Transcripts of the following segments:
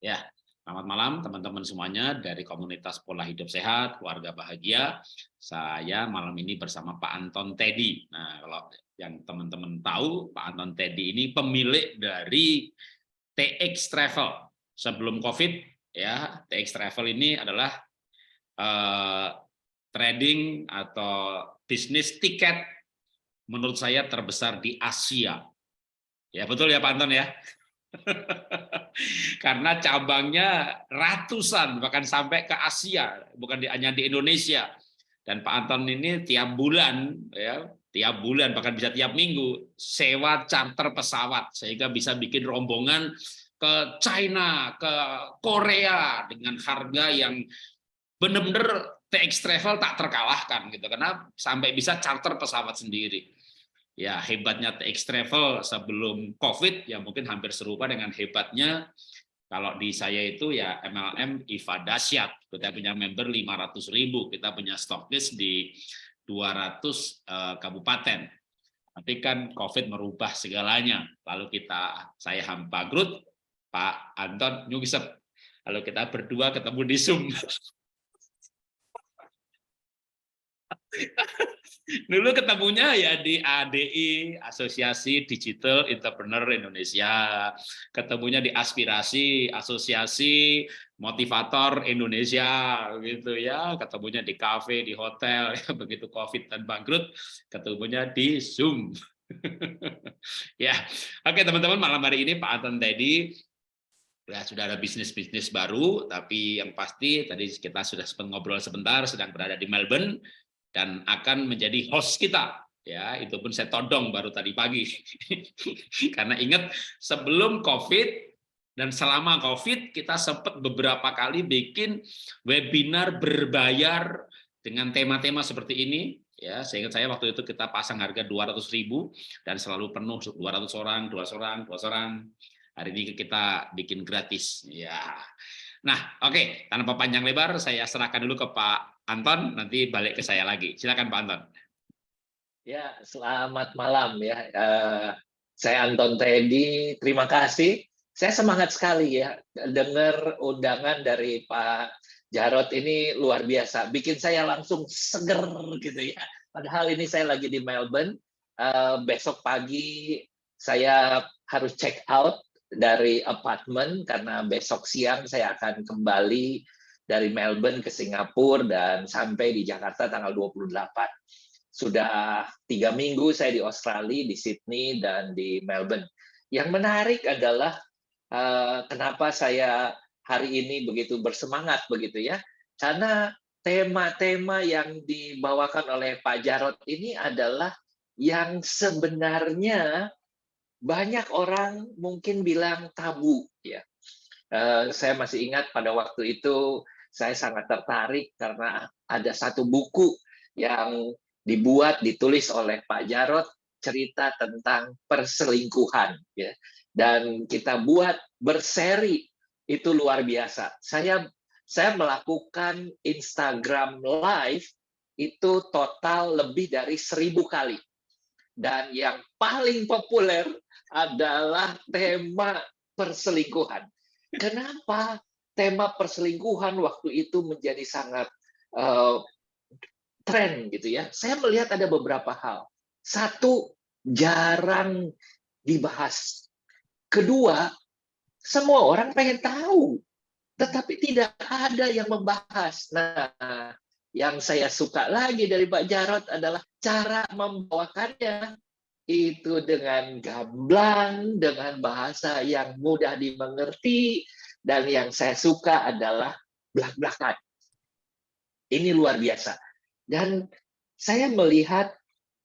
Ya, selamat malam teman-teman semuanya dari komunitas pola hidup sehat, keluarga bahagia. Saya malam ini bersama Pak Anton Teddy. Nah, kalau yang teman-teman tahu, Pak Anton Teddy ini pemilik dari TX Travel. Sebelum COVID, ya TX Travel ini adalah uh, trading atau bisnis tiket menurut saya terbesar di Asia. Ya betul ya Pak Anton ya. Karena cabangnya ratusan, bahkan sampai ke Asia, bukan hanya di Indonesia. Dan Pak Anton ini tiap bulan, ya, tiap bulan bahkan bisa tiap minggu sewa charter pesawat sehingga bisa bikin rombongan ke China, ke Korea dengan harga yang benar-benar TX Travel tak terkalahkan gitu karena sampai bisa charter pesawat sendiri ya hebatnya TX Travel sebelum COVID ya mungkin hampir serupa dengan hebatnya. Kalau di saya itu ya MLM IFA Dasyat kita punya member 500 ribu kita punya stocklist di 200 uh, kabupaten. Tapi kan COVID merubah segalanya. Lalu kita saya hampa grut Pak Anton nyugisep. Lalu kita berdua ketemu di Zoom Dulu ketemunya ya di ADI, Asosiasi Digital Entrepreneur Indonesia. Ketemunya di Aspirasi, Asosiasi Motivator Indonesia gitu ya. Ketemunya di kafe, di hotel ya begitu Covid dan bangkrut, ketemunya di Zoom. ya. Oke, teman-teman, malam hari ini Pak Anton Teddy ya sudah ada bisnis-bisnis baru, tapi yang pasti tadi kita sudah ngobrol sebentar, sedang berada di Melbourne, dan akan menjadi host kita. Ya itu pun saya todong baru tadi pagi. Karena ingat sebelum covid dan selama covid kita sempat beberapa kali bikin webinar berbayar dengan tema-tema seperti ini. Ya sehingga saya waktu itu kita pasang harga 200.000 dan selalu penuh 200 orang 200 orang 200 orang. Hari ini kita bikin gratis. Ya nah oke okay. tanpa panjang lebar saya serahkan dulu ke Pak Anton, nanti balik ke saya lagi. Silakan Pak Anton. Ya, selamat malam ya. Uh, saya Anton Teddy, terima kasih. Saya semangat sekali ya dengar undangan dari Pak Jarot ini luar biasa. Bikin saya langsung seger gitu ya. Padahal ini saya lagi di Melbourne. Uh, besok pagi saya harus check out dari apartemen karena besok siang saya akan kembali dari Melbourne ke Singapura dan sampai di Jakarta tanggal 28. Sudah tiga minggu saya di Australia, di Sydney, dan di Melbourne. Yang menarik adalah uh, kenapa saya hari ini begitu bersemangat begitu ya, karena tema-tema yang dibawakan oleh Pak Jarot ini adalah yang sebenarnya banyak orang mungkin bilang tabu ya. Uh, saya masih ingat pada waktu itu saya sangat tertarik karena ada satu buku yang dibuat ditulis oleh Pak Jarot cerita tentang perselingkuhan ya. Dan kita buat berseri itu luar biasa. Saya saya melakukan Instagram live itu total lebih dari seribu kali dan yang paling populer adalah tema perselingkuhan kenapa tema perselingkuhan waktu itu menjadi sangat uh, tren gitu ya. Saya melihat ada beberapa hal. Satu, jarang dibahas. Kedua, semua orang pengen tahu, tetapi tidak ada yang membahas. Nah, yang saya suka lagi dari Pak Jarot adalah cara membawakannya itu dengan gamblang, dengan bahasa yang mudah dimengerti, dan yang saya suka adalah belak-belakan. Ini luar biasa. Dan saya melihat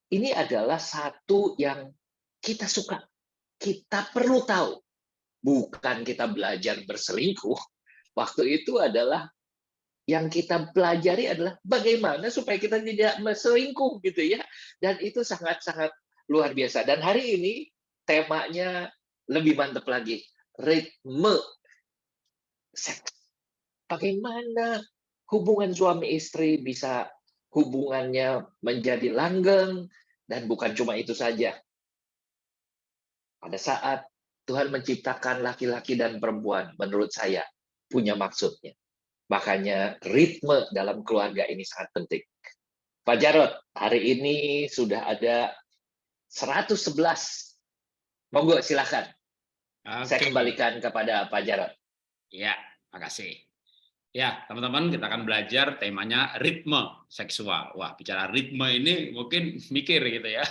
ini adalah satu yang kita suka. Kita perlu tahu. Bukan kita belajar berselingkuh. Waktu itu adalah yang kita pelajari adalah bagaimana supaya kita tidak berselingkuh gitu ya. Dan itu sangat-sangat luar biasa. Dan hari ini temanya lebih mantap lagi. Ritme seks. Bagaimana hubungan suami istri bisa hubungannya menjadi langgeng dan bukan cuma itu saja. Pada saat Tuhan menciptakan laki-laki dan perempuan, menurut saya, punya maksudnya. Makanya ritme dalam keluarga ini sangat penting. Pak Jarot, hari ini sudah ada 111. Monggo silakan. Okay. Saya kembalikan kepada Pak Jarot. Ya, makasih. Ya, teman-teman, kita akan belajar temanya ritme seksual. Wah, bicara ritme ini mungkin mikir gitu ya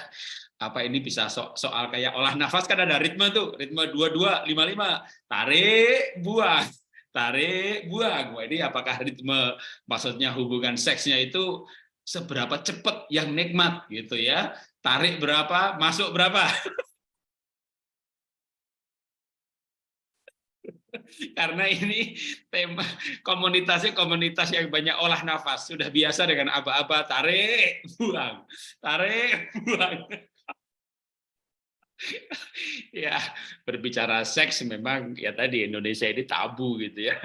apa ini bisa so soal kayak olah nafas kan ada ritme tuh ritme dua dua lima lima tarik buang tarik buang Wah, ini apakah ritme maksudnya hubungan seksnya itu seberapa cepat yang nikmat gitu ya. Tarik berapa masuk berapa. Karena ini tema komunitasnya komunitas yang banyak olah nafas. Sudah biasa dengan apa-apa tarik buang. Tarik buang ya berbicara seks memang ya tadi Indonesia ini tabu gitu ya.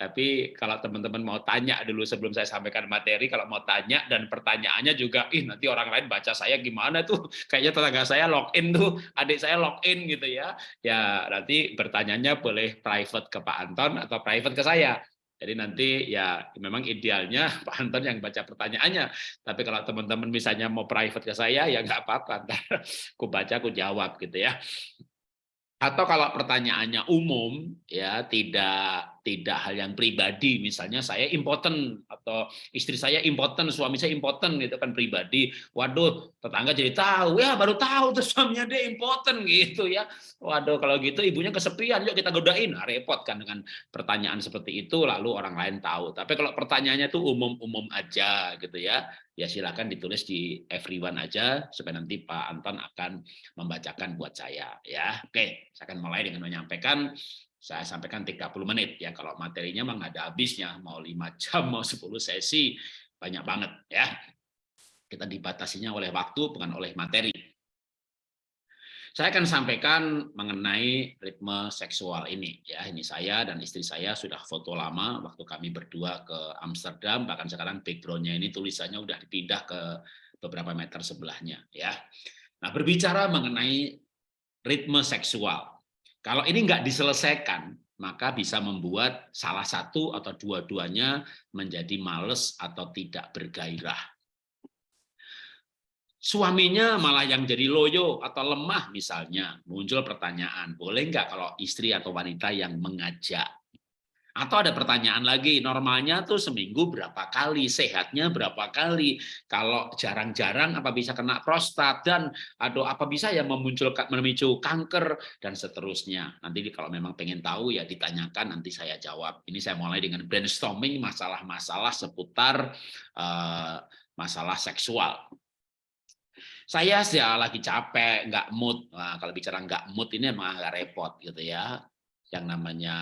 Tapi kalau teman-teman mau tanya dulu sebelum saya sampaikan materi kalau mau tanya dan pertanyaannya juga ih nanti orang lain baca saya gimana tuh? Kayaknya tetangga saya login tuh adik saya login gitu ya. Ya nanti bertanyanya boleh private ke Pak Anton atau private ke saya jadi nanti ya memang idealnya Pak Anton yang baca pertanyaannya. Tapi kalau teman-teman misalnya mau private ke saya ya nggak apa-apa. Aku baca, aku jawab gitu ya atau kalau pertanyaannya umum ya tidak tidak hal yang pribadi. Misalnya saya impoten atau istri saya impoten suami saya impoten gitu kan pribadi. Waduh tetangga jadi tahu. Ya baru tahu tuh suaminya dia impoten gitu ya. Waduh kalau gitu ibunya kesepian yuk kita godain. Nah, repot kan dengan pertanyaan seperti itu lalu orang lain tahu. Tapi kalau pertanyaannya tuh umum-umum aja gitu ya ya silakan ditulis di everyone aja supaya nanti Pak Anton akan membacakan buat saya ya. Oke, saya akan mulai dengan menyampaikan saya sampaikan 30 menit ya kalau materinya memang ada habisnya mau 5 jam mau 10 sesi banyak banget ya. Kita dibatasinya oleh waktu bukan oleh materi. Saya akan sampaikan mengenai ritme seksual ini. Ya, ini saya dan istri saya sudah foto lama waktu kami berdua ke Amsterdam. Bahkan sekarang backgroundnya ini tulisannya udah dipindah ke beberapa meter sebelahnya. Ya, nah berbicara mengenai ritme seksual. Kalau ini nggak diselesaikan, maka bisa membuat salah satu atau dua-duanya menjadi males atau tidak bergairah suaminya malah yang jadi loyo atau lemah misalnya, muncul pertanyaan, boleh nggak kalau istri atau wanita yang mengajak? Atau ada pertanyaan lagi, normalnya tuh seminggu berapa kali, sehatnya berapa kali, kalau jarang-jarang apa bisa kena prostat, dan atau apa bisa yang memunculkan memicu kanker, dan seterusnya. Nanti kalau memang pengen tahu ya ditanyakan, nanti saya jawab. Ini saya mulai dengan brainstorming masalah-masalah seputar uh, masalah seksual saya sih lagi capek, nggak mood. Nah, kalau bicara nggak mood ini emang agak repot gitu ya. Yang namanya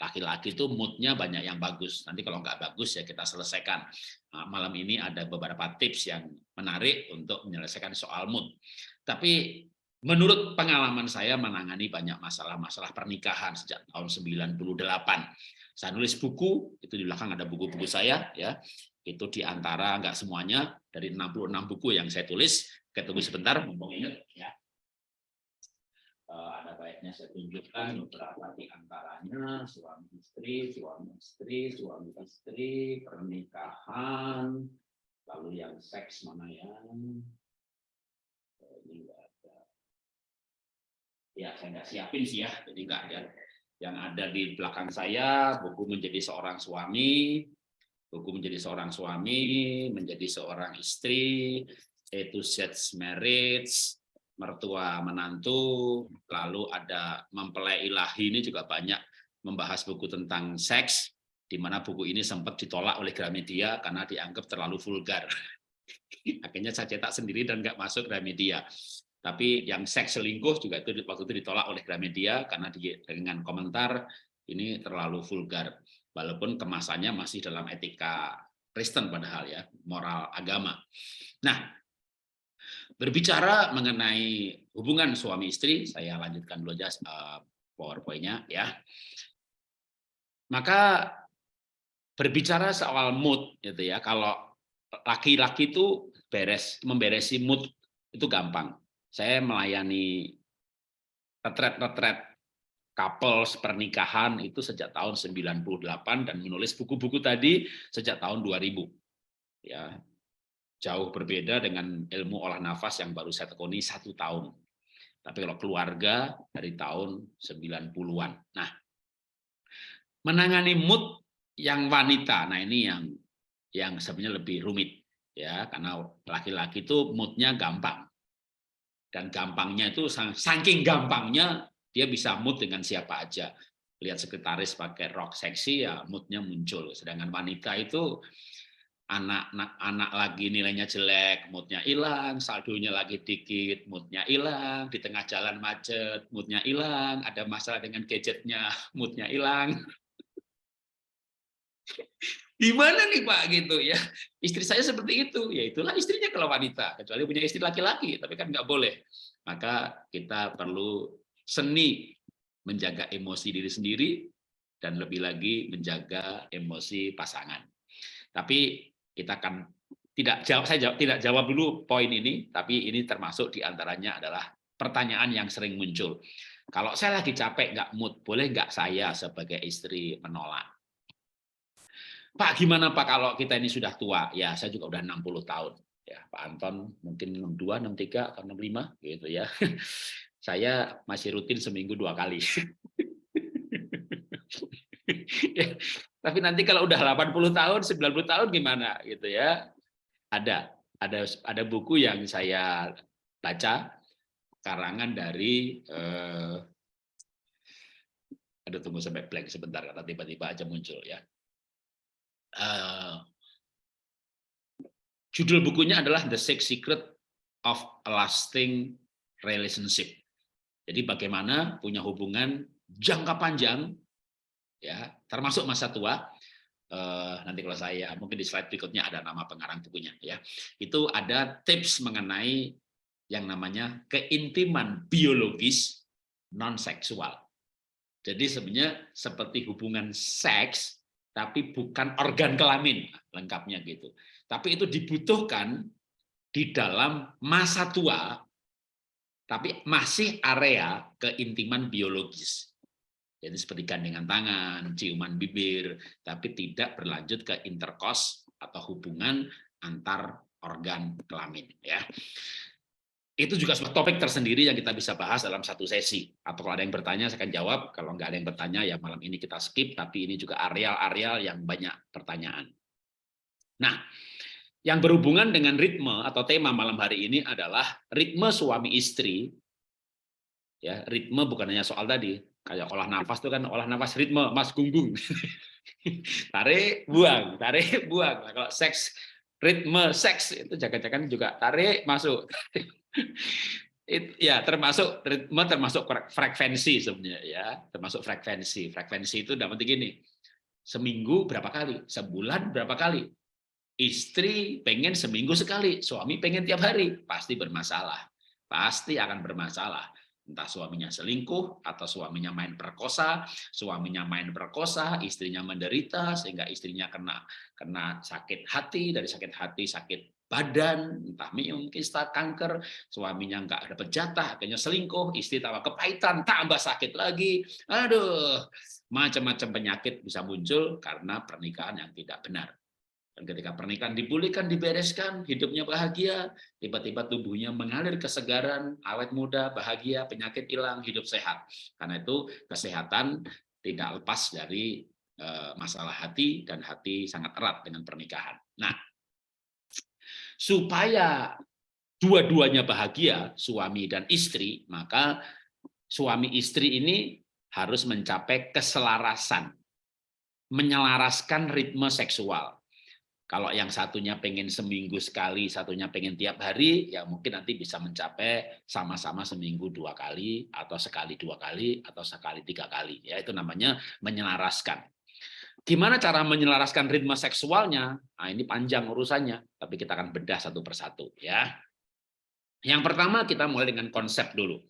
laki-laki itu moodnya banyak yang bagus. Nanti kalau nggak bagus ya kita selesaikan. Nah, malam ini ada beberapa tips yang menarik untuk menyelesaikan soal mood. Tapi menurut pengalaman saya menangani banyak masalah-masalah pernikahan sejak tahun 98. Saya nulis buku, itu di belakang ada buku-buku saya ya. Itu di antara nggak semuanya dari 66 buku yang saya tulis tunggu sebentar, mumpung ingat ya. Uh, ada baiknya saya tunjukkan beberapa di antaranya suami istri, suami istri, suami istri, pernikahan, lalu yang seks mana yang oh, ini enggak ada. Ya, saya nggak siapin sih ya, jadi nggak ada. Yang ada di belakang saya, buku menjadi seorang suami, buku menjadi seorang suami, menjadi seorang istri, A to Z marriage, mertua menantu, lalu ada mempelai ilahi ini juga banyak membahas buku tentang seks, di mana buku ini sempat ditolak oleh Gramedia karena dianggap terlalu vulgar. Akhirnya saya cetak sendiri dan nggak masuk Gramedia. Tapi yang seks selingkuh juga itu waktu itu ditolak oleh Gramedia karena dengan komentar ini terlalu vulgar. Walaupun kemasannya masih dalam etika Kristen padahal ya, moral agama. Nah, Berbicara mengenai hubungan suami istri, saya lanjutkan dulu aja uh, PowerPoint-nya ya. Maka berbicara soal mood gitu ya. Kalau laki-laki itu beres memberesi mood itu gampang. Saya melayani retret-retret couples pernikahan itu sejak tahun 98 dan menulis buku-buku tadi sejak tahun 2000. Ya, jauh berbeda dengan ilmu olah nafas yang baru saya tekuni satu tahun. Tapi kalau keluarga dari tahun 90-an. Nah, menangani mood yang wanita, nah ini yang yang sebenarnya lebih rumit ya karena laki-laki itu moodnya gampang dan gampangnya itu saking gampangnya dia bisa mood dengan siapa aja. Lihat sekretaris pakai rok seksi ya moodnya muncul. Sedangkan wanita itu anak anak, anak lagi nilainya jelek, moodnya hilang, saldonya lagi dikit, moodnya hilang, di tengah jalan macet, moodnya hilang, ada masalah dengan gadgetnya, moodnya hilang. Gimana nih Pak gitu ya? Istri saya seperti itu, ya itulah istrinya kalau wanita, kecuali punya istri laki-laki, tapi kan nggak boleh. Maka kita perlu seni menjaga emosi diri sendiri dan lebih lagi menjaga emosi pasangan. Tapi kita akan tidak jawab saya jawab, tidak jawab dulu poin ini, tapi ini termasuk di antaranya adalah pertanyaan yang sering muncul. Kalau saya lagi capek nggak mood, boleh nggak saya sebagai istri menolak? Pak, gimana Pak kalau kita ini sudah tua? Ya, saya juga udah 60 tahun. Ya, Pak Anton mungkin 62, 63, atau 65 gitu ya. saya masih rutin seminggu dua kali. Tapi nanti kalau udah 80 tahun, 90 tahun gimana gitu ya? Ada, ada ada buku yang saya baca karangan dari eh, ada tunggu sampai blank sebentar karena tiba-tiba aja muncul ya. Uh, judul bukunya adalah The Six Secret of a Lasting Relationship. Jadi bagaimana punya hubungan jangka panjang, ya termasuk masa tua. Uh, nanti kalau saya mungkin di slide berikutnya ada nama pengarang bukunya, ya itu ada tips mengenai yang namanya keintiman biologis non seksual. Jadi sebenarnya seperti hubungan seks, tapi bukan organ kelamin lengkapnya gitu. Tapi itu dibutuhkan di dalam masa tua tapi masih area keintiman biologis. Jadi seperti gandengan tangan, ciuman bibir, tapi tidak berlanjut ke interkos atau hubungan antar organ kelamin. Ya, itu juga sebuah topik tersendiri yang kita bisa bahas dalam satu sesi. Atau kalau ada yang bertanya, saya akan jawab. Kalau nggak ada yang bertanya, ya malam ini kita skip. Tapi ini juga areal-areal yang banyak pertanyaan. Nah, yang berhubungan dengan ritme atau tema malam hari ini adalah ritme suami istri. Ya, ritme bukan hanya soal tadi, kayak olah nafas itu kan olah nafas ritme, Mas Gunggung. tarik, buang, tarik, buang. Nah, kalau seks, ritme seks itu jangan-jangan juga tarik, masuk. It, ya termasuk ritme termasuk frekuensi sebenarnya ya termasuk frekuensi frekuensi itu dapat gini seminggu berapa kali sebulan berapa kali Istri pengen seminggu sekali, suami pengen tiap hari, pasti bermasalah. Pasti akan bermasalah. Entah suaminya selingkuh, atau suaminya main perkosa, suaminya main perkosa, istrinya menderita, sehingga istrinya kena kena sakit hati, dari sakit hati sakit badan, entah mungkin kanker, suaminya nggak dapat jatah, akhirnya selingkuh, istri tawa kepahitan, tambah sakit lagi. Aduh, macam-macam penyakit bisa muncul karena pernikahan yang tidak benar. Dan ketika pernikahan dipulihkan, dibereskan, hidupnya bahagia, tiba-tiba tubuhnya mengalir kesegaran, awet muda, bahagia, penyakit hilang, hidup sehat. Karena itu kesehatan tidak lepas dari eh, masalah hati dan hati sangat erat dengan pernikahan. Nah, supaya dua-duanya bahagia, suami dan istri, maka suami istri ini harus mencapai keselarasan, menyelaraskan ritme seksual. Kalau yang satunya pengen seminggu sekali, satunya pengen tiap hari, ya mungkin nanti bisa mencapai sama-sama seminggu dua kali, atau sekali dua kali, atau sekali tiga kali. Ya Itu namanya menyelaraskan. Gimana cara menyelaraskan ritme seksualnya? Nah, ini panjang urusannya, tapi kita akan bedah satu persatu. ya. Yang pertama kita mulai dengan konsep dulu.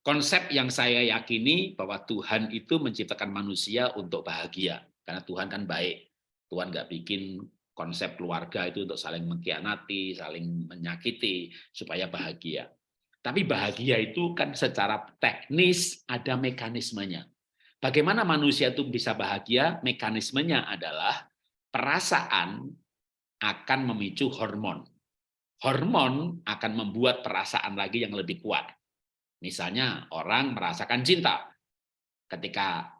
Konsep yang saya yakini bahwa Tuhan itu menciptakan manusia untuk bahagia. Karena Tuhan kan baik. Tuhan nggak bikin konsep keluarga itu untuk saling mengkhianati, saling menyakiti, supaya bahagia. Tapi bahagia itu kan secara teknis ada mekanismenya. Bagaimana manusia itu bisa bahagia? Mekanismenya adalah perasaan akan memicu hormon. Hormon akan membuat perasaan lagi yang lebih kuat. Misalnya orang merasakan cinta. Ketika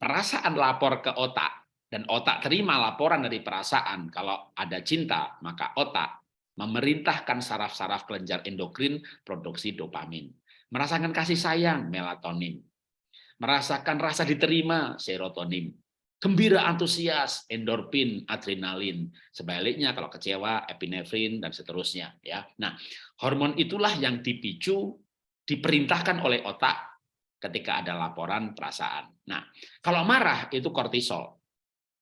perasaan lapor ke otak, dan otak terima laporan dari perasaan, kalau ada cinta, maka otak memerintahkan saraf-saraf kelenjar endokrin produksi dopamin. Merasakan kasih sayang, melatonin. Merasakan rasa diterima, serotonin. Gembira antusias, endorfin, adrenalin. Sebaliknya kalau kecewa, epinefrin dan seterusnya ya. Nah, hormon itulah yang dipicu diperintahkan oleh otak ketika ada laporan perasaan. Nah, kalau marah itu kortisol.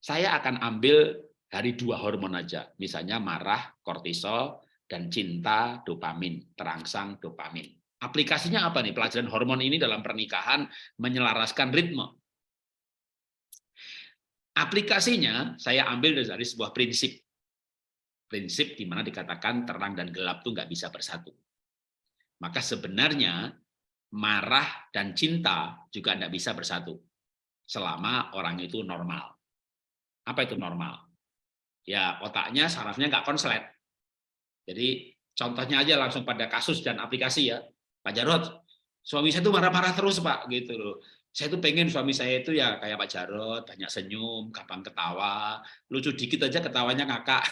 Saya akan ambil dari dua hormon aja, misalnya marah, kortisol, dan cinta, dopamin, terangsang dopamin. Aplikasinya apa nih? Pelajaran hormon ini dalam pernikahan menyelaraskan ritme. Aplikasinya saya ambil dari sebuah prinsip. Prinsip di mana dikatakan terang dan gelap itu nggak bisa bersatu. Maka sebenarnya marah dan cinta juga tidak bisa bersatu selama orang itu normal. Apa itu normal? ya otaknya sarafnya nggak konslet. Jadi contohnya aja langsung pada kasus dan aplikasi ya. Pak Jarod, suami saya tuh marah-marah terus Pak gitu loh. Saya tuh pengen suami saya itu ya kayak Pak Jarod, banyak senyum, gampang ketawa, lucu dikit aja ketawanya ngakak.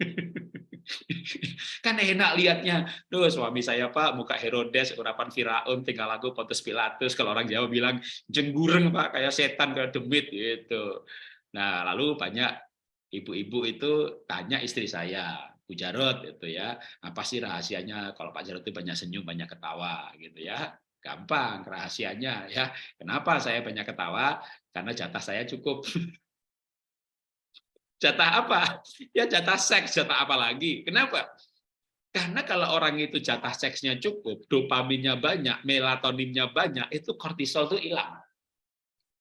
kan enak liatnya tuh suami saya pak muka Herodes urapan Firaun tinggal lagu Pontius Pilatus kalau orang Jawa bilang jenggureng pak kayak setan kayak demit gitu nah lalu banyak ibu-ibu itu tanya istri saya, Bu Jarot itu ya, apa sih rahasianya kalau Pak Jarot itu banyak senyum, banyak ketawa gitu ya. Gampang rahasianya ya. Kenapa saya banyak ketawa? Karena jatah saya cukup. jatah apa? Ya jatah seks, jatah apa lagi? Kenapa? Karena kalau orang itu jatah seksnya cukup, dopaminnya banyak, melatoninnya banyak, itu kortisol itu hilang.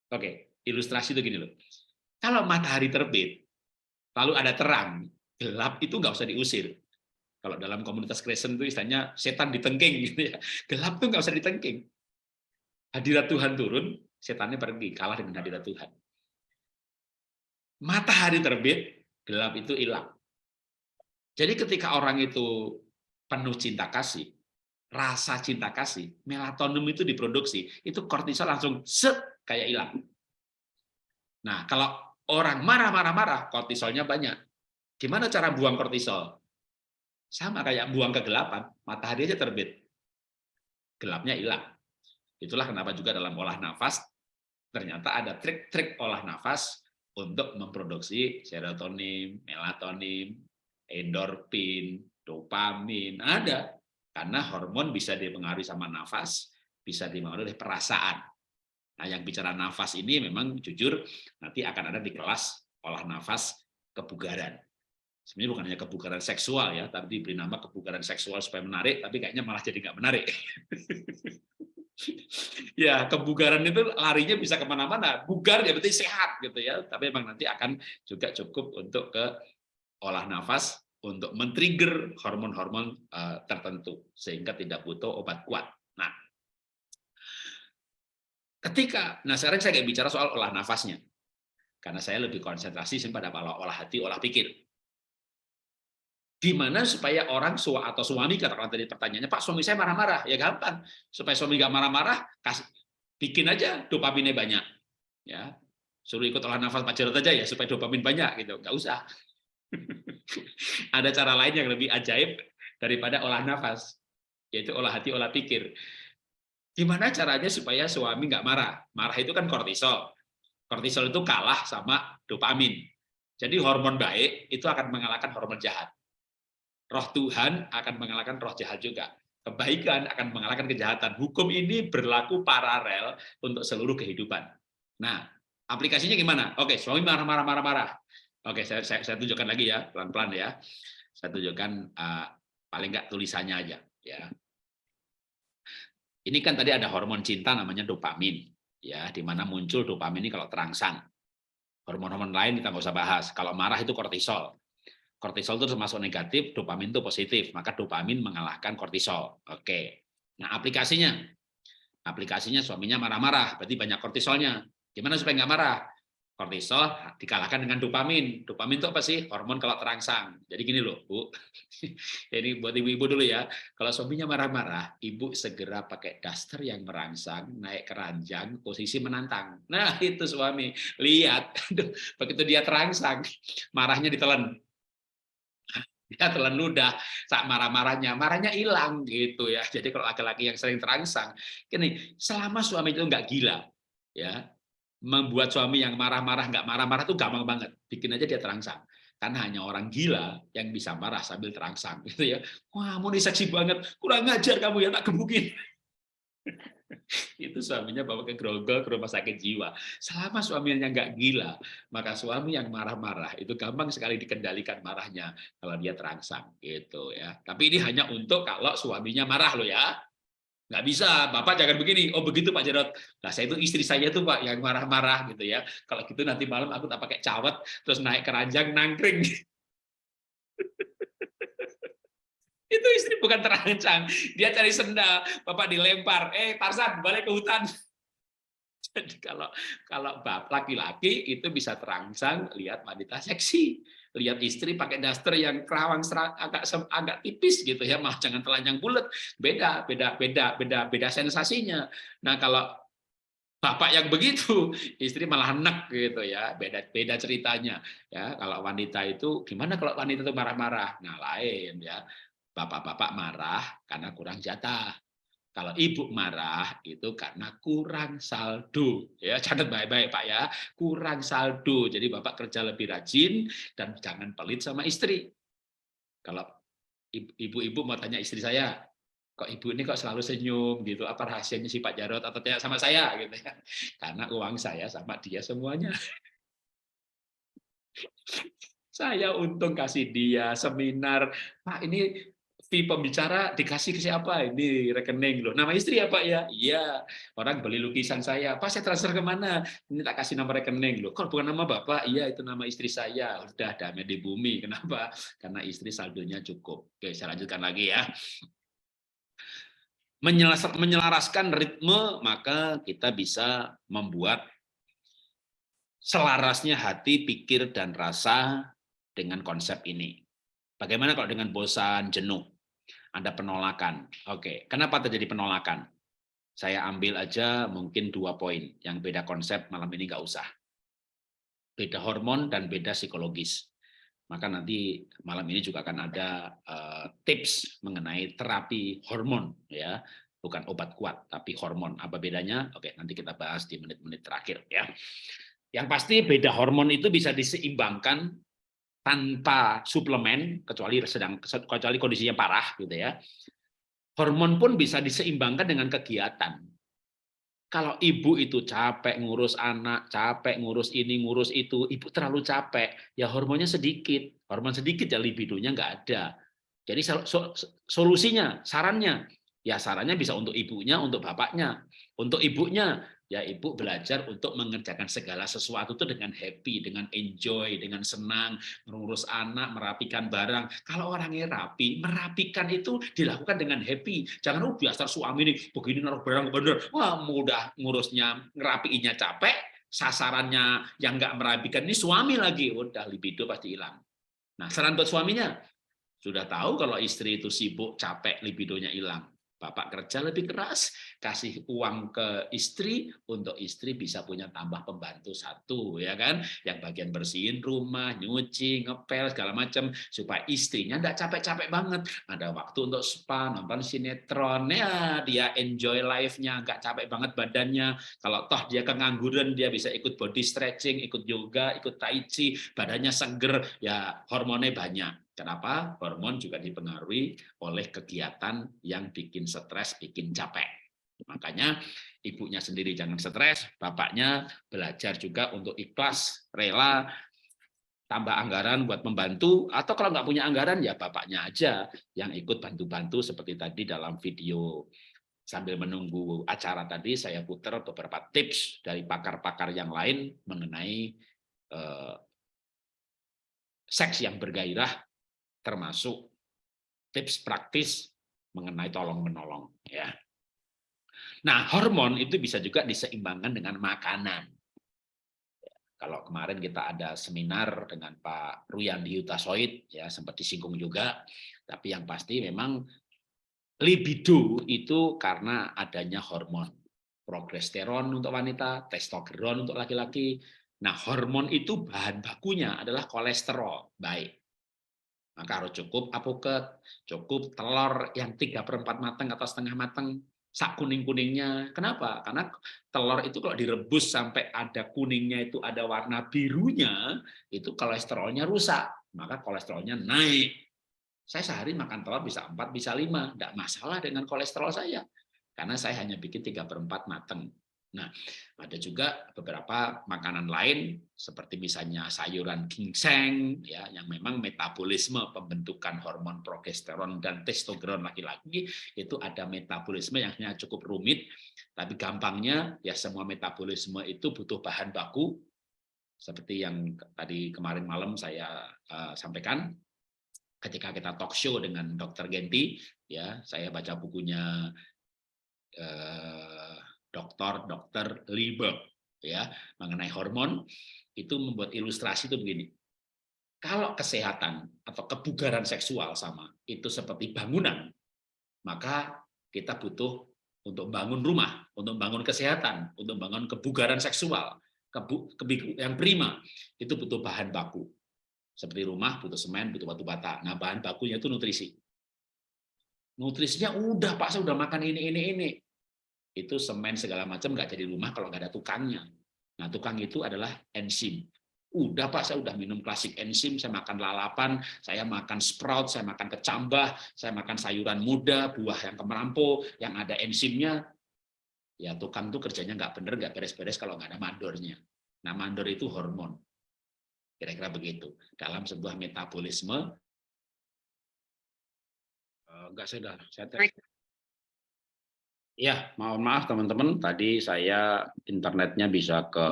Oke, ilustrasi itu gini loh. Kalau matahari terbit, lalu ada terang, gelap itu nggak usah diusir. Kalau dalam komunitas Kristen itu istilahnya setan ditengking gitu ya. Gelap itu nggak usah ditengking. Hadirat Tuhan turun, setannya pergi, kalah dengan hadirat Tuhan. Matahari terbit, gelap itu hilang. Jadi ketika orang itu penuh cinta kasih, rasa cinta kasih, melatonin itu diproduksi, itu kortisol langsung set kayak hilang. Nah, kalau orang marah-marah-marah, kortisolnya banyak. Gimana cara buang kortisol? Sama kayak buang kegelapan, matahari aja terbit. Gelapnya hilang. Itulah kenapa juga dalam olah nafas, ternyata ada trik-trik olah nafas untuk memproduksi serotonin, melatonin, endorfin, dopamin. Ada. Karena hormon bisa dipengaruhi sama nafas, bisa dipengaruhi oleh perasaan. Nah, yang bicara nafas ini memang jujur nanti akan ada di kelas olah nafas kebugaran. Sebenarnya bukan hanya kebugaran seksual ya, tapi diberi nama kebugaran seksual supaya menarik, tapi kayaknya malah jadi nggak menarik. ya, kebugaran itu larinya bisa ke mana-mana. Bugar ya berarti sehat gitu ya, tapi memang nanti akan juga cukup untuk ke olah nafas untuk men-trigger hormon-hormon eh, tertentu sehingga tidak butuh obat kuat. Ketika, nah sekarang saya bicara soal olah nafasnya, karena saya lebih konsentrasi pada olah hati, olah pikir. Gimana supaya orang sua atau suami katakan tadi pertanyaannya, Pak suami saya marah-marah, ya gampang. Supaya suami nggak marah-marah, kasih bikin aja dopaminnya banyak, ya suruh ikut olah nafas Pak aja ya supaya dopamin banyak gitu, nggak usah. Ada cara lain yang lebih ajaib daripada olah nafas, yaitu olah hati, olah pikir. Gimana caranya supaya suami nggak marah? Marah itu kan kortisol. Kortisol itu kalah sama dopamin. Jadi hormon baik itu akan mengalahkan hormon jahat. Roh Tuhan akan mengalahkan roh jahat juga. Kebaikan akan mengalahkan kejahatan. Hukum ini berlaku paralel untuk seluruh kehidupan. Nah, aplikasinya gimana? Oke, suami marah-marah marah-marah. Oke, saya, saya, saya tunjukkan lagi ya, pelan-pelan ya. Saya tunjukkan uh, paling nggak tulisannya aja. Ya, ini kan tadi ada hormon cinta namanya dopamin, ya, di mana muncul dopamin ini kalau terangsang. Hormon-hormon lain kita nggak usah bahas. Kalau marah itu kortisol. Kortisol itu termasuk negatif, dopamin itu positif. Maka dopamin mengalahkan kortisol. Oke. Nah, aplikasinya. Aplikasinya suaminya marah-marah, berarti banyak kortisolnya. Gimana supaya nggak marah? Kortisol dikalahkan dengan dopamin. Dopamin itu apa sih? Hormon kalau terangsang. Jadi gini loh, Bu. Ini buat ibu-ibu dulu ya. Kalau suaminya marah-marah, ibu segera pakai daster yang merangsang, naik keranjang, posisi menantang. Nah, itu suami. Lihat, begitu dia terangsang, marahnya ditelan dia telan ludah saat marah-marahnya marahnya hilang gitu ya jadi kalau laki-laki yang sering terangsang gini selama suami itu nggak gila ya membuat suami yang marah-marah nggak marah-marah itu gampang banget bikin aja dia terangsang karena hanya orang gila yang bisa marah sambil terangsang gitu ya wah mau seksi banget kurang ngajar kamu ya tak gebukin itu suaminya bawa ke grogol ke rumah sakit jiwa. Selama suaminya nggak gila, maka suami yang marah-marah itu gampang sekali dikendalikan marahnya kalau dia terangsang gitu ya. Tapi ini hanya untuk kalau suaminya marah loh ya. Nggak bisa, Bapak jangan begini. Oh begitu Pak Jarot. Nah saya itu istri saya tuh Pak yang marah-marah gitu ya. Kalau gitu nanti malam aku tak pakai cawet terus naik keranjang nangkring. Itu istri bukan terancang. Dia cari sendal, bapak dilempar. Eh, Tarzan, balik ke hutan. Jadi kalau kalau bapak laki-laki itu bisa terangsang lihat wanita seksi, lihat istri pakai daster yang kerawang agak agak tipis gitu ya, malah jangan telanjang bulat. Beda, beda, beda, beda, beda sensasinya. Nah, kalau bapak yang begitu, istri malah enek gitu ya, beda beda ceritanya ya. Kalau wanita itu gimana kalau wanita itu marah-marah? Nah, lain ya Bapak-bapak marah karena kurang jatah. Kalau ibu marah itu karena kurang saldo. Ya, catat baik-baik Pak ya. Kurang saldo. Jadi Bapak kerja lebih rajin dan jangan pelit sama istri. Kalau ibu-ibu mau tanya istri saya, kok ibu ini kok selalu senyum gitu apa rahasianya si Pak Jarot atau tidak sama saya gitu ya karena uang saya sama dia semuanya saya untung kasih dia seminar Pak ini fee pembicara dikasih ke siapa? Ini rekening loh. Nama istri ya Pak ya? Iya. Orang beli lukisan saya. Pak saya transfer ke mana? Ini tak kasih nama rekening loh. Kalau bukan nama Bapak? Iya itu nama istri saya. Udah damai di bumi. Kenapa? Karena istri saldonya cukup. Oke saya lanjutkan lagi ya. Menyelaraskan ritme maka kita bisa membuat selarasnya hati, pikir, dan rasa dengan konsep ini. Bagaimana kalau dengan bosan, jenuh? Ada penolakan. Oke, kenapa terjadi penolakan? Saya ambil aja mungkin dua poin, yang beda konsep malam ini nggak usah. Beda hormon dan beda psikologis. Maka nanti malam ini juga akan ada uh, tips mengenai terapi hormon, ya, bukan obat kuat, tapi hormon. Apa bedanya? Oke, nanti kita bahas di menit-menit terakhir, ya. Yang pasti beda hormon itu bisa diseimbangkan tanpa suplemen kecuali sedang kecuali kondisinya parah gitu ya. Hormon pun bisa diseimbangkan dengan kegiatan. Kalau ibu itu capek ngurus anak, capek ngurus ini, ngurus itu, ibu terlalu capek, ya hormonnya sedikit. Hormon sedikit ya libidonya nggak ada. Jadi solusinya, sarannya, ya sarannya bisa untuk ibunya, untuk bapaknya. Untuk ibunya, ya ibu belajar untuk mengerjakan segala sesuatu itu dengan happy, dengan enjoy, dengan senang, mengurus anak, merapikan barang. Kalau orangnya rapi, merapikan itu dilakukan dengan happy. Jangan oh biasa suami ini begini naruh barang bener, wah mudah ngurusnya, ngerapiinnya capek, sasarannya yang nggak merapikan ini suami lagi, udah libido pasti hilang. Nah, saran buat suaminya, sudah tahu kalau istri itu sibuk, capek, libidonya hilang. Bapak kerja lebih keras, kasih uang ke istri untuk istri bisa punya tambah pembantu satu, ya kan? Yang bagian bersihin rumah, nyuci, ngepel segala macam supaya istrinya tidak capek-capek banget. Ada waktu untuk spa, nonton sinetron, ya dia enjoy life-nya, nggak capek banget badannya. Kalau toh dia kengangguran, dia bisa ikut body stretching, ikut yoga, ikut tai chi, badannya seger, ya hormonnya banyak Kenapa? Hormon juga dipengaruhi oleh kegiatan yang bikin stres, bikin capek. Makanya ibunya sendiri jangan stres, bapaknya belajar juga untuk ikhlas, rela, tambah anggaran buat membantu, atau kalau nggak punya anggaran ya bapaknya aja yang ikut bantu-bantu seperti tadi dalam video. Sambil menunggu acara tadi, saya putar beberapa tips dari pakar-pakar yang lain mengenai eh, seks yang bergairah termasuk tips praktis mengenai tolong menolong ya Nah, hormon itu bisa juga diseimbangkan dengan makanan. Kalau kemarin kita ada seminar dengan Pak Ruyandi Yutasoid, ya sempat disinggung juga, tapi yang pasti memang libido itu karena adanya hormon. Progesteron untuk wanita, testosteron untuk laki-laki. Nah, hormon itu bahan bakunya adalah kolesterol, baik. Maka harus cukup apoket, cukup telur yang 3 per 4 matang atau setengah matang, sak kuning-kuningnya. Kenapa? Karena telur itu kalau direbus sampai ada kuningnya itu ada warna birunya, itu kolesterolnya rusak, maka kolesterolnya naik. Saya sehari makan telur bisa 4, bisa 5, tidak masalah dengan kolesterol saya. Karena saya hanya bikin 3 per 4 matang. Nah, ada juga beberapa makanan lain seperti misalnya sayuran ginseng ya yang memang metabolisme pembentukan hormon progesteron dan testosteron laki-laki itu ada metabolisme yang cukup rumit tapi gampangnya ya semua metabolisme itu butuh bahan baku seperti yang tadi kemarin malam saya uh, sampaikan ketika kita talk show dengan Dr. Genti ya saya baca bukunya uh, dokter dokter Lieber ya mengenai hormon itu membuat ilustrasi itu begini. Kalau kesehatan atau kebugaran seksual sama itu seperti bangunan, maka kita butuh untuk bangun rumah, untuk bangun kesehatan, untuk bangun kebugaran seksual, yang prima, itu butuh bahan baku. Seperti rumah butuh semen, butuh batu bata. Nah, bahan bakunya itu nutrisi. Nutrisinya udah Pak, saya udah makan ini ini ini itu semen segala macam nggak jadi rumah kalau nggak ada tukangnya. Nah, tukang itu adalah enzim. Udah Pak, saya udah minum klasik enzim, saya makan lalapan, saya makan sprout, saya makan kecambah, saya makan sayuran muda, buah yang kemerampo, yang ada enzimnya. Ya tukang tuh kerjanya nggak bener, nggak beres-beres kalau nggak ada mandornya. Nah, mandor itu hormon. Kira-kira begitu. Dalam sebuah metabolisme, enggak eh, saya saya Ya, mohon maaf teman-teman, tadi saya internetnya bisa ke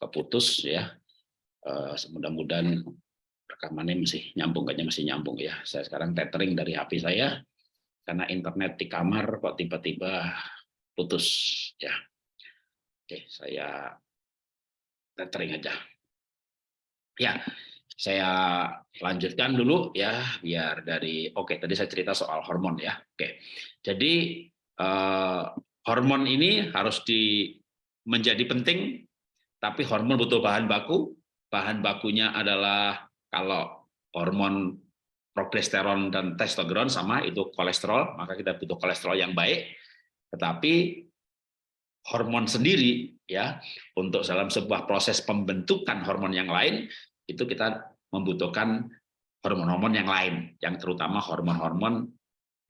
keputus ya. Uh, Mudah-mudahan rekamannya masih nyambung, kayaknya masih nyambung ya. Saya sekarang tethering dari HP saya karena internet di kamar kok tiba-tiba putus ya. Oke, saya tethering aja. Ya, saya lanjutkan dulu ya biar dari oke tadi saya cerita soal hormon ya. Oke. Jadi uh, hormon ini harus di menjadi penting, tapi hormon butuh bahan baku. Bahan bakunya adalah kalau hormon progesteron dan testosteron sama itu kolesterol, maka kita butuh kolesterol yang baik. Tetapi hormon sendiri ya untuk dalam sebuah proses pembentukan hormon yang lain itu kita membutuhkan hormon-hormon yang lain, yang terutama hormon-hormon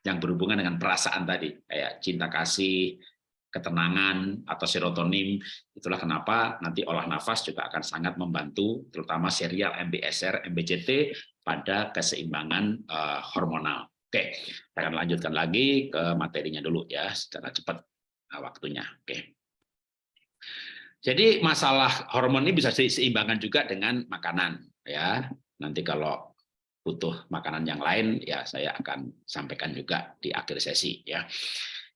yang berhubungan dengan perasaan tadi, kayak cinta kasih, ketenangan, atau serotonin. Itulah kenapa nanti olah nafas juga akan sangat membantu, terutama serial MBSR, MBCT, pada keseimbangan uh, hormonal. Oke, kita akan lanjutkan lagi ke materinya dulu ya, secara cepat uh, waktunya. Oke. Jadi masalah hormon ini bisa diseimbangkan juga dengan makanan ya. Nanti kalau butuh makanan yang lain, ya saya akan sampaikan juga di akhir sesi. ya.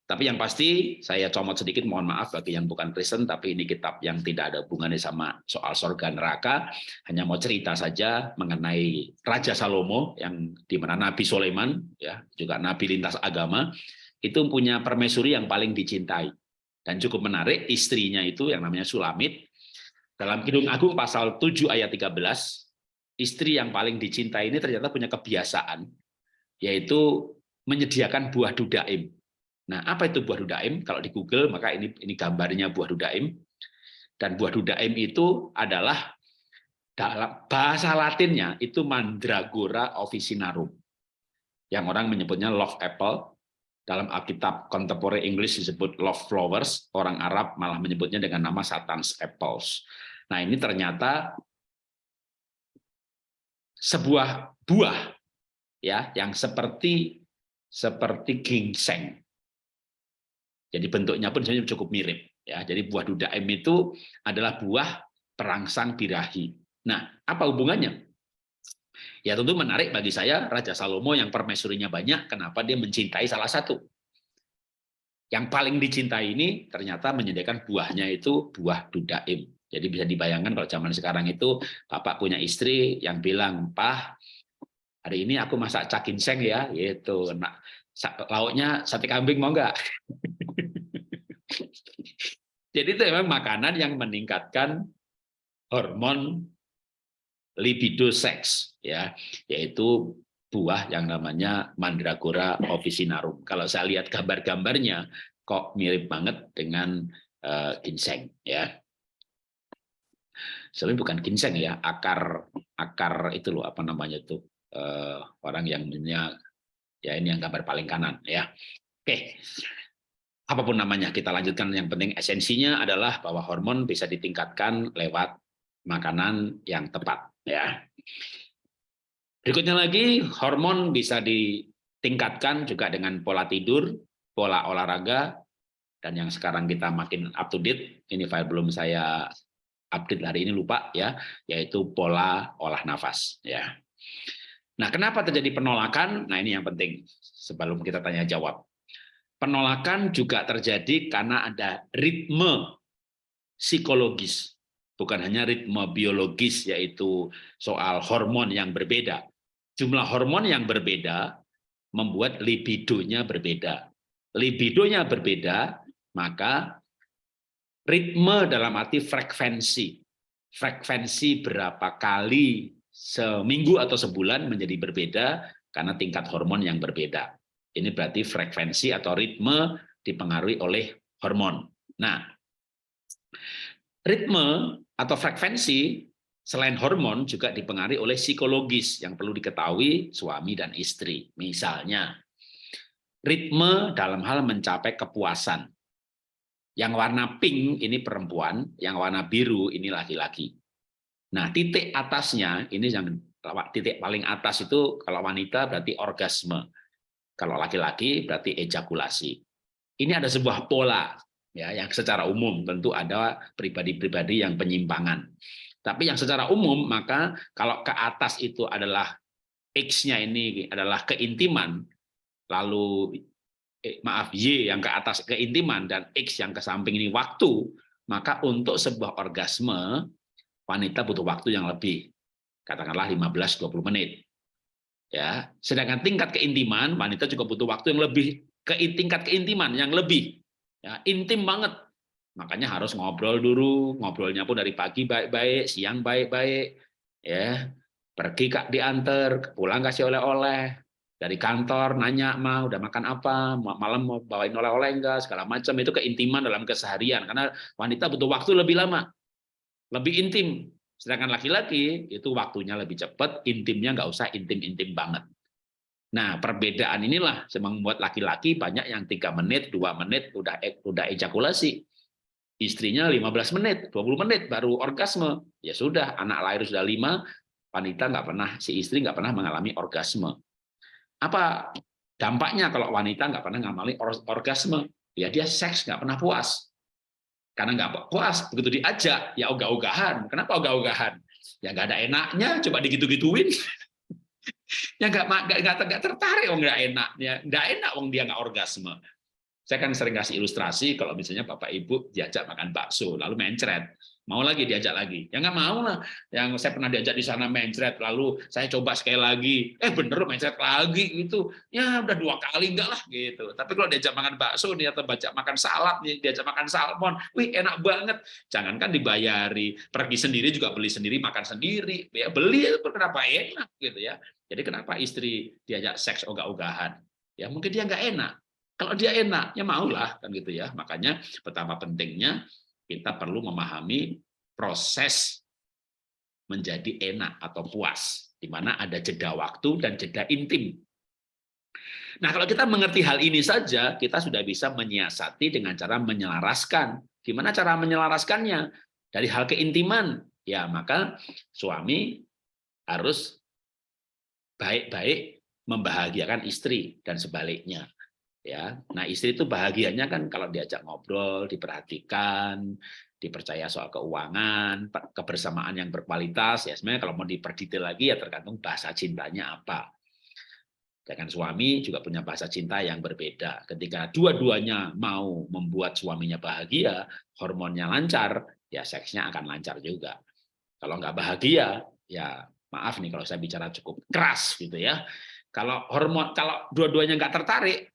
Tapi yang pasti saya comot sedikit, mohon maaf bagi yang bukan Kristen, tapi ini kitab yang tidak ada hubungannya sama soal surga neraka, hanya mau cerita saja mengenai Raja Salomo, yang di mana Nabi Sulaiman, ya juga Nabi lintas agama, itu punya permaisuri yang paling dicintai. Dan cukup menarik, istrinya itu yang namanya Sulamit, dalam Kidung Agung pasal 7 ayat 13, istri yang paling dicintai ini ternyata punya kebiasaan, yaitu menyediakan buah dudaim. Nah, apa itu buah dudaim? Kalau di Google, maka ini ini gambarnya buah dudaim. Dan buah dudaim itu adalah dalam bahasa Latinnya itu Mandragora officinarum. Yang orang menyebutnya love apple. Dalam Alkitab Contemporary English disebut love flowers. Orang Arab malah menyebutnya dengan nama Satan's apples. Nah, ini ternyata sebuah buah ya yang seperti seperti ginseng. Jadi bentuknya pun sebenarnya cukup mirip ya. Jadi buah dudaim itu adalah buah perangsang birahi. Nah, apa hubungannya? Ya tentu menarik bagi saya Raja Salomo yang permaisurinya banyak, kenapa dia mencintai salah satu. yang paling dicintai ini ternyata menyediakan buahnya itu buah dudaim. Jadi bisa dibayangkan kalau zaman sekarang itu bapak punya istri yang bilang, "Pah, hari ini aku masak cakin seng ya." Yaitu nah, lauknya sate kambing mau enggak? Jadi itu memang makanan yang meningkatkan hormon libido seks ya, yaitu buah yang namanya Mandragora officinarum. Kalau saya lihat gambar-gambarnya kok mirip banget dengan uh, ginseng ya. Sebenarnya bukan ginseng ya, akar akar itu loh apa namanya itu uh, orang yang punya ya ini yang gambar paling kanan ya. Oke. Apa pun namanya kita lanjutkan yang penting esensinya adalah bahwa hormon bisa ditingkatkan lewat makanan yang tepat ya. Berikutnya lagi, hormon bisa ditingkatkan juga dengan pola tidur, pola olahraga, dan yang sekarang kita makin up to date, ini file belum saya update hari ini lupa ya, yaitu pola olah nafas ya. Nah, kenapa terjadi penolakan? Nah, ini yang penting sebelum kita tanya jawab. Penolakan juga terjadi karena ada ritme psikologis, bukan hanya ritme biologis yaitu soal hormon yang berbeda, jumlah hormon yang berbeda membuat libidonya berbeda. Libidonya berbeda, maka ritme dalam arti frekuensi. Frekuensi berapa kali seminggu atau sebulan menjadi berbeda karena tingkat hormon yang berbeda. Ini berarti frekuensi atau ritme dipengaruhi oleh hormon. Nah, ritme atau frekuensi Selain hormon juga dipengaruhi oleh psikologis yang perlu diketahui suami dan istri. Misalnya, ritme dalam hal mencapai kepuasan. Yang warna pink ini perempuan, yang warna biru ini laki-laki. Nah, titik atasnya ini yang titik paling atas itu kalau wanita berarti orgasme. Kalau laki-laki berarti ejakulasi. Ini ada sebuah pola ya yang secara umum tentu ada pribadi-pribadi yang penyimpangan. Tapi yang secara umum, maka kalau ke atas itu adalah X-nya ini adalah keintiman, lalu eh, maaf Y yang ke atas keintiman dan X yang ke samping ini waktu, maka untuk sebuah orgasme wanita butuh waktu yang lebih, katakanlah 15-20 menit. Ya, sedangkan tingkat keintiman wanita juga butuh waktu yang lebih ke tingkat keintiman yang lebih ya, intim banget Makanya harus ngobrol dulu, ngobrolnya pun dari pagi baik-baik, siang baik-baik, ya. Pergi kak diantar, pulang kasih oleh-oleh, dari kantor nanya mah udah makan apa, malam mau bawain oleh-oleh enggak, segala macam itu keintiman dalam keseharian karena wanita butuh waktu lebih lama, lebih intim. Sedangkan laki-laki itu waktunya lebih cepat, intimnya nggak usah intim-intim banget. Nah, perbedaan inilah yang membuat laki-laki banyak yang tiga menit, dua menit udah udah ejakulasi istrinya 15 menit, 20 menit baru orgasme. Ya sudah, anak lahir sudah lima, wanita nggak pernah, si istri nggak pernah mengalami orgasme. Apa dampaknya kalau wanita nggak pernah mengalami orgasme? Ya dia seks nggak pernah puas. Karena nggak puas, begitu diajak, ya ogah-ogahan. Kenapa ogah-ogahan? Ya nggak ada enaknya, coba digitu-gituin. ya nggak nggak tertarik, oh nggak enak, ya nggak enak, wong dia nggak orgasme. Saya kan sering kasih ilustrasi kalau misalnya Bapak Ibu diajak makan bakso, lalu mencret, mau lagi diajak lagi. Ya nggak mau lah. Yang saya pernah diajak di sana mencret, lalu saya coba sekali lagi, eh bener mencret lagi gitu. Ya udah dua kali enggak lah gitu. Tapi kalau diajak makan bakso nih atau baca makan salad nih, diajak makan salmon, wih enak banget. Jangankan dibayari, pergi sendiri juga beli sendiri, makan sendiri. Ya beli kenapa enak gitu ya. Jadi kenapa istri diajak seks ogah-ogahan? Ya mungkin dia nggak enak kalau dia enak, ya maulah kan gitu ya. Makanya betapa pentingnya kita perlu memahami proses menjadi enak atau puas, di mana ada jeda waktu dan jeda intim. Nah, kalau kita mengerti hal ini saja, kita sudah bisa menyiasati dengan cara menyelaraskan. Gimana cara menyelaraskannya? Dari hal keintiman, ya maka suami harus baik-baik membahagiakan istri dan sebaliknya ya nah istri itu bahagianya kan kalau diajak ngobrol diperhatikan dipercaya soal keuangan kebersamaan yang berkualitas ya sebenarnya kalau mau diperdetail lagi ya tergantung bahasa cintanya apa Dengan suami juga punya bahasa cinta yang berbeda. Ketika dua-duanya mau membuat suaminya bahagia, hormonnya lancar, ya seksnya akan lancar juga. Kalau nggak bahagia, ya maaf nih kalau saya bicara cukup keras gitu ya. Kalau hormon, kalau dua-duanya nggak tertarik,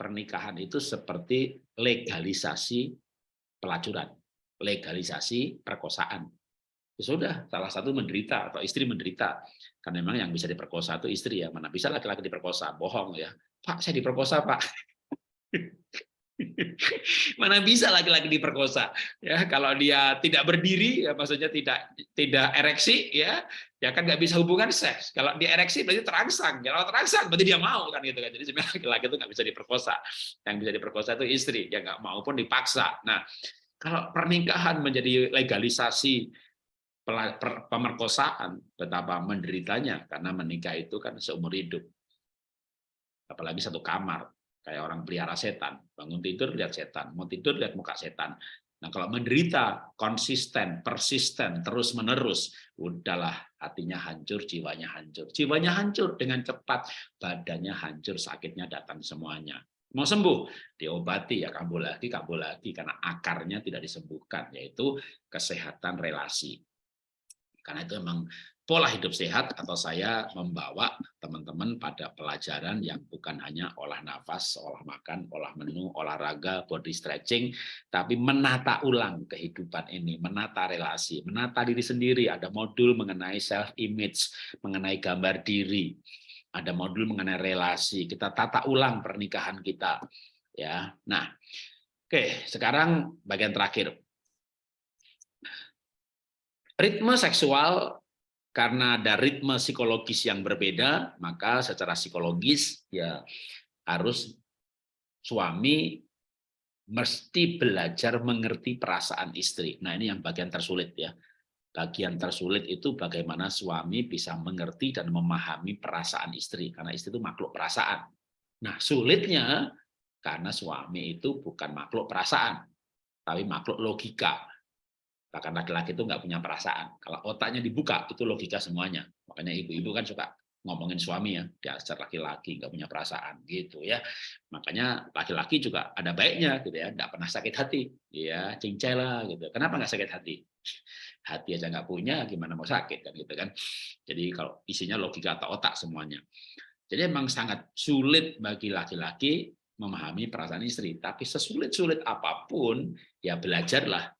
pernikahan itu seperti legalisasi pelacuran, legalisasi perkosaan. Ya sudah, salah satu menderita atau istri menderita. Karena memang yang bisa diperkosa itu istri ya. Mana bisa laki-laki diperkosa? Bohong ya. Pak, saya diperkosa, Pak. Mana bisa laki-laki diperkosa? Ya, kalau dia tidak berdiri, ya maksudnya tidak tidak ereksi, ya, ya kan nggak bisa hubungan seks. Kalau dia ereksi berarti terangsang. Kalau terangsang berarti dia mau kan gitu kan. Jadi sebenarnya laki-laki itu nggak bisa diperkosa. Yang bisa diperkosa itu istri, ya nggak mau pun dipaksa. Nah, kalau pernikahan menjadi legalisasi pemerkosaan, betapa menderitanya karena menikah itu kan seumur hidup. Apalagi satu kamar, kayak orang pelihara setan. Bangun tidur lihat setan. Mau tidur lihat muka setan. Nah kalau menderita konsisten persisten terus menerus udahlah hatinya hancur jiwanya hancur. Jiwanya hancur dengan cepat badannya hancur sakitnya datang semuanya. Mau sembuh? Diobati ya kambuh lagi kambuh lagi karena akarnya tidak disembuhkan yaitu kesehatan relasi. Karena itu memang pola hidup sehat atau saya membawa teman-teman pada pelajaran yang bukan hanya olah nafas, olah makan, olah menu, olahraga, body stretching, tapi menata ulang kehidupan ini, menata relasi, menata diri sendiri. Ada modul mengenai self image, mengenai gambar diri, ada modul mengenai relasi. Kita tata ulang pernikahan kita. Ya, nah, oke. Sekarang bagian terakhir. Ritme seksual karena ada ritme psikologis yang berbeda, maka secara psikologis ya harus suami mesti belajar mengerti perasaan istri. Nah, ini yang bagian tersulit ya. Bagian tersulit itu bagaimana suami bisa mengerti dan memahami perasaan istri karena istri itu makhluk perasaan. Nah, sulitnya karena suami itu bukan makhluk perasaan, tapi makhluk logika. Bahkan laki-laki itu nggak punya perasaan. Kalau otaknya dibuka, itu logika semuanya. Makanya ibu-ibu kan suka ngomongin suami ya, dasar laki-laki nggak punya perasaan gitu ya. Makanya laki-laki juga ada baiknya gitu ya, nggak pernah sakit hati, ya cincai gitu. Kenapa nggak sakit hati? Hati aja nggak punya, gimana mau sakit kan gitu kan? Jadi kalau isinya logika atau otak semuanya. Jadi memang sangat sulit bagi laki-laki memahami perasaan istri. Tapi sesulit-sulit apa pun, ya belajarlah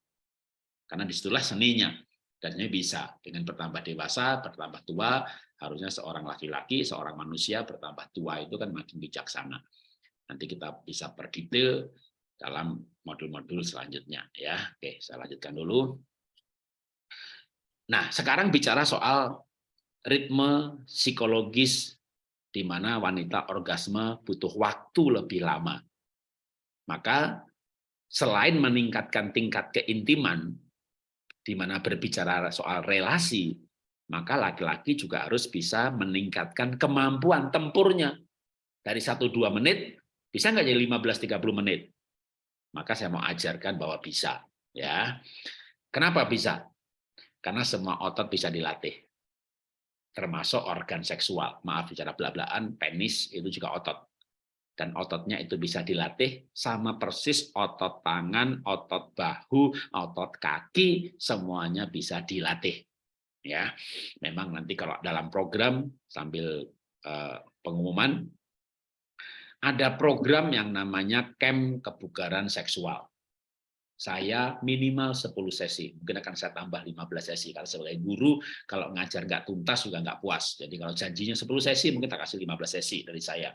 karena di situlah seninya. Dan ini bisa dengan bertambah dewasa, bertambah tua, harusnya seorang laki-laki, seorang manusia bertambah tua itu kan makin bijaksana. Nanti kita bisa perdetail dalam modul-modul selanjutnya ya. Oke, saya lanjutkan dulu. Nah, sekarang bicara soal ritme psikologis di mana wanita orgasme butuh waktu lebih lama. Maka selain meningkatkan tingkat keintiman, di mana berbicara soal relasi, maka laki-laki juga harus bisa meningkatkan kemampuan tempurnya. Dari 1-2 menit, bisa nggak jadi 15-30 menit? Maka saya mau ajarkan bahwa bisa. ya. Kenapa bisa? Karena semua otot bisa dilatih. Termasuk organ seksual. Maaf bicara belak-belakan, penis itu juga otot dan ototnya itu bisa dilatih sama persis otot tangan, otot bahu, otot kaki semuanya bisa dilatih. Ya, memang nanti kalau dalam program sambil uh, pengumuman ada program yang namanya camp kebugaran seksual. Saya minimal 10 sesi, mungkin akan saya tambah 15 sesi. Karena sebagai guru, kalau ngajar nggak tuntas juga nggak puas. Jadi kalau janjinya 10 sesi, mungkin tak kasih 15 sesi dari saya.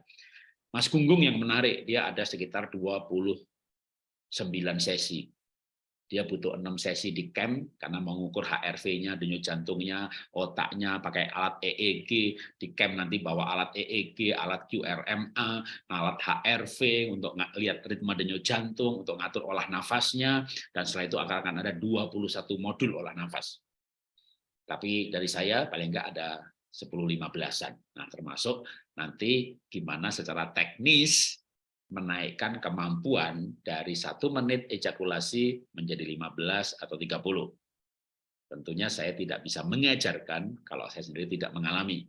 Mas Gunggung yang menarik, dia ada sekitar 29 sesi. Dia butuh 6 sesi di camp karena mengukur HRV-nya, denyut jantungnya, otaknya, pakai alat EEG. Di camp nanti bawa alat EEG, alat QRMA, alat HRV untuk lihat ritme denyut jantung, untuk ngatur olah nafasnya, dan setelah itu akan ada 21 modul olah nafas. Tapi dari saya paling enggak ada 10-15an. Nah, termasuk nanti gimana secara teknis menaikkan kemampuan dari satu menit ejakulasi menjadi 15 atau 30. Tentunya saya tidak bisa mengajarkan kalau saya sendiri tidak mengalami.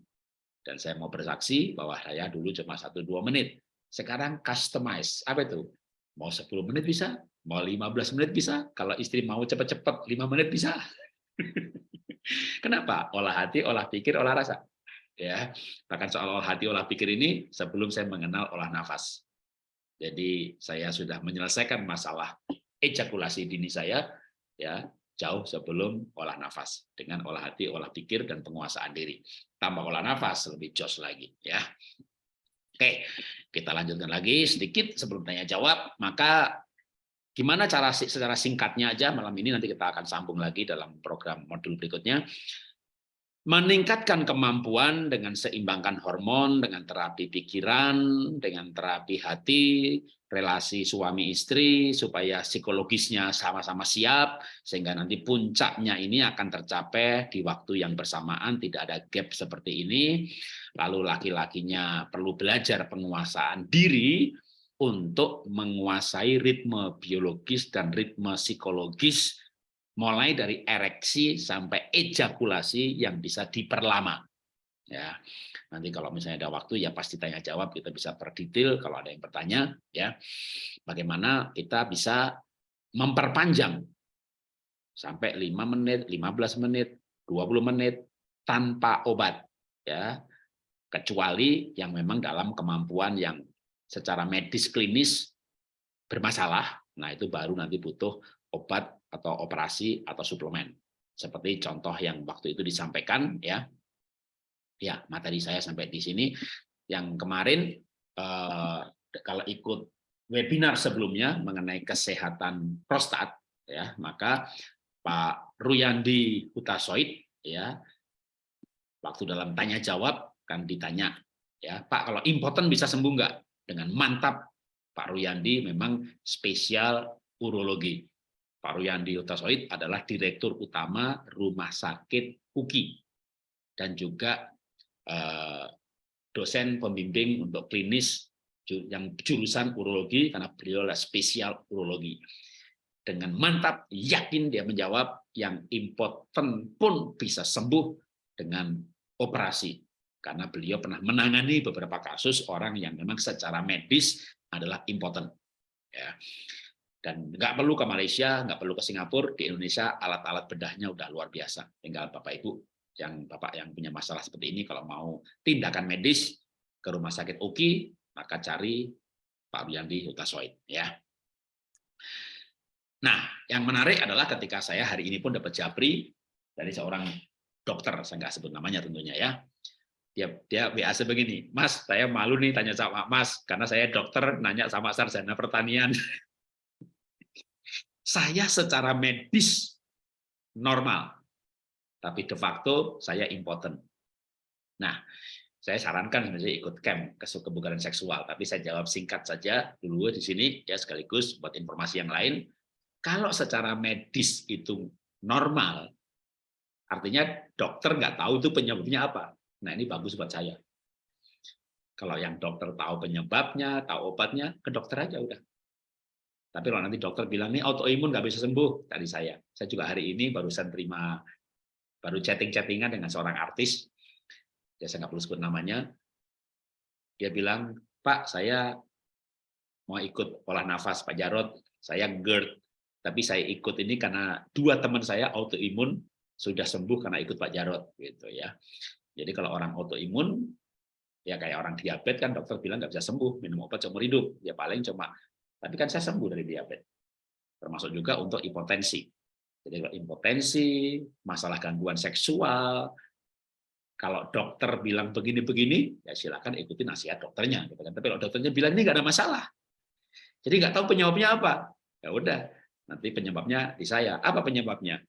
Dan saya mau bersaksi bahwa saya dulu cuma satu dua menit. Sekarang customize. Apa itu? Mau 10 menit bisa, mau 15 menit bisa. Kalau istri mau cepat-cepat 5 menit bisa. Kenapa? Olah hati, olah pikir, olah rasa. Ya, bahkan soal olah hati, olah pikir ini sebelum saya mengenal olah nafas. Jadi saya sudah menyelesaikan masalah ejakulasi dini saya ya jauh sebelum olah nafas dengan olah hati, olah pikir dan penguasaan diri. Tambah olah nafas lebih jos lagi ya. Oke, kita lanjutkan lagi sedikit sebelum tanya jawab. Maka gimana cara secara singkatnya aja malam ini nanti kita akan sambung lagi dalam program modul berikutnya meningkatkan kemampuan dengan seimbangkan hormon, dengan terapi pikiran, dengan terapi hati, relasi suami istri, supaya psikologisnya sama-sama siap, sehingga nanti puncaknya ini akan tercapai di waktu yang bersamaan, tidak ada gap seperti ini. Lalu laki-lakinya perlu belajar penguasaan diri untuk menguasai ritme biologis dan ritme psikologis mulai dari ereksi sampai ejakulasi yang bisa diperlama. Ya, nanti kalau misalnya ada waktu ya pasti tanya jawab kita bisa perdetail kalau ada yang bertanya ya. Bagaimana kita bisa memperpanjang sampai 5 menit, 15 menit, 20 menit tanpa obat ya. Kecuali yang memang dalam kemampuan yang secara medis klinis bermasalah. Nah, itu baru nanti butuh obat atau operasi atau suplemen. Seperti contoh yang waktu itu disampaikan ya. Ya, materi saya sampai di sini. Yang kemarin eh, kalau ikut webinar sebelumnya mengenai kesehatan prostat ya, maka Pak Ruyandi Hutasoid ya waktu dalam tanya jawab kan ditanya ya Pak kalau impoten bisa sembuh enggak dengan mantap Pak Ruyandi memang spesial urologi Pak Ruyandi Utasoid adalah Direktur Utama Rumah Sakit UKI dan juga eh, dosen pembimbing untuk klinis yang jurusan urologi karena beliau adalah spesial urologi. Dengan mantap, yakin dia menjawab yang impoten pun bisa sembuh dengan operasi. Karena beliau pernah menangani beberapa kasus orang yang memang secara medis adalah impoten. Ya. Dan nggak perlu ke Malaysia, nggak perlu ke Singapura, di Indonesia alat-alat bedahnya udah luar biasa. Tinggal Bapak Ibu yang Bapak yang punya masalah seperti ini, kalau mau tindakan medis ke rumah sakit UKI, maka cari Pak Wiyandi Hutasoid. Ya. Nah, yang menarik adalah ketika saya hari ini pun dapat japri dari seorang dokter, saya nggak sebut namanya tentunya ya. Dia dia biasa begini, Mas, saya malu nih tanya sama Mas, karena saya dokter nanya sama sarjana pertanian. saya secara medis normal, tapi de facto saya impotent. Nah, saya sarankan sebenarnya ikut camp ke kebugaran seksual, tapi saya jawab singkat saja dulu di sini ya sekaligus buat informasi yang lain. Kalau secara medis itu normal, artinya dokter nggak tahu itu penyebabnya apa. Nah ini bagus buat saya. Kalau yang dokter tahu penyebabnya, tahu obatnya, ke dokter aja udah. Tapi kalau nanti dokter bilang nih autoimun nggak bisa sembuh, tadi saya. Saya juga hari ini barusan terima baru chatting-chattingan dengan seorang artis, ya saya nggak perlu sebut namanya. Dia bilang, Pak, saya mau ikut olah nafas Pak Jarot, saya GERD, tapi saya ikut ini karena dua teman saya autoimun sudah sembuh karena ikut Pak Jarot, gitu ya. Jadi kalau orang autoimun, ya kayak orang diabetes kan dokter bilang nggak bisa sembuh, minum obat seumur hidup, ya paling cuma tapi kan saya sembuh dari diabetes. Termasuk juga untuk hipotensi. Jadi kalau impotensi, masalah gangguan seksual, kalau dokter bilang begini-begini, ya silakan ikuti nasihat dokternya. Gitu kan. Tapi kalau dokternya bilang ini nggak ada masalah, jadi nggak tahu penyebabnya apa, ya udah nanti penyebabnya di saya. Apa penyebabnya?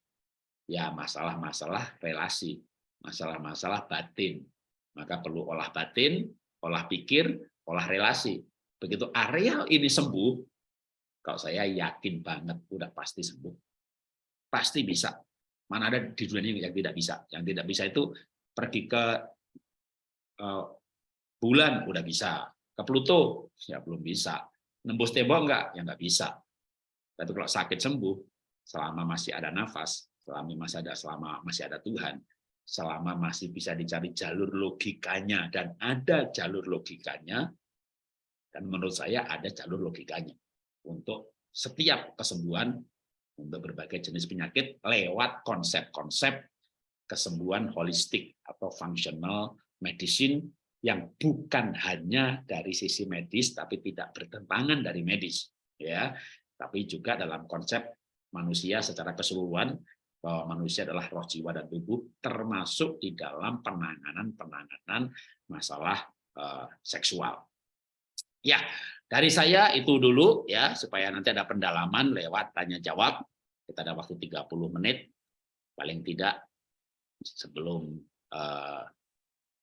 Ya masalah-masalah relasi, masalah-masalah batin. Maka perlu olah batin, olah pikir, olah relasi. Begitu areal ini sembuh, kalau saya yakin banget udah pasti sembuh. Pasti bisa. Mana ada di dunia ini yang tidak bisa. Yang tidak bisa itu pergi ke uh, bulan udah bisa, ke Pluto ya belum bisa. Nembus tembok enggak? Ya enggak bisa. Tapi kalau sakit sembuh selama masih ada nafas, selama masih ada selama masih ada Tuhan, selama masih bisa dicari jalur logikanya dan ada jalur logikanya dan menurut saya ada jalur logikanya untuk setiap kesembuhan untuk berbagai jenis penyakit lewat konsep-konsep kesembuhan holistik atau functional medicine yang bukan hanya dari sisi medis tapi tidak bertentangan dari medis ya tapi juga dalam konsep manusia secara keseluruhan bahwa manusia adalah roh jiwa dan tubuh termasuk di dalam penanganan-penanganan masalah uh, seksual. Ya, dari saya itu dulu ya supaya nanti ada pendalaman lewat tanya jawab. Kita ada waktu 30 menit paling tidak sebelum uh,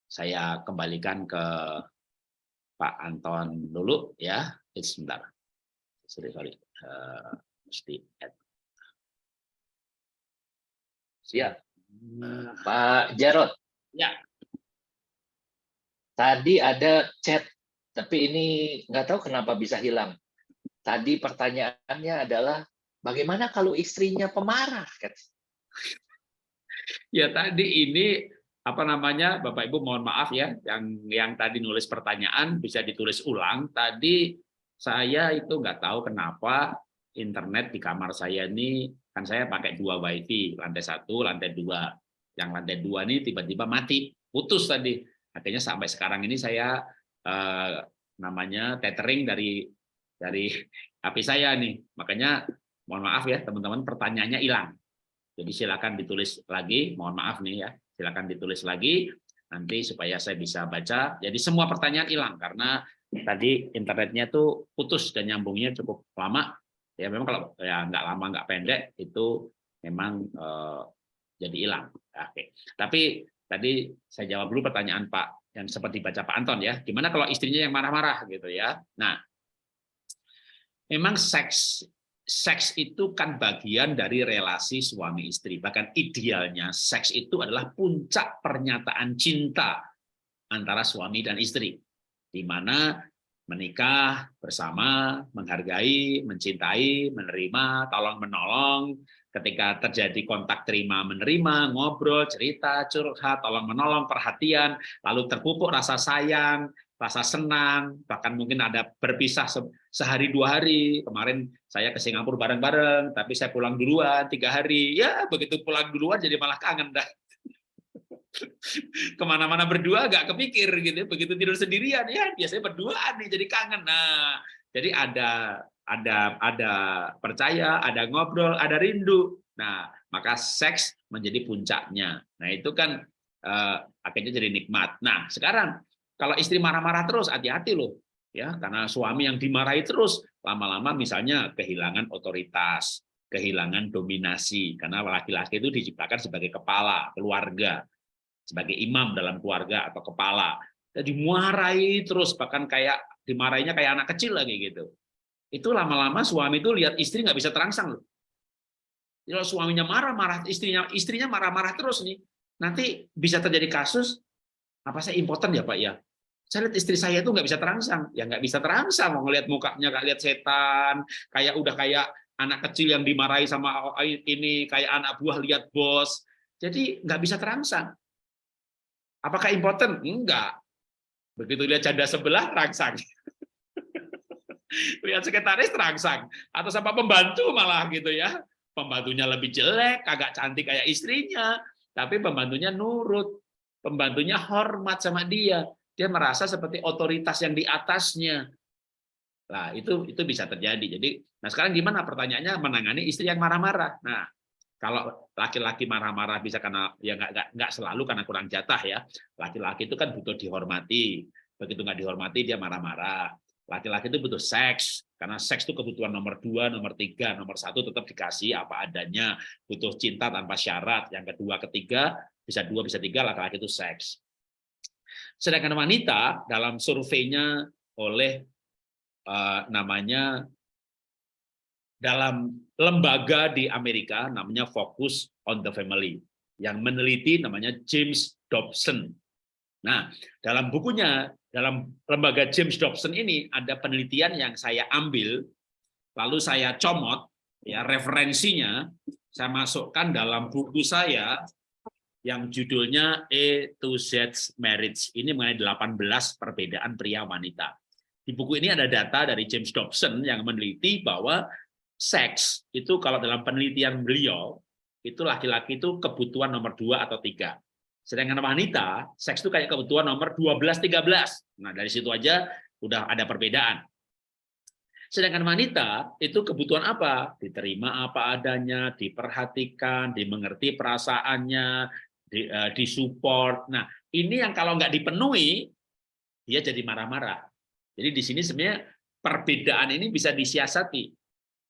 saya kembalikan ke Pak Anton dulu ya. Sebentar. Sorry, sorry. Uh, mesti add Siap. Pak Jarot. Ya. Tadi ada chat, tapi ini nggak tahu kenapa bisa hilang. Tadi pertanyaannya adalah bagaimana kalau istrinya pemarah? Ya tadi ini apa namanya Bapak Ibu mohon maaf ya yang yang tadi nulis pertanyaan bisa ditulis ulang. Tadi saya itu nggak tahu kenapa internet di kamar saya ini kan saya pakai dua wifi lantai satu lantai dua yang lantai dua ini tiba-tiba mati putus tadi akhirnya sampai sekarang ini saya eh, namanya tethering dari dari HP saya nih. Makanya mohon maaf ya teman-teman pertanyaannya hilang. Jadi silakan ditulis lagi mohon maaf nih ya. Silakan ditulis lagi nanti supaya saya bisa baca. Jadi semua pertanyaan hilang karena tadi internetnya tuh putus dan nyambungnya cukup lama. Ya memang kalau ya nggak lama nggak pendek itu memang eh, jadi hilang. Oke. Tapi tadi saya jawab dulu pertanyaan Pak yang seperti baca Pak Anton ya. Gimana kalau istrinya yang marah-marah gitu ya? Nah, memang seks seks itu kan bagian dari relasi suami istri. Bahkan idealnya seks itu adalah puncak pernyataan cinta antara suami dan istri. Di mana menikah bersama, menghargai, mencintai, menerima, tolong-menolong, ketika terjadi kontak terima menerima, ngobrol, cerita, curhat, tolong-menolong, perhatian, lalu terpupuk rasa sayang, rasa senang, bahkan mungkin ada berpisah sehari dua hari. Kemarin saya ke Singapura bareng-bareng, tapi saya pulang duluan tiga hari. Ya begitu pulang duluan jadi malah kangen dah ke mana-mana berdua gak kepikir gitu ya. begitu tidur sendirian ya biasanya berduaan nih jadi kangen nah jadi ada ada ada percaya ada ngobrol ada rindu. Nah maka seks menjadi puncaknya. Nah itu kan uh, akhirnya jadi nikmat. Nah sekarang kalau istri marah-marah terus hati-hati loh ya. Karena suami yang dimarahi terus lama-lama misalnya kehilangan otoritas kehilangan dominasi. Karena laki-laki itu diciptakan sebagai kepala keluarga sebagai imam dalam keluarga atau kepala. Jadi dimarahi terus bahkan kayak dimarahinya kayak anak kecil lagi gitu. Itu lama-lama suami itu lihat istri nggak bisa terangsang loh. Kalau suaminya marah-marah, istrinya istrinya marah-marah terus nih, nanti bisa terjadi kasus apa saya impoten ya Pak ya. Saya lihat istri saya itu nggak bisa terangsang, ya nggak bisa terangsang mau ngelihat mukanya kayak lihat setan, kayak udah kayak anak kecil yang dimarahi sama ini, kayak anak buah lihat bos. Jadi nggak bisa terangsang. Apakah important? Enggak. Begitu lihat janda sebelah, terangsang. Lihat sekretaris, terangsang. Atau sama pembantu malah gitu ya. Pembantunya lebih jelek, agak cantik kayak istrinya. Tapi pembantunya nurut. Pembantunya hormat sama dia. Dia merasa seperti otoritas yang di atasnya. Nah, itu itu bisa terjadi. Jadi, nah sekarang gimana pertanyaannya menangani istri yang marah-marah. Nah, kalau laki-laki marah-marah bisa karena ya nggak nggak selalu karena kurang jatah ya. Laki-laki itu kan butuh dihormati. Begitu nggak dihormati dia marah-marah. Laki-laki itu butuh seks karena seks itu kebutuhan nomor dua, nomor tiga, nomor satu tetap dikasih apa adanya. Butuh cinta tanpa syarat. Yang kedua, ketiga bisa dua, bisa tiga laki-laki itu seks. Sedangkan wanita dalam surveinya oleh uh, namanya dalam lembaga di Amerika namanya Focus on the Family yang meneliti namanya James Dobson. Nah, dalam bukunya dalam lembaga James Dobson ini ada penelitian yang saya ambil lalu saya comot ya referensinya saya masukkan dalam buku saya yang judulnya A to Z Marriage. Ini mengenai 18 perbedaan pria wanita. Di buku ini ada data dari James Dobson yang meneliti bahwa seks itu kalau dalam penelitian beliau itu laki-laki itu kebutuhan nomor dua atau tiga. Sedangkan wanita, seks itu kayak kebutuhan nomor 12-13. Nah, dari situ aja udah ada perbedaan. Sedangkan wanita itu kebutuhan apa? Diterima apa adanya, diperhatikan, dimengerti perasaannya, di, uh, disupport. Nah, ini yang kalau nggak dipenuhi, dia jadi marah-marah. Jadi di sini sebenarnya perbedaan ini bisa disiasati.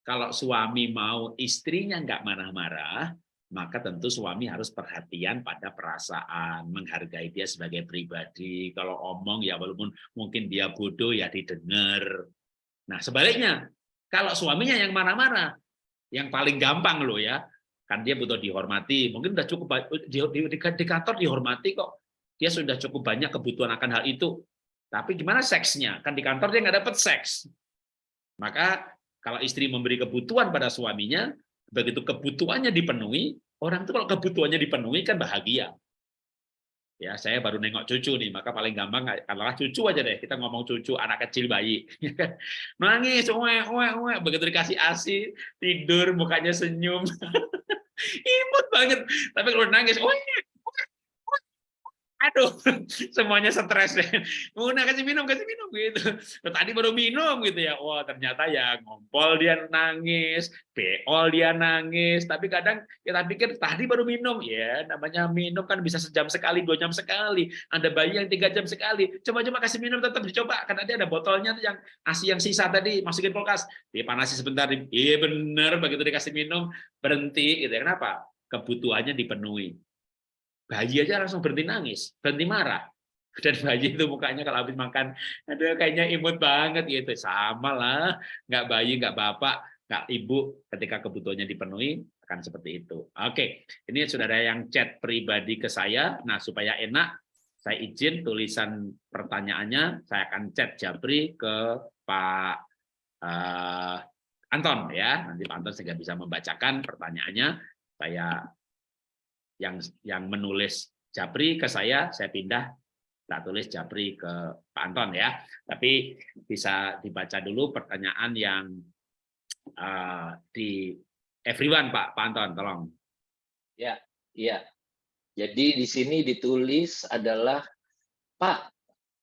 Kalau suami mau istrinya nggak marah-marah, maka tentu suami harus perhatian pada perasaan, menghargai dia sebagai pribadi. Kalau omong ya walaupun mungkin dia bodoh ya didengar. Nah sebaliknya, kalau suaminya yang marah-marah, yang paling gampang loh ya, kan dia butuh dihormati. Mungkin sudah cukup di, di, di kantor dihormati kok. Dia sudah cukup banyak kebutuhan akan hal itu. Tapi gimana seksnya? Kan di kantor dia nggak dapat seks. Maka kalau istri memberi kebutuhan pada suaminya, begitu kebutuhannya dipenuhi, Orang itu kalau kebutuhannya dipenuhi kan bahagia. Ya, saya baru nengok cucu nih, maka paling gampang adalah cucu aja deh. Kita ngomong cucu anak kecil bayi. Nangis, uwe, uwe, uwe. begitu dikasih ASI, tidur, mukanya senyum. Imut banget. Tapi kalau nangis, uwe, aduh semuanya stres deh. Mau kasih minum kasih minum gitu. Tadi baru minum gitu ya. Wah ternyata ya ngompol dia nangis beol dia nangis. Tapi kadang kita pikir tadi baru minum. Ya namanya minum kan bisa sejam sekali dua jam sekali. Ada bayi yang tiga jam sekali. Coba-coba kasih minum tetap dicoba. Karena dia ada botolnya yang asi yang sisa tadi masukin kulkas. Dipanasi sebentar iya bener begitu dikasih minum berhenti gitu ya. Kenapa? Kebutuhannya dipenuhi bayi aja langsung berhenti nangis, berhenti marah. Dan bayi itu mukanya kalau habis makan, ada kayaknya imut banget gitu. Sama lah, nggak bayi, nggak bapak, nggak ibu, ketika kebutuhannya dipenuhi, akan seperti itu. Oke, ini sudah ada yang chat pribadi ke saya. Nah, supaya enak, saya izin tulisan pertanyaannya, saya akan chat Jabri ke Pak uh, Anton ya. Nanti Pak Anton sehingga bisa membacakan pertanyaannya. Saya yang yang menulis Japri ke saya, saya pindah tak tulis Japri ke Pak Anton ya. Tapi bisa dibaca dulu pertanyaan yang uh, di everyone Pak, Pak Anton, tolong. Ya, iya. Jadi di sini ditulis adalah Pak,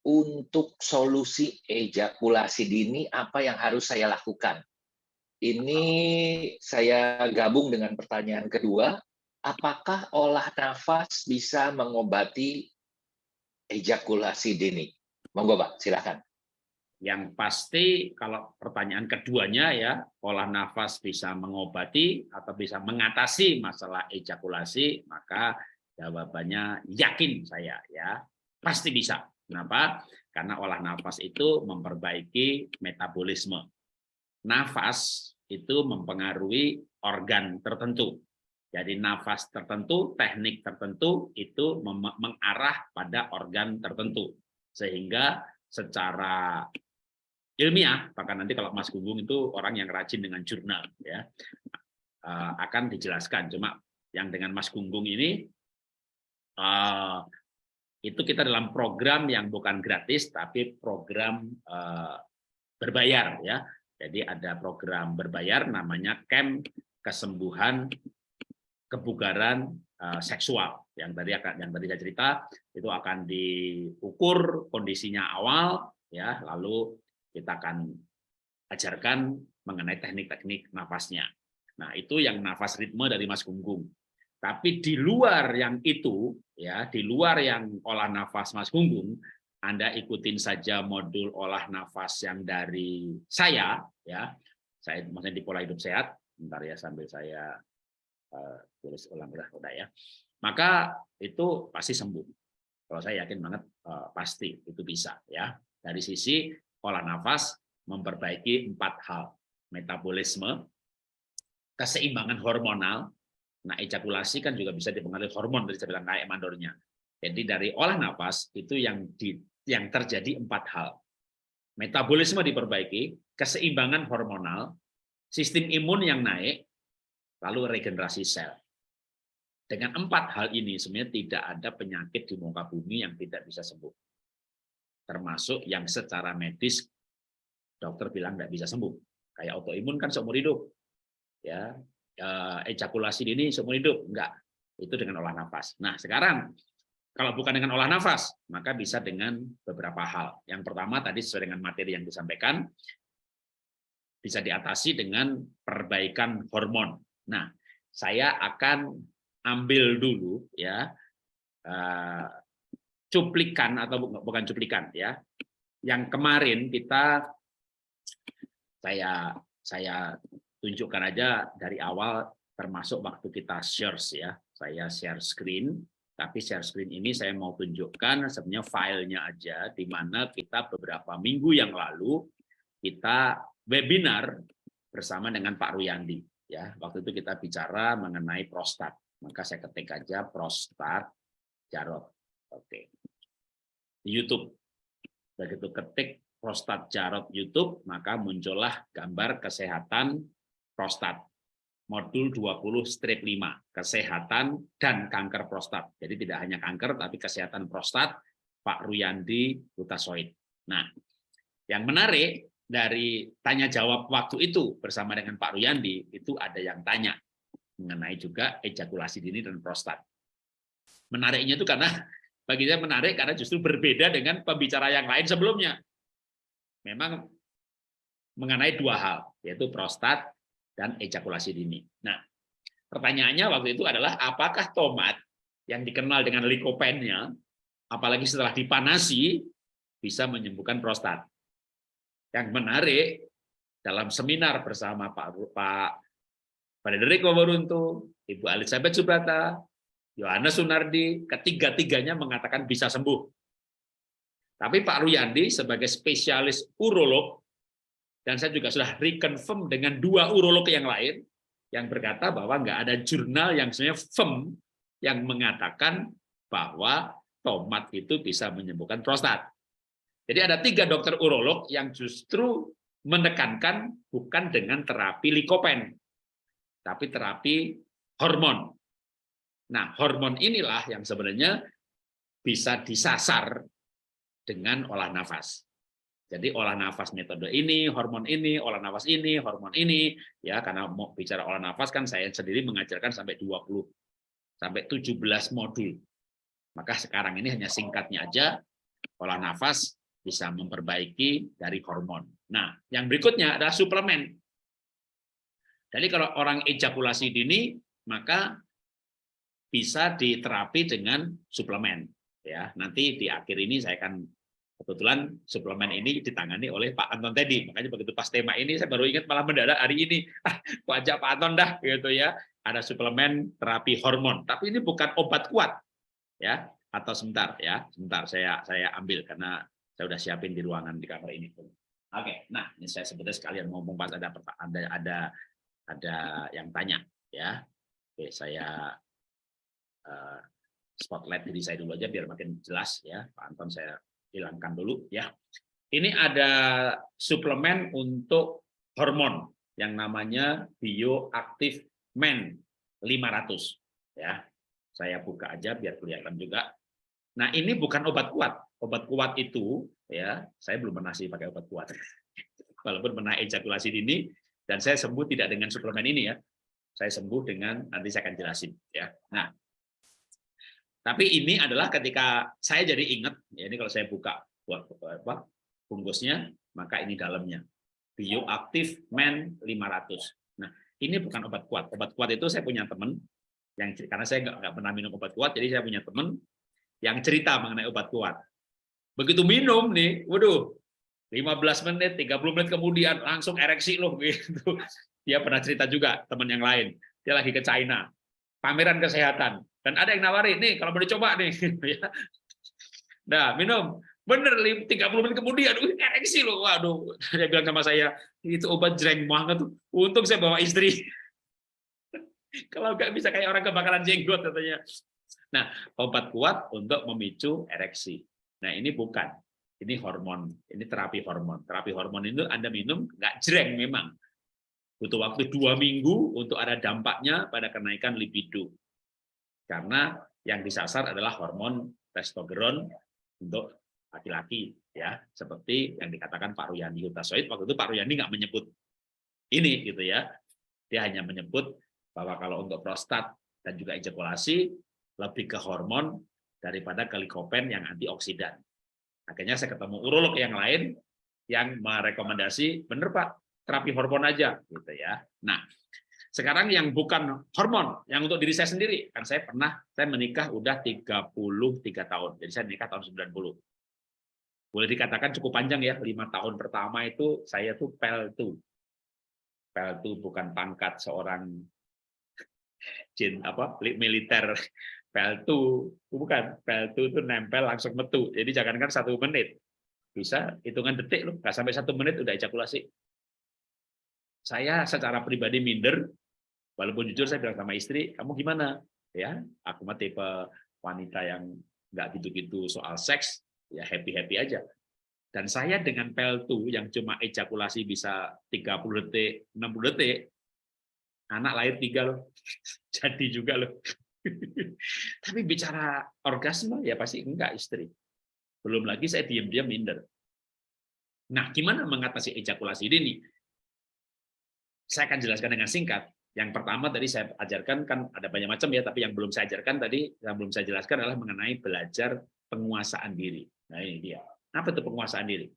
untuk solusi ejakulasi dini apa yang harus saya lakukan? Ini saya gabung dengan pertanyaan kedua apakah olah nafas bisa mengobati ejakulasi dini? Monggo, Pak, silakan. Yang pasti kalau pertanyaan keduanya ya, olah nafas bisa mengobati atau bisa mengatasi masalah ejakulasi, maka jawabannya yakin saya ya, pasti bisa. Kenapa? Karena olah nafas itu memperbaiki metabolisme. Nafas itu mempengaruhi organ tertentu jadi nafas tertentu, teknik tertentu itu mengarah pada organ tertentu. Sehingga secara ilmiah, bahkan nanti kalau Mas Gunggung itu orang yang rajin dengan jurnal, ya eh, akan dijelaskan. Cuma yang dengan Mas Gunggung ini, eh, itu kita dalam program yang bukan gratis, tapi program eh, berbayar. ya. Jadi ada program berbayar namanya Camp Kesembuhan kebugaran uh, seksual yang tadi akan yang tadi saya cerita itu akan diukur kondisinya awal ya lalu kita akan ajarkan mengenai teknik-teknik nafasnya. Nah, itu yang nafas ritme dari Mas Gunggung. Tapi di luar yang itu ya, di luar yang olah nafas Mas Gunggung, Anda ikutin saja modul olah nafas yang dari saya ya. Saya maksudnya di pola hidup sehat. Bentar ya sambil saya Eh, tulis ulang udah udah ya. Maka itu pasti sembuh. Kalau saya yakin banget uh, pasti itu bisa ya. Dari sisi pola nafas memperbaiki empat hal. Metabolisme keseimbangan hormonal. Nah ejakulasi kan juga bisa dipengaruhi hormon dari saya bilang kayak mandornya. Jadi dari olah nafas itu yang di yang terjadi empat hal. Metabolisme diperbaiki keseimbangan hormonal sistem imun yang naik lalu regenerasi sel. Dengan empat hal ini sebenarnya tidak ada penyakit di muka bumi yang tidak bisa sembuh. Termasuk yang secara medis dokter bilang tidak bisa sembuh. Kayak autoimun kan seumur hidup. Ya, eh, ejakulasi dini seumur hidup enggak. Itu dengan olah nafas. Nah, sekarang kalau bukan dengan olah nafas, maka bisa dengan beberapa hal. Yang pertama tadi sesuai dengan materi yang disampaikan, bisa diatasi dengan perbaikan hormon. Nah, saya akan ambil dulu ya uh, cuplikan atau bukan cuplikan ya. Yang kemarin kita saya saya tunjukkan aja dari awal termasuk waktu kita share ya. Saya share screen tapi share screen ini saya mau tunjukkan sebenarnya filenya aja, di mana kita beberapa minggu yang lalu kita webinar bersama dengan Pak Ruyandi. Ya, waktu itu kita bicara mengenai prostat. Maka saya ketik aja prostat Jarot. Oke. Di YouTube. Begitu ketik prostat Jarot YouTube, maka muncullah gambar kesehatan prostat modul 20 strip 5 kesehatan dan kanker prostat. Jadi tidak hanya kanker tapi kesehatan prostat Pak Ruyandi Butasoid. Nah, yang menarik dari tanya jawab waktu itu bersama dengan Pak Ruyandi itu ada yang tanya mengenai juga ejakulasi dini dan prostat. Menariknya itu karena bagi saya menarik karena justru berbeda dengan pembicara yang lain sebelumnya. Memang mengenai dua hal, yaitu prostat dan ejakulasi dini. Nah, pertanyaannya waktu itu adalah apakah tomat yang dikenal dengan likopennya, apalagi setelah dipanasi, bisa menyembuhkan prostat. Yang menarik, dalam seminar bersama Pak Pak Frederico Waruntu, Ibu Elizabeth Subrata, Yohanes Sunardi, ketiga-tiganya mengatakan bisa sembuh. Tapi Pak Ruyandi sebagai spesialis urolog dan saya juga sudah reconfirm dengan dua urolog yang lain yang berkata bahwa nggak ada jurnal yang sebenarnya firm yang mengatakan bahwa tomat itu bisa menyembuhkan prostat. Jadi ada tiga dokter urolog yang justru menekankan bukan dengan terapi likopen, tapi terapi hormon. Nah, hormon inilah yang sebenarnya bisa disasar dengan olah nafas. Jadi olah nafas metode ini, hormon ini, olah nafas ini, hormon ini, ya karena mau bicara olah nafas kan saya sendiri mengajarkan sampai 20 sampai 17 modul. Maka sekarang ini hanya singkatnya aja olah nafas bisa memperbaiki dari hormon. Nah, yang berikutnya adalah suplemen. Jadi kalau orang ejakulasi dini, maka bisa diterapi dengan suplemen. Ya, nanti di akhir ini saya akan Kebetulan suplemen ini ditangani oleh Pak Anton tadi, makanya begitu pas tema ini saya baru ingat malah mendadak hari ini, ah, ajak Pak Anton dah gitu ya. Ada suplemen terapi hormon, tapi ini bukan obat kuat ya. Atau sebentar ya, sebentar saya saya ambil karena saya udah siapin di ruangan di kamar ini. Oke, nah ini saya sebetulnya sekalian ngomong pas ada ada ada ada yang tanya ya. Oke, saya uh, spotlight diri saya dulu aja biar makin jelas ya. Pak Anton saya hilangkan dulu ya. Ini ada suplemen untuk hormon yang namanya bioaktif men 500 ya. Saya buka aja biar kelihatan juga. Nah, ini bukan obat kuat. Obat kuat itu ya, saya belum pernah sih pakai obat kuat. Walaupun pernah ejakulasi dini dan saya sembuh tidak dengan suplemen ini ya. Saya sembuh dengan nanti saya akan jelasin ya. Nah, tapi ini adalah ketika saya jadi ingat, ya ini kalau saya buka buat apa bungkusnya, maka ini dalamnya. Bioaktif Men 500. Nah, ini bukan obat kuat. Obat kuat itu saya punya teman yang karena saya nggak, nggak pernah minum obat kuat, jadi saya punya teman yang cerita mengenai obat kuat. Begitu minum nih, waduh, 15 menit, 30 menit kemudian langsung ereksi loh gitu. Dia pernah cerita juga teman yang lain. Dia lagi ke China, pameran kesehatan dan ada yang nawarin, nih kalau mau dicoba nih. Ya. nah, minum. Bener, 30 menit kemudian, uh, ereksi loh. Waduh, dia bilang sama saya, itu obat jreng banget tuh. Untung saya bawa istri. kalau nggak bisa kayak orang kebakaran jenggot katanya. Nah, obat kuat untuk memicu ereksi. Nah, ini bukan. Ini hormon, ini terapi hormon. Terapi hormon itu Anda minum nggak jreng memang. Butuh waktu dua minggu untuk ada dampaknya pada kenaikan libido. Karena yang disasar adalah hormon testosteron untuk laki-laki ya seperti yang dikatakan Pak Ruyani Hutasoid waktu itu Pak Ruyani nggak menyebut ini gitu ya dia hanya menyebut bahwa kalau untuk prostat dan juga ejakulasi lebih ke hormon daripada ke likopen yang antioksidan akhirnya saya ketemu urolog yang lain yang merekomendasi bener Pak terapi hormon aja gitu ya. Nah sekarang yang bukan hormon yang untuk diri saya sendiri. Kan saya pernah saya menikah udah 33 tahun jadi saya nikah tahun 90 boleh dikatakan cukup panjang ya, lima tahun pertama itu saya tuh peltu. Peltu bukan pangkat seorang jin apa militer peltu bukan. Peltu itu nempel langsung metu. Jadi jangankan satu menit. Bisa hitungan detik loh. Nggak sampai satu menit udah ejakulasi. Saya secara pribadi minder. Walaupun jujur saya bilang sama istri kamu gimana? Ya aku mah tipe wanita yang nggak gitu-gitu soal seks. Ya happy-happy aja. Dan saya dengan peltu yang cuma ejakulasi bisa 30 detik, 60 detik, anak lahir tiga loh, jadi juga loh. Tapi bicara orgasme ya pasti enggak istri. Belum lagi saya diam-diam minder. Nah, gimana mengatasi ejakulasi ini? Saya akan jelaskan dengan singkat. Yang pertama tadi saya ajarkan kan ada banyak macam ya, tapi yang belum saya ajarkan tadi, yang belum saya jelaskan adalah mengenai belajar penguasaan diri. Nah ini dia. Apa itu penguasaan diri?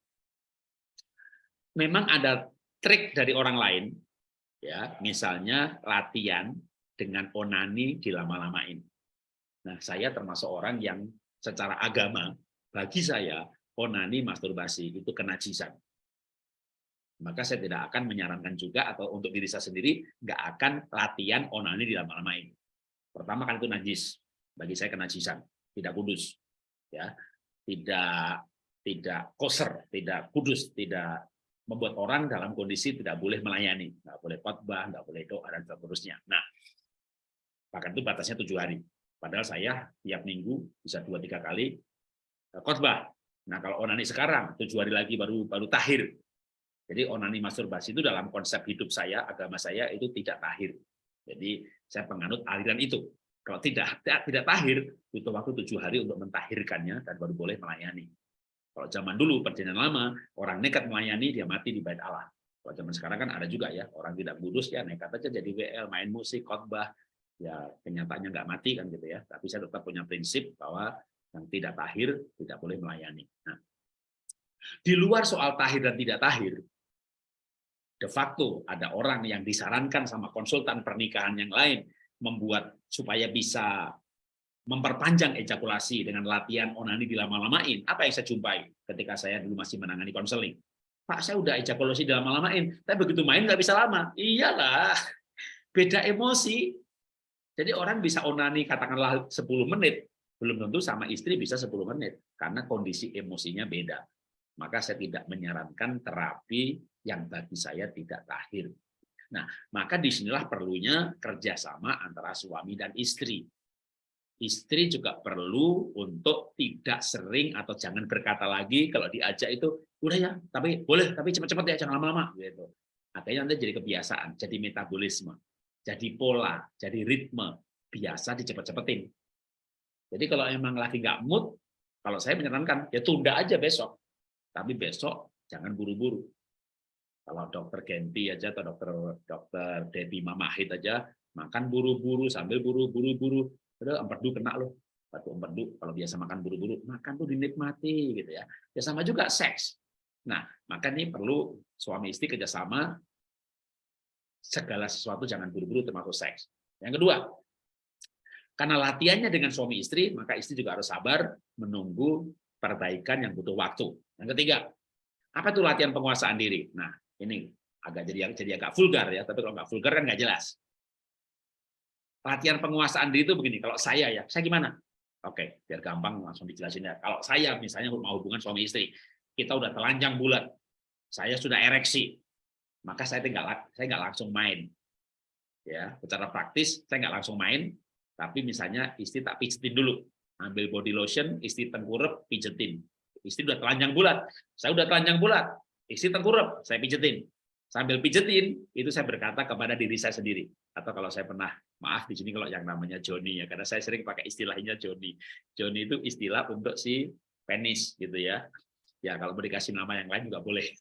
Memang ada trik dari orang lain, ya misalnya latihan dengan onani dilama-lamain. Nah saya termasuk orang yang secara agama, bagi saya onani masturbasi itu kenajisan. Maka saya tidak akan menyarankan juga atau untuk diri saya sendiri nggak akan latihan onani dilama-lamain. Pertama kan itu najis, bagi saya kenajisan, tidak kudus. Ya, tidak tidak koser, tidak kudus, tidak membuat orang dalam kondisi tidak boleh melayani, nggak boleh khotbah, nggak boleh doa dan seterusnya. Nah, bahkan itu batasnya tujuh hari. Padahal saya tiap minggu bisa dua tiga kali eh, khotbah. Nah, kalau onani sekarang tujuh hari lagi baru baru tahir. Jadi onani masturbasi itu dalam konsep hidup saya, agama saya itu tidak tahir. Jadi saya penganut aliran itu. Kalau tidak tidak, tahir, butuh waktu tujuh hari untuk mentahirkannya dan baru boleh melayani. Kalau zaman dulu perjanjian lama, orang nekat melayani dia mati di bait Allah. Kalau zaman sekarang kan ada juga ya orang tidak kudus ya nekat aja jadi WL, main musik, khotbah, ya kenyataannya nggak mati kan gitu ya. Tapi saya tetap punya prinsip bahwa yang tidak tahir tidak boleh melayani. Nah, di luar soal tahir dan tidak tahir, de facto ada orang yang disarankan sama konsultan pernikahan yang lain membuat supaya bisa memperpanjang ejakulasi dengan latihan onani dilama-lamain. Apa yang saya jumpai ketika saya dulu masih menangani konseling? Pak, saya udah ejakulasi dilama-lamain, tapi begitu main nggak bisa lama. Iyalah, beda emosi. Jadi orang bisa onani katakanlah 10 menit, belum tentu sama istri bisa 10 menit, karena kondisi emosinya beda. Maka saya tidak menyarankan terapi yang bagi saya tidak tahir. Nah, maka di sinilah perlunya kerjasama antara suami dan istri. Istri juga perlu untuk tidak sering atau jangan berkata lagi kalau diajak itu, udah ya, tapi boleh, tapi cepat-cepat ya, jangan lama-lama. gitu. Akhirnya nanti jadi kebiasaan, jadi metabolisme, jadi pola, jadi ritme, biasa dicepet-cepetin. Jadi kalau emang lagi nggak mood, kalau saya menyarankan, ya tunda aja besok. Tapi besok jangan buru-buru. Kalau dokter Genti aja atau dokter dokter Debbie Mamahit aja makan buru-buru sambil buru-buru-buru, udah empedu kena loh. Batu empedu kalau biasa makan buru-buru, makan tuh dinikmati gitu ya. Ya sama juga seks. Nah, maka ini perlu suami istri kerjasama segala sesuatu jangan buru-buru termasuk seks. Yang kedua, karena latihannya dengan suami istri, maka istri juga harus sabar menunggu perbaikan yang butuh waktu. Yang ketiga, apa itu latihan penguasaan diri? Nah, ini agak jadi jadi agak vulgar ya, tapi kalau nggak vulgar kan nggak jelas. Latihan penguasaan diri itu begini, kalau saya ya, saya gimana? Oke, biar gampang langsung dijelasin ya. Kalau saya misalnya mau hubungan suami istri, kita udah telanjang bulat, saya sudah ereksi, maka saya tinggal saya nggak langsung main. Ya, secara praktis saya nggak langsung main, tapi misalnya istri tak pijetin dulu, ambil body lotion, istri tengkurap, pijetin. Istri udah telanjang bulat, saya udah telanjang bulat, Istri tengkurap, saya pijetin. sambil pijetin itu saya berkata kepada diri saya sendiri atau kalau saya pernah maaf di sini kalau yang namanya Joni ya karena saya sering pakai istilahnya Joni Joni itu istilah untuk si penis gitu ya ya kalau mau dikasih nama yang lain juga boleh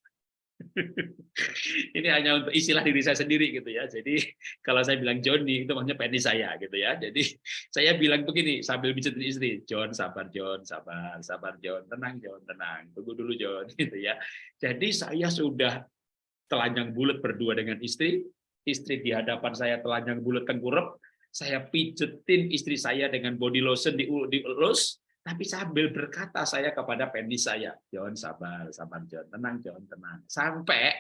ini hanya untuk istilah diri saya sendiri gitu ya. Jadi kalau saya bilang Joni itu maksudnya penis saya gitu ya. Jadi saya bilang begini sambil pijetin istri John sabar John sabar sabar John tenang John tenang tunggu dulu John gitu ya. Jadi saya sudah telanjang bulat berdua dengan istri, istri di hadapan saya telanjang bulat tengkurap, saya pijetin istri saya dengan body lotion di dielus, tapi sambil berkata saya kepada penis saya, John sabar, sabar John, tenang John, tenang. Sampai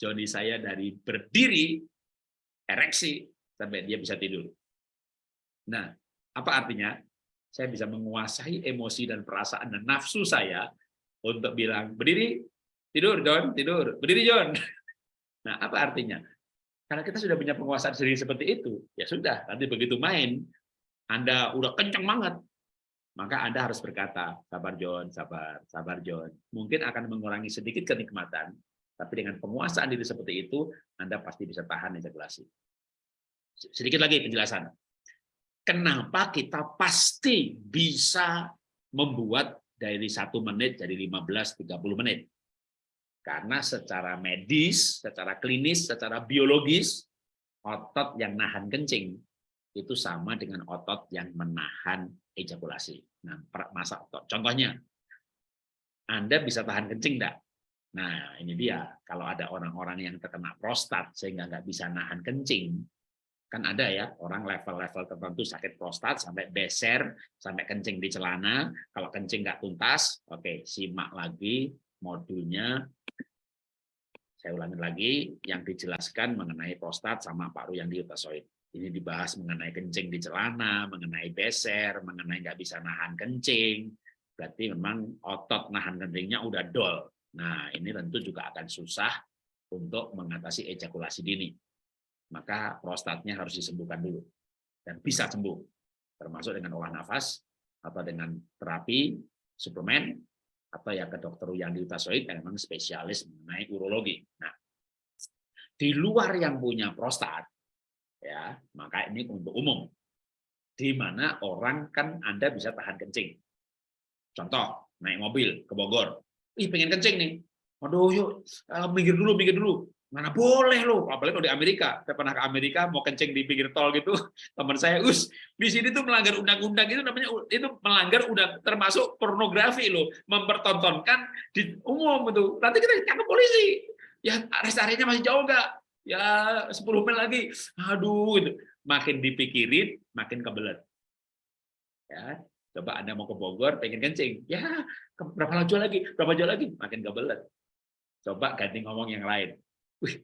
Johnny saya dari berdiri, ereksi, sampai dia bisa tidur. Nah, apa artinya? Saya bisa menguasai emosi dan perasaan dan nafsu saya untuk bilang, berdiri, Tidur, John, tidur. Berdiri, John. Nah, apa artinya? Karena kita sudah punya penguasaan diri seperti itu, ya sudah, nanti begitu main, Anda udah kencang banget, maka Anda harus berkata, sabar John, sabar, sabar John. Mungkin akan mengurangi sedikit kenikmatan, tapi dengan penguasaan diri seperti itu, Anda pasti bisa tahan ejakulasi. Sedikit lagi penjelasan. Kenapa kita pasti bisa membuat dari satu menit jadi 15-30 menit? Karena secara medis, secara klinis, secara biologis, otot yang nahan kencing itu sama dengan otot yang menahan ejakulasi. Nah, masa otot. Contohnya, Anda bisa tahan kencing enggak? Nah, ini dia. Kalau ada orang-orang yang terkena prostat sehingga nggak bisa nahan kencing, kan ada ya orang level-level tertentu sakit prostat sampai beser, sampai kencing di celana. Kalau kencing nggak tuntas, oke, simak lagi modulnya saya ulangi lagi yang dijelaskan mengenai prostat sama paru yang diutasoid. Ini dibahas mengenai kencing di celana, mengenai beser, mengenai nggak bisa nahan kencing. Berarti memang otot nahan kencingnya udah dol. Nah, ini tentu juga akan susah untuk mengatasi ejakulasi dini. Maka prostatnya harus disembuhkan dulu. Dan bisa sembuh. Termasuk dengan olah nafas, atau dengan terapi, suplemen, atau ya ke dokter yang diutasoid yang memang spesialis mengenai urologi. Nah, di luar yang punya prostat, ya maka ini untuk umum, di mana orang kan Anda bisa tahan kencing. Contoh, naik mobil ke Bogor, ih pengen kencing nih, aduh yuk uh, minggir dulu, minggir dulu, mana boleh loh apalagi kalau di Amerika. Saya pernah ke Amerika mau kencing di pinggir tol gitu. Teman saya us di sini tuh melanggar undang-undang. Itu namanya itu melanggar udah termasuk pornografi loh. Mempertontonkan di umum itu. Nanti kita tangkap polisi. Ya rest area masih jauh nggak ya 10 mil lagi. Aduh itu makin dipikirin makin kebelet. Ya coba anda mau ke Bogor pengen kencing. Ya berapa jauh lagi? Berapa jauh lagi? Makin kebelet. Coba ganti ngomong yang lain. Wih,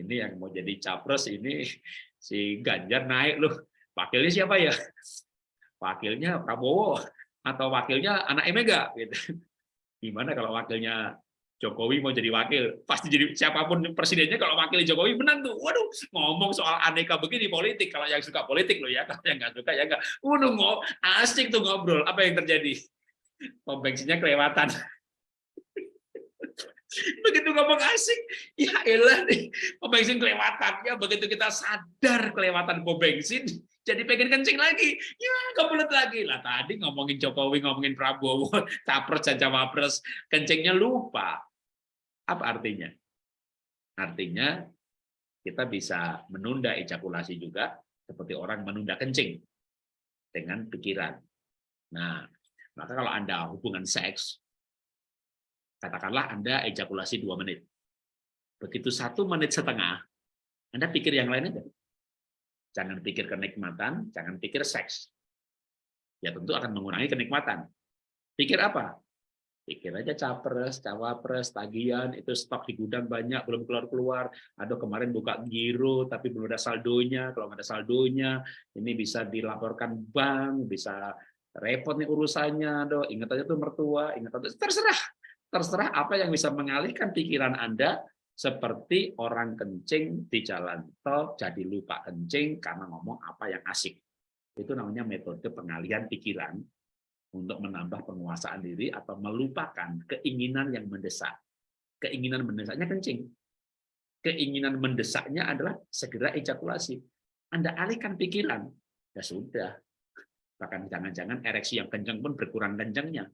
ini yang mau jadi capres ini si Ganjar naik loh. Wakilnya siapa ya? Wakilnya Prabowo atau wakilnya anak Mega gitu. Gimana kalau wakilnya Jokowi mau jadi wakil, pasti jadi siapa pun presidennya kalau wakil Jokowi menang tuh. Waduh, ngomong soal aneka begini politik. Kalau yang suka politik loh ya, kalau yang nggak suka ya nggak. Waduh, ngomong asik tuh ngobrol. Apa yang terjadi? Pom kelewatan begitu ngomong asik ya elah nih pom bensin kelewatan ya begitu kita sadar kelewatan pom bensin jadi pengen kencing lagi ya kebelet lagi lah tadi ngomongin Jokowi ngomongin Prabowo capres dan cawapres kencingnya lupa apa artinya artinya kita bisa menunda ejakulasi juga seperti orang menunda kencing dengan pikiran nah maka kalau anda hubungan seks Katakanlah Anda ejakulasi dua menit. Begitu satu menit setengah, Anda pikir yang lain aja. Jangan pikir kenikmatan, jangan pikir seks. Ya tentu akan mengurangi kenikmatan. Pikir apa? Pikir aja capres, cawapres, tagihan, itu stok di gudang banyak, belum keluar-keluar. Aduh kemarin buka giro, tapi belum ada saldonya. Kalau nggak ada saldonya, ini bisa dilaporkan bank, bisa repot nih urusannya. Aduh, ingat aja tuh mertua, ingat aja, terserah terserah apa yang bisa mengalihkan pikiran Anda seperti orang kencing di jalan tol jadi lupa kencing karena ngomong apa yang asik. Itu namanya metode pengalihan pikiran untuk menambah penguasaan diri atau melupakan keinginan yang mendesak. Keinginan mendesaknya kencing. keinginan mendesaknya adalah segera ejakulasi. Anda alihkan pikiran, ya sudah. Bahkan jangan-jangan ereksi yang kencang pun berkurang kencangnya.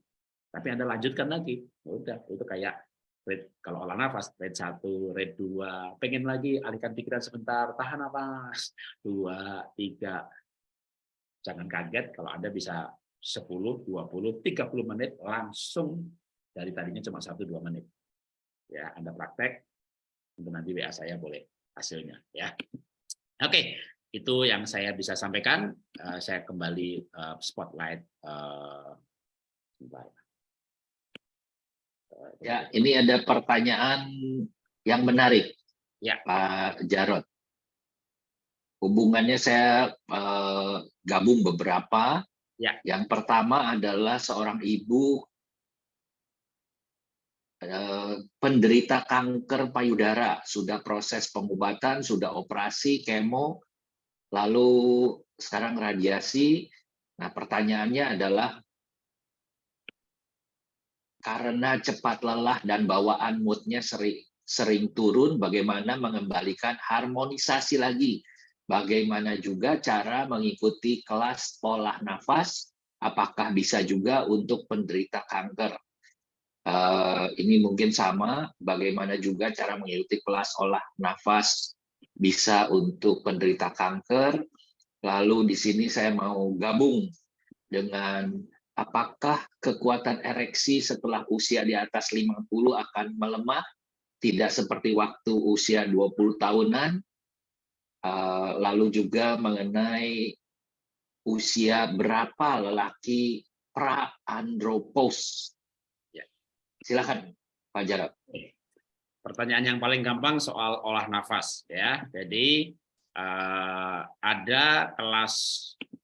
Tapi Anda lanjutkan lagi, ya udah itu kayak rate, kalau olah nafas rate 1, rate 2, pengen lagi alihkan pikiran sebentar, tahan nafas, 2, 3. Jangan kaget kalau Anda bisa 10, 20, 30 menit langsung dari tadinya cuma 1-2 menit. Ya, Anda praktek, untuk nanti WA saya boleh hasilnya. ya. Oke, itu yang saya bisa sampaikan. Uh, saya kembali uh, spotlight. Uh, ya, ini ada pertanyaan yang menarik, ya. Pak Jarot. Hubungannya saya uh, gabung beberapa. Ya. Yang pertama adalah seorang ibu Eh, penderita kanker payudara, sudah proses pengobatan, sudah operasi, kemo, lalu sekarang radiasi. Nah, pertanyaannya adalah karena cepat lelah dan bawaan moodnya sering, sering turun, bagaimana mengembalikan harmonisasi lagi? Bagaimana juga cara mengikuti kelas pola nafas? Apakah bisa juga untuk penderita kanker? Uh, ini mungkin sama, bagaimana juga cara mengikuti kelas olah nafas bisa untuk penderita kanker. Lalu di sini saya mau gabung dengan apakah kekuatan ereksi setelah usia di atas 50 akan melemah, tidak seperti waktu usia 20 tahunan. Uh, lalu juga mengenai usia berapa lelaki pra-andropos Silakan Pak Jarot. Pertanyaan yang paling gampang soal olah nafas ya. Jadi uh, ada kelas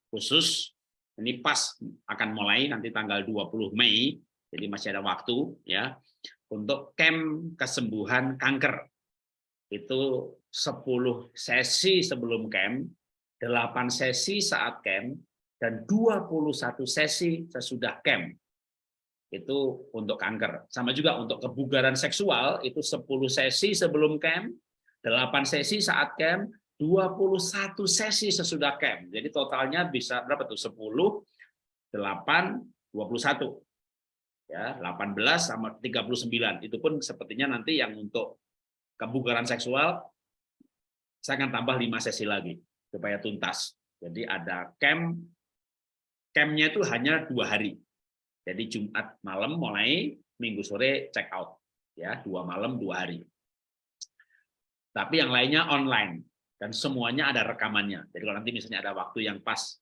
khusus ini pas akan mulai nanti tanggal 20 Mei. Jadi masih ada waktu ya untuk camp kesembuhan kanker. Itu 10 sesi sebelum camp, 8 sesi saat camp dan 21 sesi sesudah camp itu untuk kanker. Sama juga untuk kebugaran seksual itu 10 sesi sebelum camp, 8 sesi saat camp, 21 sesi sesudah camp. Jadi totalnya bisa berapa tuh? 10, 8, 21. Ya, 18 sama 39. Itu pun sepertinya nanti yang untuk kebugaran seksual saya akan tambah 5 sesi lagi supaya tuntas. Jadi ada camp campnya itu hanya dua hari jadi Jumat malam mulai, Minggu sore check out. ya Dua malam, dua hari. Tapi yang lainnya online. Dan semuanya ada rekamannya. Jadi kalau nanti misalnya ada waktu yang pas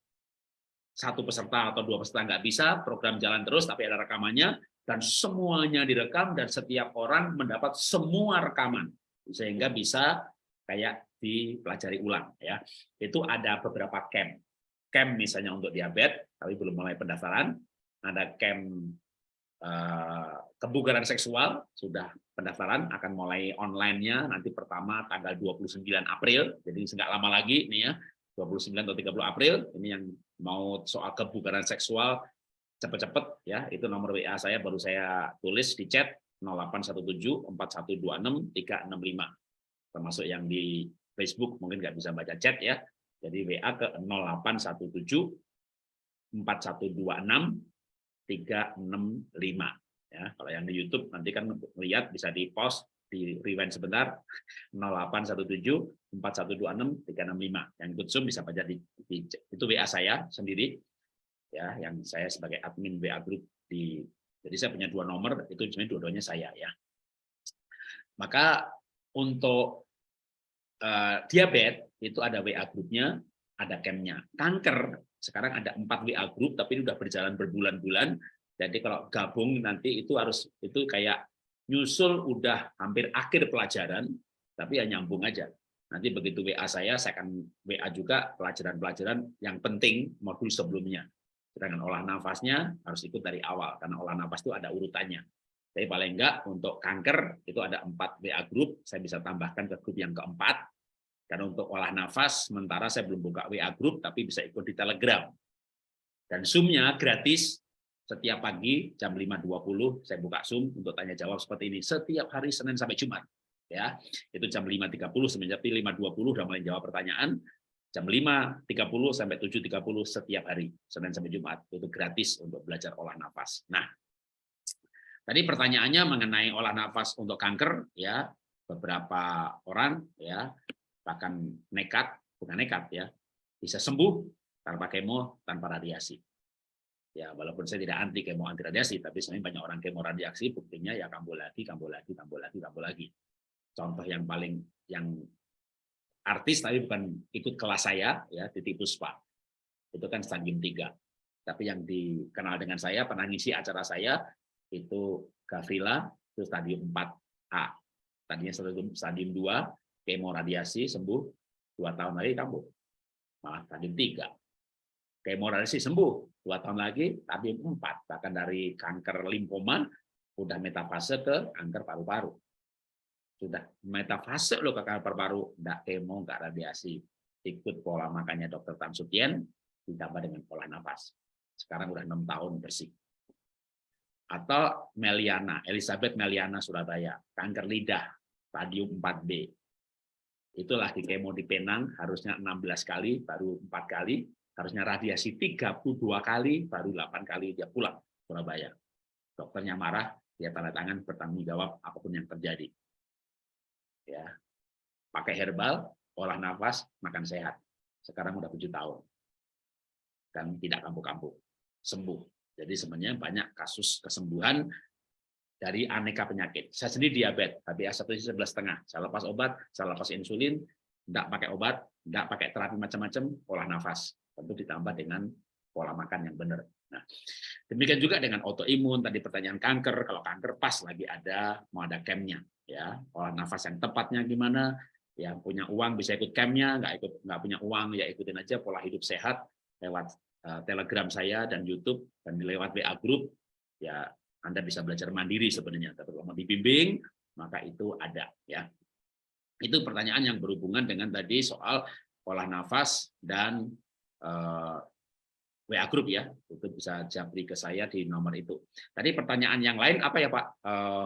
satu peserta atau dua peserta nggak bisa, program jalan terus, tapi ada rekamannya, dan semuanya direkam, dan setiap orang mendapat semua rekaman. Sehingga bisa kayak dipelajari ulang. ya Itu ada beberapa camp. Camp misalnya untuk diabetes, tapi belum mulai pendaftaran ada camp uh, kebugaran seksual sudah pendaftaran akan mulai online-nya nanti pertama tanggal 29 April jadi nggak lama lagi nih ya 29 atau 30 April ini yang mau soal kebugaran seksual cepet-cepet ya itu nomor WA saya baru saya tulis di chat 0817 4126 365 termasuk yang di Facebook mungkin nggak bisa baca chat ya. Jadi WA ke 0817 4126 365 ya kalau yang di YouTube nanti kan lihat bisa di post di rewind sebentar 0817 4126 365 yang ikut Zoom bisa baca di, di itu WA saya sendiri. Ya yang saya sebagai admin WA group di jadi saya punya dua nomor itu sebenarnya dua-duanya saya ya. Maka untuk uh, diabetes itu ada WA grupnya ada campnya. Kanker sekarang ada empat WA group tapi ini sudah berjalan berbulan-bulan. Jadi kalau gabung nanti itu harus itu kayak nyusul udah hampir akhir pelajaran tapi ya nyambung aja. Nanti begitu WA saya saya akan WA juga pelajaran-pelajaran yang penting modul sebelumnya. Sedangkan olah nafasnya harus ikut dari awal karena olah nafas itu ada urutannya tapi paling enggak untuk kanker itu ada empat WA group saya bisa tambahkan ke grup yang keempat dan untuk olah nafas, sementara saya belum buka WA Group, tapi bisa ikut di Telegram. Dan Zoom-nya gratis, setiap pagi jam 5.20 saya buka Zoom untuk tanya jawab seperti ini. Setiap hari Senin sampai Jumat. ya itu jam 5.30 semenjak 5.20 udah mulai jawab pertanyaan jam 5.30 sampai 7.30 setiap hari Senin sampai Jumat itu gratis untuk belajar olah nafas nah tadi pertanyaannya mengenai olah nafas untuk kanker ya. Beberapa orang ya bahkan nekat bukan nekat ya bisa sembuh tanpa kemo tanpa radiasi. Ya walaupun saya tidak anti kemo anti radiasi tapi sebenarnya banyak orang kemo radiasi buktinya ya kambuh lagi kambuh lagi kambuh lagi kambuh lagi. Contoh yang paling yang artis tapi bukan ikut kelas saya ya di Puspa. Itu kan stadium 3 tapi yang dikenal dengan saya pernah ngisi acara saya itu Gavrila itu stadium 4A tadinya stadium, stadium 2 kemo radiasi sembuh dua tahun lagi kambuh. Malah stadium 3 kemo radiasi sembuh dua tahun lagi tapi empat. Bahkan dari kanker limfoma udah metafase ke kanker paru-paru. Sudah metafase lo ke kanker paru-paru. Enggak kemo enggak radiasi. Ikut pola makannya dokter Tan Sutien ditambah dengan pola nafas sekarang udah enam tahun bersih atau Meliana Elizabeth Meliana Surabaya kanker lidah stadium 4B itulah di kemo di Penang harusnya 16 kali baru empat kali harusnya radiasi 32 kali, baru 8 kali dia pulang Surabaya. Dokternya marah, dia tanda tangan bertanggung jawab apa pun yang terjadi. Ya, pakai herbal, olah nafas, makan sehat. Sekarang udah 7 tahun. Dan tidak kampuh-kampuh. Sembuh. Jadi sebenarnya banyak kasus kesembuhan dari aneka penyakit. Saya sendiri diabetes, HbA1c 11,5. Saya lepas obat, saya lepas insulin, tidak pakai obat, tidak pakai terapi macam-macam, olah nafas tentu ditambah dengan pola makan yang benar. Nah, demikian juga dengan autoimun tadi pertanyaan kanker, kalau kanker pas lagi ada mau ada campnya, ya pola nafas yang tepatnya gimana, yang punya uang bisa ikut campnya, nggak ikut nggak punya uang ya ikutin aja pola hidup sehat lewat Telegram saya dan YouTube dan lewat WA Group, ya Anda bisa belajar mandiri sebenarnya, tapi kalau mau dibimbing maka itu ada ya. Itu pertanyaan yang berhubungan dengan tadi soal pola nafas dan uh, eh, WA Group ya, itu bisa japri ke saya di nomor itu. Tadi pertanyaan yang lain apa ya Pak? Uh,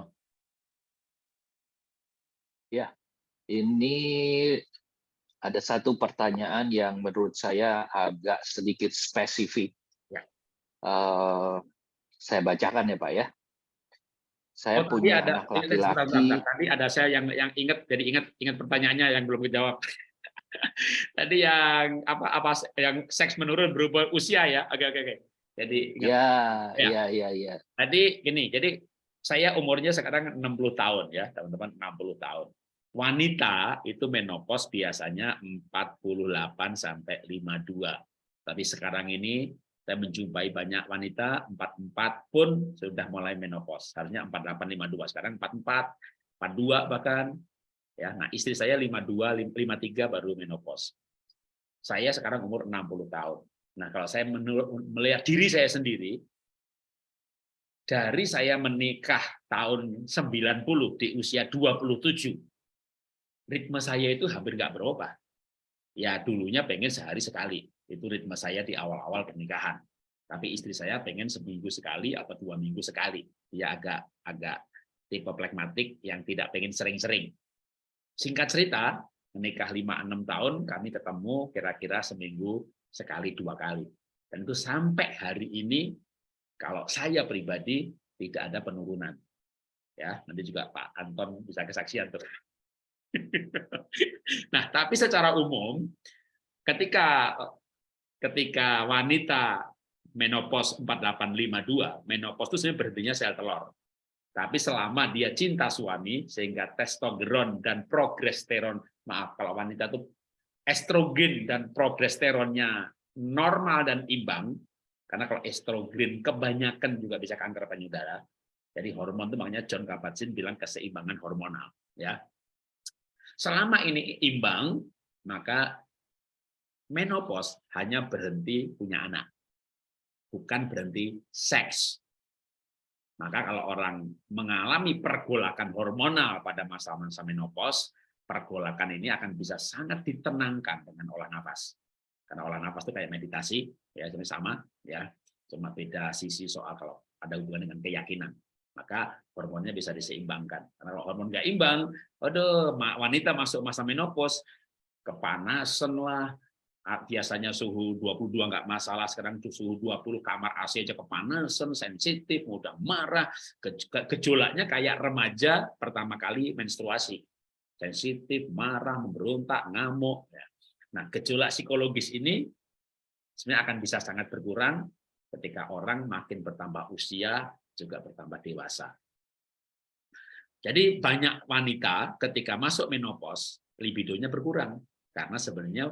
ya, ini ada satu pertanyaan yang menurut saya agak sedikit spesifik. Ya. Uh, saya bacakan ya Pak ya. Saya oh, punya ada, anak laki-laki. Tadi ada saya yang yang ingat jadi ingat ingat pertanyaannya yang belum dijawab. Tadi yang apa apa yang seks menurun berubah usia ya. Oke oke oke. Jadi ya, ya ya ya ya. Tadi gini, jadi saya umurnya sekarang 60 tahun ya, teman-teman 60 tahun. Wanita itu menopause biasanya 48 sampai 52. Tapi sekarang ini saya menjumpai banyak wanita 44 pun sudah mulai menopause. Harusnya 48 52, sekarang 44, 42 bahkan Ya, nah istri saya 52, 53 baru menopause. Saya sekarang umur 60 tahun. Nah, kalau saya melihat diri saya sendiri, dari saya menikah tahun 90 di usia 27, ritme saya itu hampir nggak berubah. Ya dulunya pengen sehari sekali, itu ritme saya di awal-awal pernikahan. Tapi istri saya pengen seminggu sekali atau dua minggu sekali. Dia agak agak tipe plekmatik yang tidak pengen sering-sering. Singkat cerita, menikah 5-6 tahun, kami ketemu kira-kira seminggu sekali dua kali. Dan itu sampai hari ini, kalau saya pribadi, tidak ada penurunan. Ya, nanti juga Pak Anton bisa kesaksian tuh. nah, tapi secara umum, ketika ketika wanita menopause 4852, menopause itu sebenarnya berhentinya sel telur. Tapi selama dia cinta suami, sehingga testosteron dan progesteron, maaf kalau wanita itu estrogen dan progesteronnya normal dan imbang, karena kalau estrogen kebanyakan juga bisa kanker payudara. Jadi hormon itu makanya John Kabat-Zinn bilang keseimbangan hormonal. Ya, selama ini imbang, maka menopause hanya berhenti punya anak, bukan berhenti seks. Maka kalau orang mengalami pergolakan hormonal pada masa-masa menopause, pergolakan ini akan bisa sangat ditenangkan dengan olah nafas. Karena olah nafas itu kayak meditasi, ya sama, ya cuma beda sisi soal kalau ada hubungan dengan keyakinan. Maka hormonnya bisa diseimbangkan. Karena kalau hormon nggak imbang, aduh wanita masuk masa menopause, kepanasan lah, biasanya suhu 22 nggak masalah, sekarang suhu 20 kamar AC aja kepanasan, sensitif, mudah marah, gejolaknya kayak remaja pertama kali menstruasi. Sensitif, marah, memberontak, ngamuk. Ya. Nah, gejolak psikologis ini sebenarnya akan bisa sangat berkurang ketika orang makin bertambah usia, juga bertambah dewasa. Jadi banyak wanita ketika masuk menopause, libidonya berkurang. Karena sebenarnya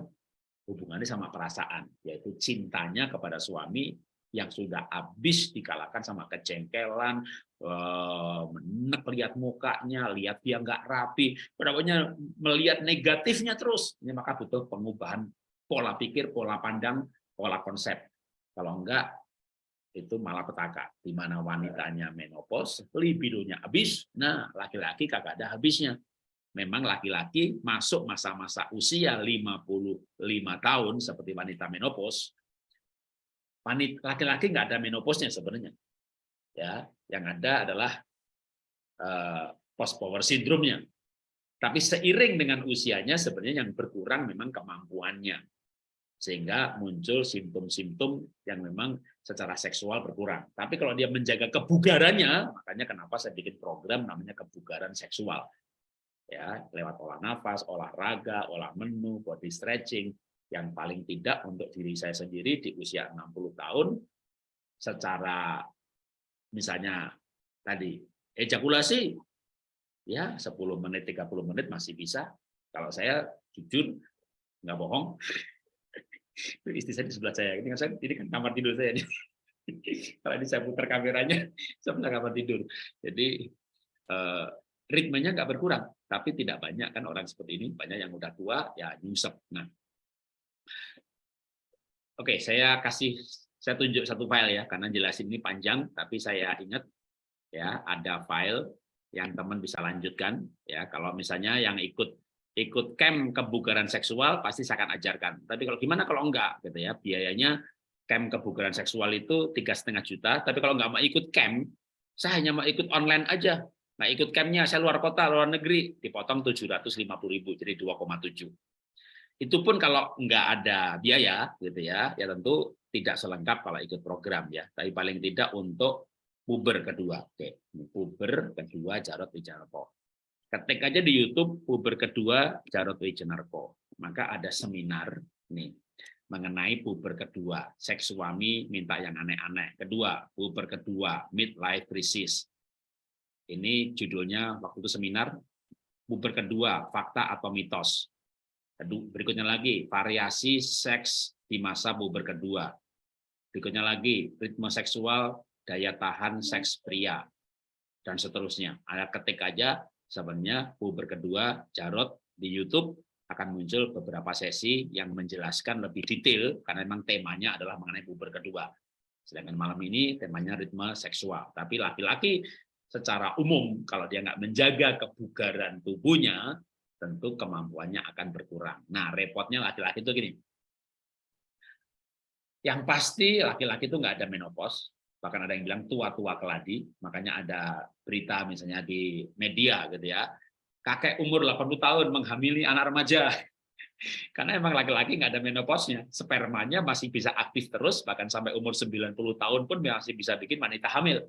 hubungannya sama perasaan, yaitu cintanya kepada suami yang sudah habis dikalahkan sama kejengkelan, eh, menek lihat mukanya, lihat dia nggak rapi, pokoknya melihat negatifnya terus. Ini maka butuh pengubahan pola pikir, pola pandang, pola konsep. Kalau enggak, itu malah petaka. Di mana wanitanya menopause, libidonya habis, nah laki-laki kagak ada habisnya memang laki-laki masuk masa-masa usia 55 tahun seperti wanita menopause, laki-laki nggak ada menopausnya sebenarnya. Ya, yang ada adalah uh, post power syndrome-nya. Tapi seiring dengan usianya sebenarnya yang berkurang memang kemampuannya. Sehingga muncul simptom-simptom yang memang secara seksual berkurang. Tapi kalau dia menjaga kebugarannya, makanya kenapa saya bikin program namanya kebugaran seksual. Ya lewat olah nafas, olahraga, olah menu, body stretching. Yang paling tidak untuk diri saya sendiri di usia 60 tahun secara misalnya tadi ejakulasi ya 10 menit 30 menit masih bisa. Kalau saya jujur nggak bohong istri saya di sebelah saya. Ini kan saya ini kan kamar tidur saya kalau ini saya putar kameranya sebelah kamar tidur. Jadi eh, ritmenya nggak berkurang. Tapi tidak banyak kan orang seperti ini, banyak yang udah tua ya nyusep. Nah, oke, saya kasih saya tunjuk satu file ya, karena jelasin ini panjang, tapi saya ingat ya ada file yang teman bisa lanjutkan ya. Kalau misalnya yang ikut ikut camp kebugaran seksual pasti saya akan ajarkan. Tapi kalau gimana kalau enggak gitu ya, biayanya camp kebugaran seksual itu tiga setengah juta. Tapi kalau enggak mau ikut camp, saya hanya mau ikut online aja Nah, ikut campnya saya luar kota, luar negeri, dipotong 750.000, jadi 2,7. Itu pun kalau nggak ada biaya, gitu ya, ya tentu tidak selengkap kalau ikut program ya. Tapi paling tidak untuk puber kedua. Oke, puber kedua Jarod Wijanarko. Ketik aja di YouTube puber kedua Jarod Wijanarko. Maka ada seminar nih mengenai puber kedua, seks suami minta yang aneh-aneh. Kedua, puber kedua, midlife crisis ini judulnya waktu itu seminar puber kedua, fakta atau mitos. Berikutnya lagi, variasi seks di masa puber kedua. Berikutnya lagi, ritme seksual, daya tahan seks pria, dan seterusnya. Ada ketik aja, sebenarnya puber kedua, Jarot di YouTube akan muncul beberapa sesi yang menjelaskan lebih detail, karena memang temanya adalah mengenai puber kedua. Sedangkan malam ini temanya ritme seksual. Tapi laki-laki secara umum kalau dia nggak menjaga kebugaran tubuhnya, tentu kemampuannya akan berkurang. Nah, repotnya laki-laki itu gini. Yang pasti laki-laki itu nggak ada menopause, bahkan ada yang bilang tua-tua keladi, makanya ada berita misalnya di media gitu ya, kakek umur 80 tahun menghamili anak remaja. Karena emang laki-laki nggak ada menopausnya, spermanya masih bisa aktif terus, bahkan sampai umur 90 tahun pun masih bisa bikin wanita hamil.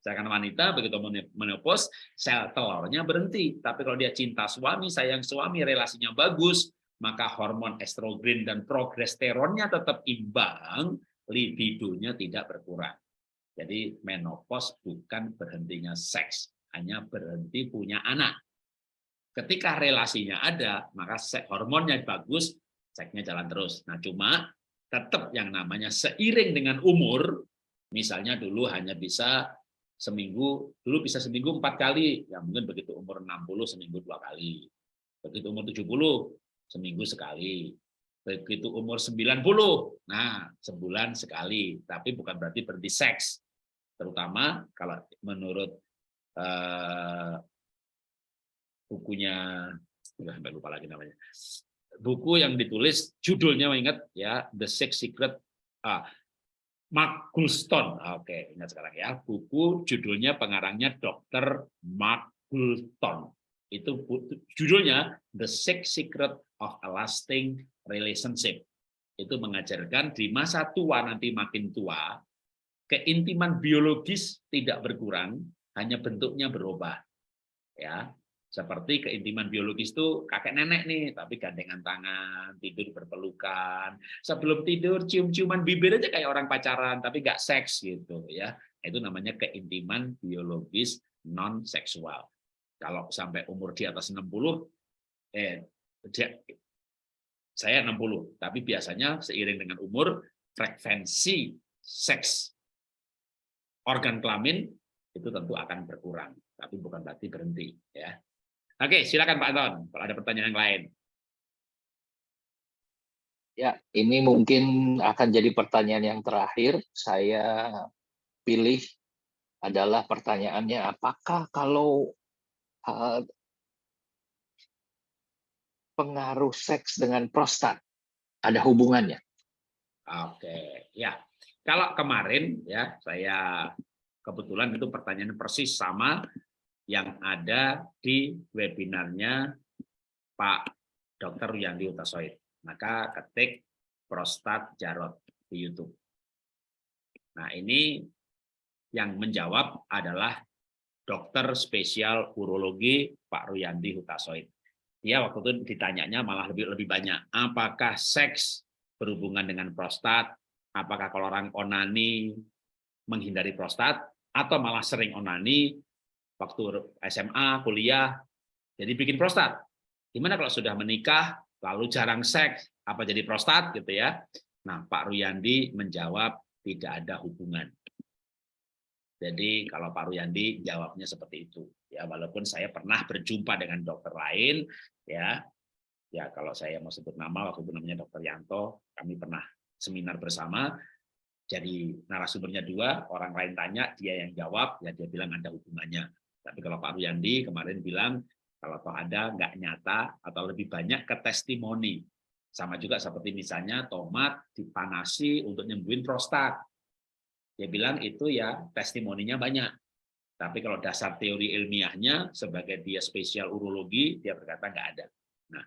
Sedangkan wanita begitu menopause, sel telurnya berhenti. Tapi kalau dia cinta suami, sayang suami, relasinya bagus, maka hormon estrogen dan progesteronnya tetap imbang, libidonya tidak berkurang. Jadi menopause bukan berhentinya seks, hanya berhenti punya anak. Ketika relasinya ada, maka hormonnya bagus, seksnya jalan terus. Nah, cuma tetap yang namanya seiring dengan umur, misalnya dulu hanya bisa seminggu dulu bisa seminggu empat kali ya mungkin begitu umur 60 seminggu dua kali begitu umur 70 seminggu sekali begitu umur 90 nah sebulan sekali tapi bukan berarti berhenti seks terutama kalau menurut uh, bukunya sampai lupa lagi namanya buku yang ditulis judulnya ingat ya The Sex Secret ah, Mark Goulston. Oke, ingat sekarang ya. Buku judulnya pengarangnya Dr. Mark Goulston. Itu judulnya The Six Secret of a Lasting Relationship. Itu mengajarkan di masa tua nanti makin tua, keintiman biologis tidak berkurang, hanya bentuknya berubah. Ya, seperti keintiman biologis itu kakek nenek nih, tapi gandengan tangan, tidur berpelukan. Sebelum tidur cium-ciuman bibir aja kayak orang pacaran, tapi nggak seks gitu ya. Itu namanya keintiman biologis non seksual. Kalau sampai umur di atas 60, eh saya 60, tapi biasanya seiring dengan umur frekuensi seks organ kelamin itu tentu akan berkurang, tapi bukan berarti berhenti ya. Oke, silakan Pak Anton, kalau ada pertanyaan yang lain. Ya, ini mungkin akan jadi pertanyaan yang terakhir. Saya pilih adalah pertanyaannya, apakah kalau uh, pengaruh seks dengan prostat ada hubungannya? Oke, ya. Kalau kemarin ya saya kebetulan itu pertanyaan persis sama yang ada di webinarnya Pak Dr. Yandi Utasoid. Maka ketik prostat Jarot di YouTube. Nah ini yang menjawab adalah dokter spesial urologi Pak Ruyandi Hutasoid. Dia waktu itu ditanyanya malah lebih lebih banyak. Apakah seks berhubungan dengan prostat? Apakah kalau orang onani menghindari prostat? Atau malah sering onani waktu SMA, kuliah, jadi bikin prostat. Gimana kalau sudah menikah, lalu jarang seks, apa jadi prostat gitu ya? Nah, Pak Ruyandi menjawab tidak ada hubungan. Jadi kalau Pak Ruyandi jawabnya seperti itu. Ya, walaupun saya pernah berjumpa dengan dokter lain, ya, ya kalau saya mau sebut nama waktu itu namanya Dokter Yanto, kami pernah seminar bersama. Jadi narasumbernya dua, orang lain tanya, dia yang jawab, ya dia bilang ada hubungannya. Tapi kalau Pak Ruyandi kemarin bilang, kalau toh ada nggak nyata atau lebih banyak ke testimoni. Sama juga seperti misalnya tomat dipanasi untuk nyembuhin prostat. Dia bilang itu ya testimoninya banyak. Tapi kalau dasar teori ilmiahnya, sebagai dia spesial urologi, dia berkata nggak ada. Nah,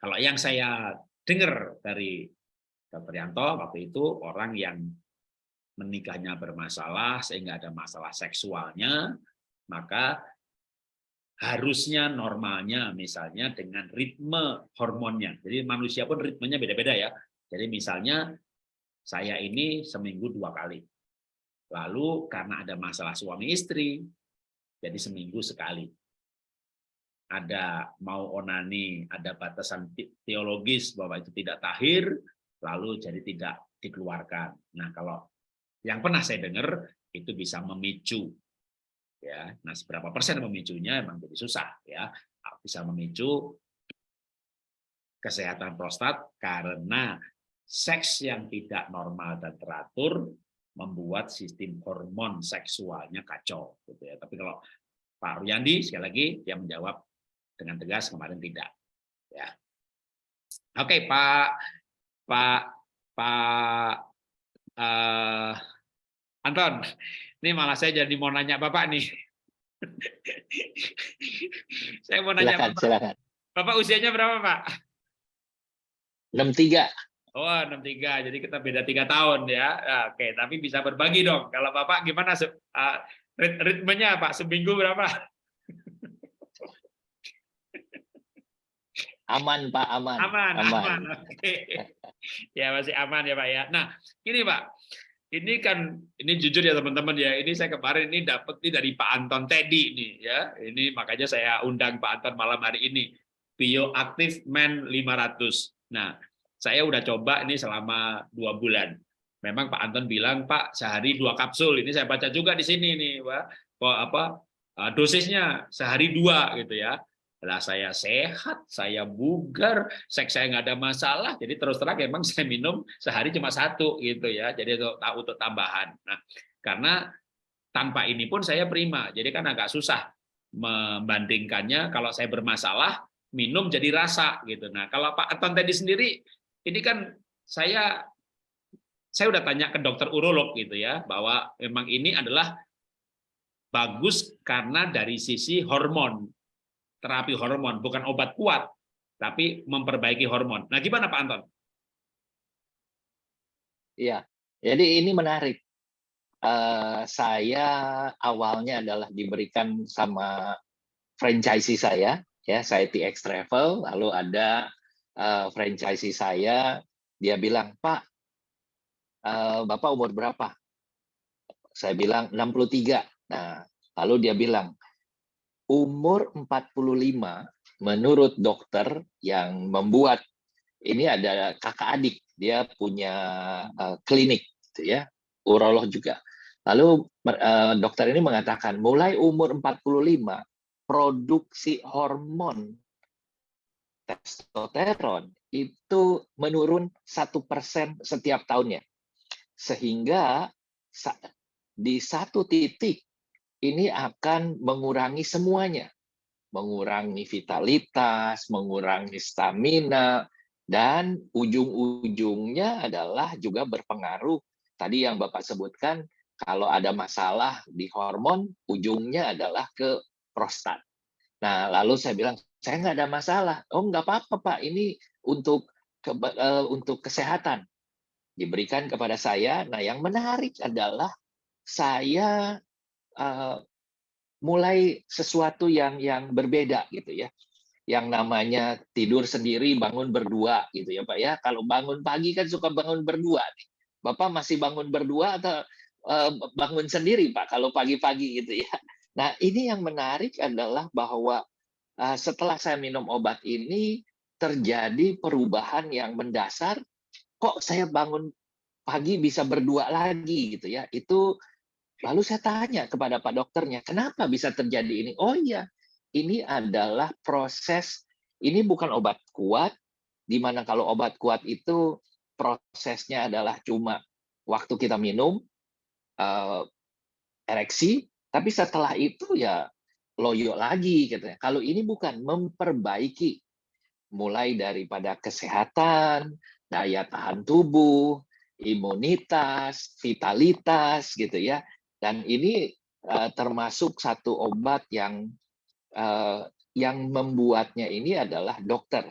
kalau yang saya dengar dari Dr. Yanto waktu itu orang yang menikahnya bermasalah sehingga ada masalah seksualnya, maka harusnya normalnya misalnya dengan ritme hormonnya. Jadi manusia pun ritmenya beda-beda ya. Jadi misalnya saya ini seminggu dua kali. Lalu karena ada masalah suami istri, jadi seminggu sekali. Ada mau onani, ada batasan teologis bahwa itu tidak tahir, lalu jadi tidak dikeluarkan. Nah kalau yang pernah saya dengar itu bisa memicu ya. Nah seberapa persen memicunya emang jadi susah ya. Bisa memicu kesehatan prostat karena seks yang tidak normal dan teratur membuat sistem hormon seksualnya kacau gitu ya. Tapi kalau Pak Ruyandi sekali lagi dia menjawab dengan tegas kemarin tidak ya. Oke Pak Pak Pak uh, Anton, ini malah saya jadi mau nanya Bapak nih. saya mau nanya silakan, Bapak. Silakan. Bapak usianya berapa, Pak? 63. Oh, 63. Jadi kita beda tiga tahun ya. ya. Oke, tapi bisa berbagi dong. Kalau Bapak gimana uh, ritmenya, Pak? Seminggu berapa? Aman, Pak, aman. Aman, aman. aman. Oke. Ya, masih aman ya, Pak ya. Nah, ini Pak ini kan ini jujur ya teman-teman ya ini saya kemarin ini dapat nih dari Pak Anton Teddy nih ya ini makanya saya undang Pak Anton malam hari ini bioaktif men 500 nah saya udah coba ini selama dua bulan memang Pak Anton bilang Pak sehari dua kapsul ini saya baca juga di sini nih Pak kok apa eh, dosisnya sehari dua gitu ya lah saya sehat, saya bugar, seks saya nggak ada masalah, jadi terus terang emang saya minum sehari cuma satu gitu ya, jadi untuk untuk tambahan. Nah, karena tanpa ini pun saya prima, jadi kan agak susah membandingkannya. Kalau saya bermasalah minum jadi rasa gitu. Nah, kalau Pak Anton tadi sendiri, ini kan saya saya udah tanya ke dokter urolog gitu ya, bahwa memang ini adalah bagus karena dari sisi hormon, terapi hormon, bukan obat kuat, tapi memperbaiki hormon. Nah, gimana Pak Anton? Iya, jadi ini menarik. Uh, saya awalnya adalah diberikan sama franchise saya, ya saya TX Travel, lalu ada uh, franchise saya, dia bilang, Pak, uh, Bapak umur berapa? Saya bilang 63. Nah, lalu dia bilang, umur 45 menurut dokter yang membuat ini ada kakak adik, dia punya uh, klinik, gitu ya, urolog juga. Lalu uh, dokter ini mengatakan mulai umur 45 produksi hormon testosteron itu menurun satu persen setiap tahunnya, sehingga di satu titik ini akan mengurangi semuanya, mengurangi vitalitas, mengurangi stamina, dan ujung-ujungnya adalah juga berpengaruh tadi yang Bapak sebutkan kalau ada masalah di hormon ujungnya adalah ke prostat. Nah, lalu saya bilang, saya nggak ada masalah. Oh, nggak apa-apa, Pak. Ini untuk ke, uh, untuk kesehatan. Diberikan kepada saya. Nah, yang menarik adalah saya uh, mulai sesuatu yang yang berbeda gitu ya. Yang namanya tidur sendiri, bangun berdua gitu ya, Pak ya. Kalau bangun pagi kan suka bangun berdua nih. Bapak masih bangun berdua atau uh, bangun sendiri, Pak, kalau pagi-pagi gitu ya. Nah, ini yang menarik adalah bahwa uh, setelah saya minum obat ini terjadi perubahan yang mendasar. Kok saya bangun pagi bisa berdua lagi gitu ya? Itu lalu saya tanya kepada Pak dokternya, kenapa bisa terjadi ini? Oh iya, ini adalah proses. Ini bukan obat kuat, di mana kalau obat kuat itu prosesnya adalah cuma waktu kita minum uh, ereksi tapi setelah itu ya loyo lagi gitu ya. Kalau ini bukan memperbaiki mulai daripada kesehatan, daya tahan tubuh, imunitas, vitalitas gitu ya. Dan ini uh, termasuk satu obat yang uh, yang membuatnya ini adalah dokter.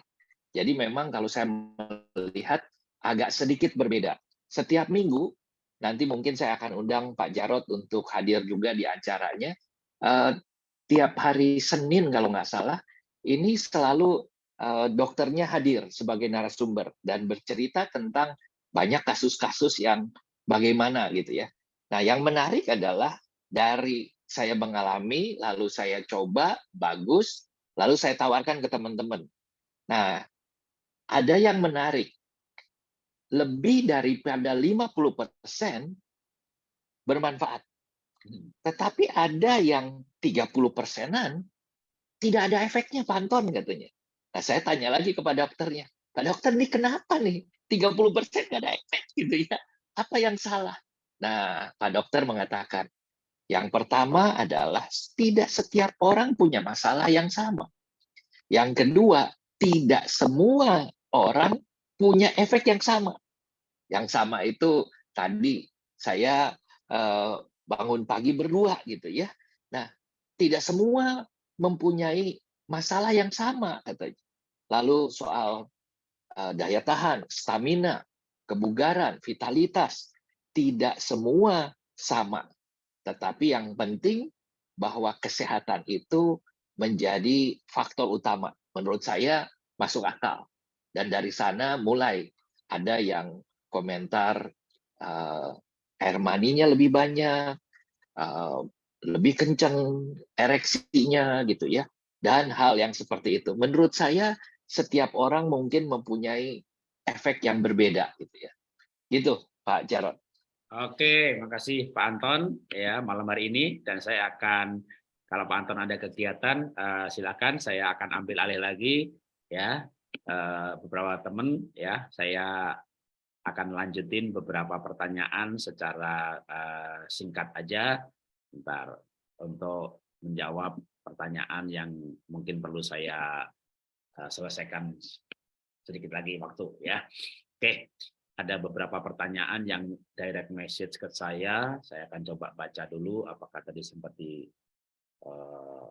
Jadi memang kalau saya melihat agak sedikit berbeda. Setiap minggu Nanti mungkin saya akan undang Pak Jarot untuk hadir juga di acaranya. Uh, tiap hari Senin kalau nggak salah, ini selalu dokternya hadir sebagai narasumber dan bercerita tentang banyak kasus-kasus yang bagaimana gitu ya. Nah, yang menarik adalah dari saya mengalami, lalu saya coba, bagus, lalu saya tawarkan ke teman-teman. Nah, ada yang menarik lebih daripada 50% bermanfaat. Tetapi ada yang 30 persenan tidak ada efeknya Pak Anton katanya. Nah, saya tanya lagi kepada dokternya, Pak dokter ini kenapa nih 30 persen nggak ada efek gitu ya? Apa yang salah? Nah, Pak dokter mengatakan, yang pertama adalah tidak setiap orang punya masalah yang sama. Yang kedua, tidak semua orang punya efek yang sama. Yang sama itu tadi saya uh, bangun pagi berdua gitu ya. Nah, tidak semua mempunyai masalah yang sama katanya. Lalu soal uh, daya tahan, stamina, kebugaran, vitalitas, tidak semua sama. Tetapi yang penting bahwa kesehatan itu menjadi faktor utama. Menurut saya masuk akal. Dan dari sana mulai ada yang komentar uh, air maninya lebih banyak, uh, lebih kencang ereksinya gitu ya, dan hal yang seperti itu. Menurut saya setiap orang mungkin mempunyai efek yang berbeda gitu ya. Gitu Pak Jarot. Oke, makasih Pak Anton ya malam hari ini dan saya akan kalau Pak Anton ada kegiatan uh, silakan saya akan ambil alih lagi ya uh, beberapa teman ya saya akan lanjutin beberapa pertanyaan secara uh, singkat aja bentar untuk menjawab pertanyaan yang mungkin perlu saya selesaikan sedikit lagi waktu ya. Oke. Ada beberapa pertanyaan yang direct message ke saya. Saya akan coba baca dulu apakah tadi sempat di uh,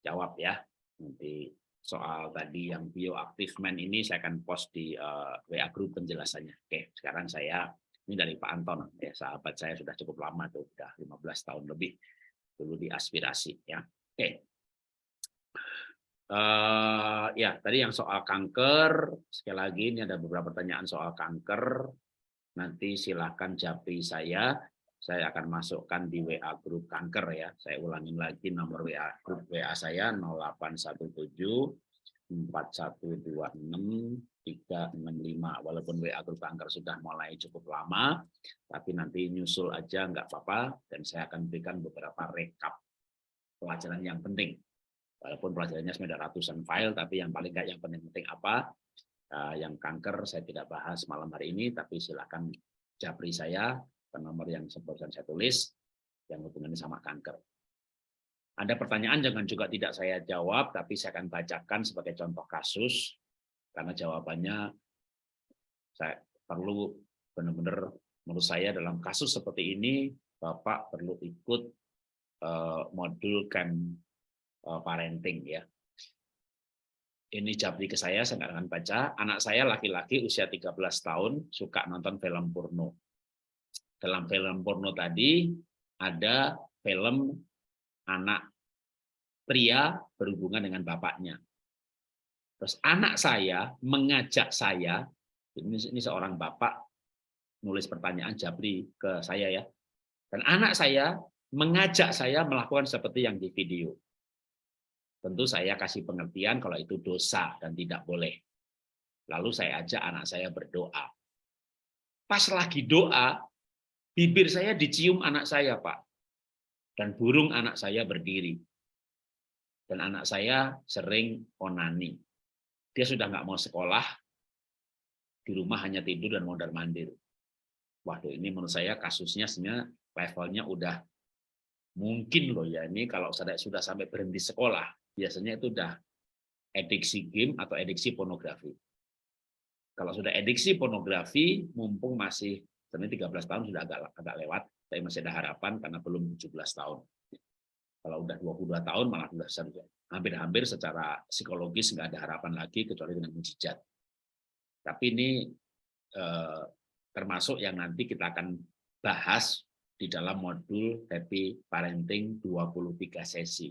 jawab ya. Nanti soal tadi yang bioaktif man ini saya akan post di uh, WA group penjelasannya. Oke, sekarang saya ini dari Pak Anton ya sahabat saya sudah cukup lama tuh sudah 15 tahun lebih dulu di aspirasi ya. Oke. Uh, ya, tadi yang soal kanker, sekali lagi ini ada beberapa pertanyaan soal kanker. Nanti silakan japri saya, saya akan masukkan di WA grup kanker ya. Saya ulangin lagi nomor WA grup WA saya 0817 4126 365. Walaupun WA grup kanker sudah mulai cukup lama, tapi nanti nyusul aja nggak apa-apa dan saya akan berikan beberapa rekap pelajaran yang penting walaupun pelajarannya sebenarnya ratusan file, tapi yang paling nggak yang penting-penting apa, uh, yang kanker saya tidak bahas malam hari ini, tapi silakan japri saya ke nomor yang sebutkan saya tulis, yang hubungannya sama kanker. Ada pertanyaan jangan juga tidak saya jawab, tapi saya akan bacakan sebagai contoh kasus, karena jawabannya saya perlu benar-benar menurut saya dalam kasus seperti ini, Bapak perlu ikut uh, modul camp Eh, parenting ya. Ini japri ke saya, saya akan baca. Anak saya laki-laki usia 13 tahun, suka nonton film porno. Dalam film porno tadi, ada film anak pria berhubungan dengan bapaknya. Terus anak saya mengajak saya, ini, ini seorang bapak nulis pertanyaan Jabri ke saya ya. Dan anak saya mengajak saya melakukan seperti yang di video tentu saya kasih pengertian kalau itu dosa dan tidak boleh. Lalu saya ajak anak saya berdoa. Pas lagi doa, bibir saya dicium anak saya, Pak. Dan burung anak saya berdiri. Dan anak saya sering onani. Dia sudah nggak mau sekolah, di rumah hanya tidur dan mondar mandir. Waduh, ini menurut saya kasusnya sebenarnya levelnya udah mungkin loh ya ini kalau sudah sampai berhenti sekolah biasanya itu udah ediksi game atau ediksi pornografi. Kalau sudah ediksi pornografi, mumpung masih sebenarnya 13 tahun sudah agak agak lewat, tapi masih ada harapan karena belum 17 tahun. Kalau udah 22 tahun malah sudah hampir-hampir secara psikologis nggak ada harapan lagi kecuali dengan mujizat. Tapi ini eh, termasuk yang nanti kita akan bahas di dalam modul Happy Parenting 23 sesi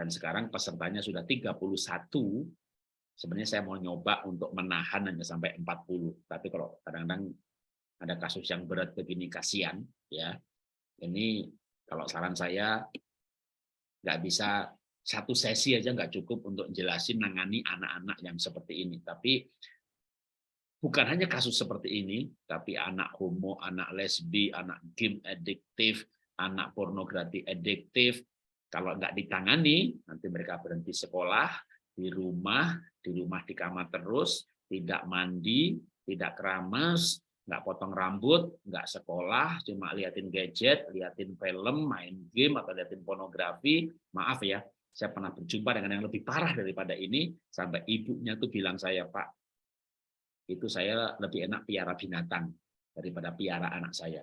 dan sekarang pesertanya sudah 31, sebenarnya saya mau nyoba untuk menahan hanya sampai 40. Tapi kalau kadang-kadang ada kasus yang berat begini kasihan ya. Ini kalau saran saya nggak bisa satu sesi aja nggak cukup untuk jelasin nangani anak-anak yang seperti ini. Tapi bukan hanya kasus seperti ini, tapi anak homo, anak lesbi, anak game adiktif, anak pornografi adiktif, kalau nggak ditangani, nanti mereka berhenti sekolah, di rumah, di rumah di kamar terus, tidak mandi, tidak keramas, nggak potong rambut, nggak sekolah, cuma liatin gadget, liatin film, main game, atau liatin pornografi. Maaf ya, saya pernah berjumpa dengan yang lebih parah daripada ini, sampai ibunya tuh bilang saya, Pak, itu saya lebih enak piara binatang daripada piara anak saya.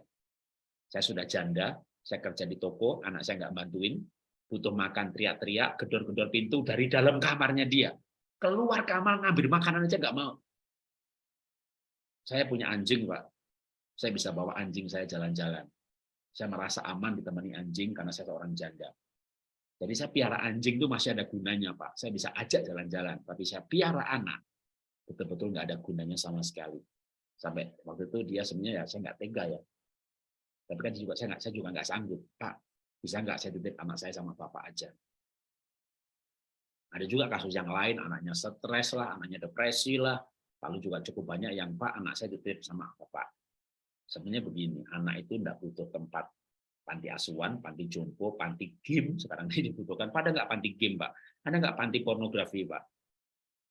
Saya sudah janda, saya kerja di toko, anak saya nggak bantuin, butuh makan teriak-teriak, gedor-gedor pintu dari dalam kamarnya dia. Keluar kamar ngambil makanan aja nggak mau. Saya punya anjing, Pak. Saya bisa bawa anjing saya jalan-jalan. Saya merasa aman ditemani anjing karena saya seorang janda. Jadi saya piara anjing itu masih ada gunanya, Pak. Saya bisa ajak jalan-jalan. Tapi saya piara anak, betul-betul nggak ada gunanya sama sekali. Sampai waktu itu dia sebenarnya ya saya nggak tega ya. Tapi kan juga saya nggak saya juga nggak sanggup, Pak bisa nggak saya titip anak saya sama bapak aja? Ada juga kasus yang lain, anaknya stres lah, anaknya depresi lah, lalu juga cukup banyak yang Pak anak saya titip sama bapak. Sebenarnya begini, anak itu tidak butuh tempat panti asuhan, panti jompo, panti game sekarang ini dibutuhkan. Pada nggak panti game, Pak. Ada nggak panti pornografi, Pak.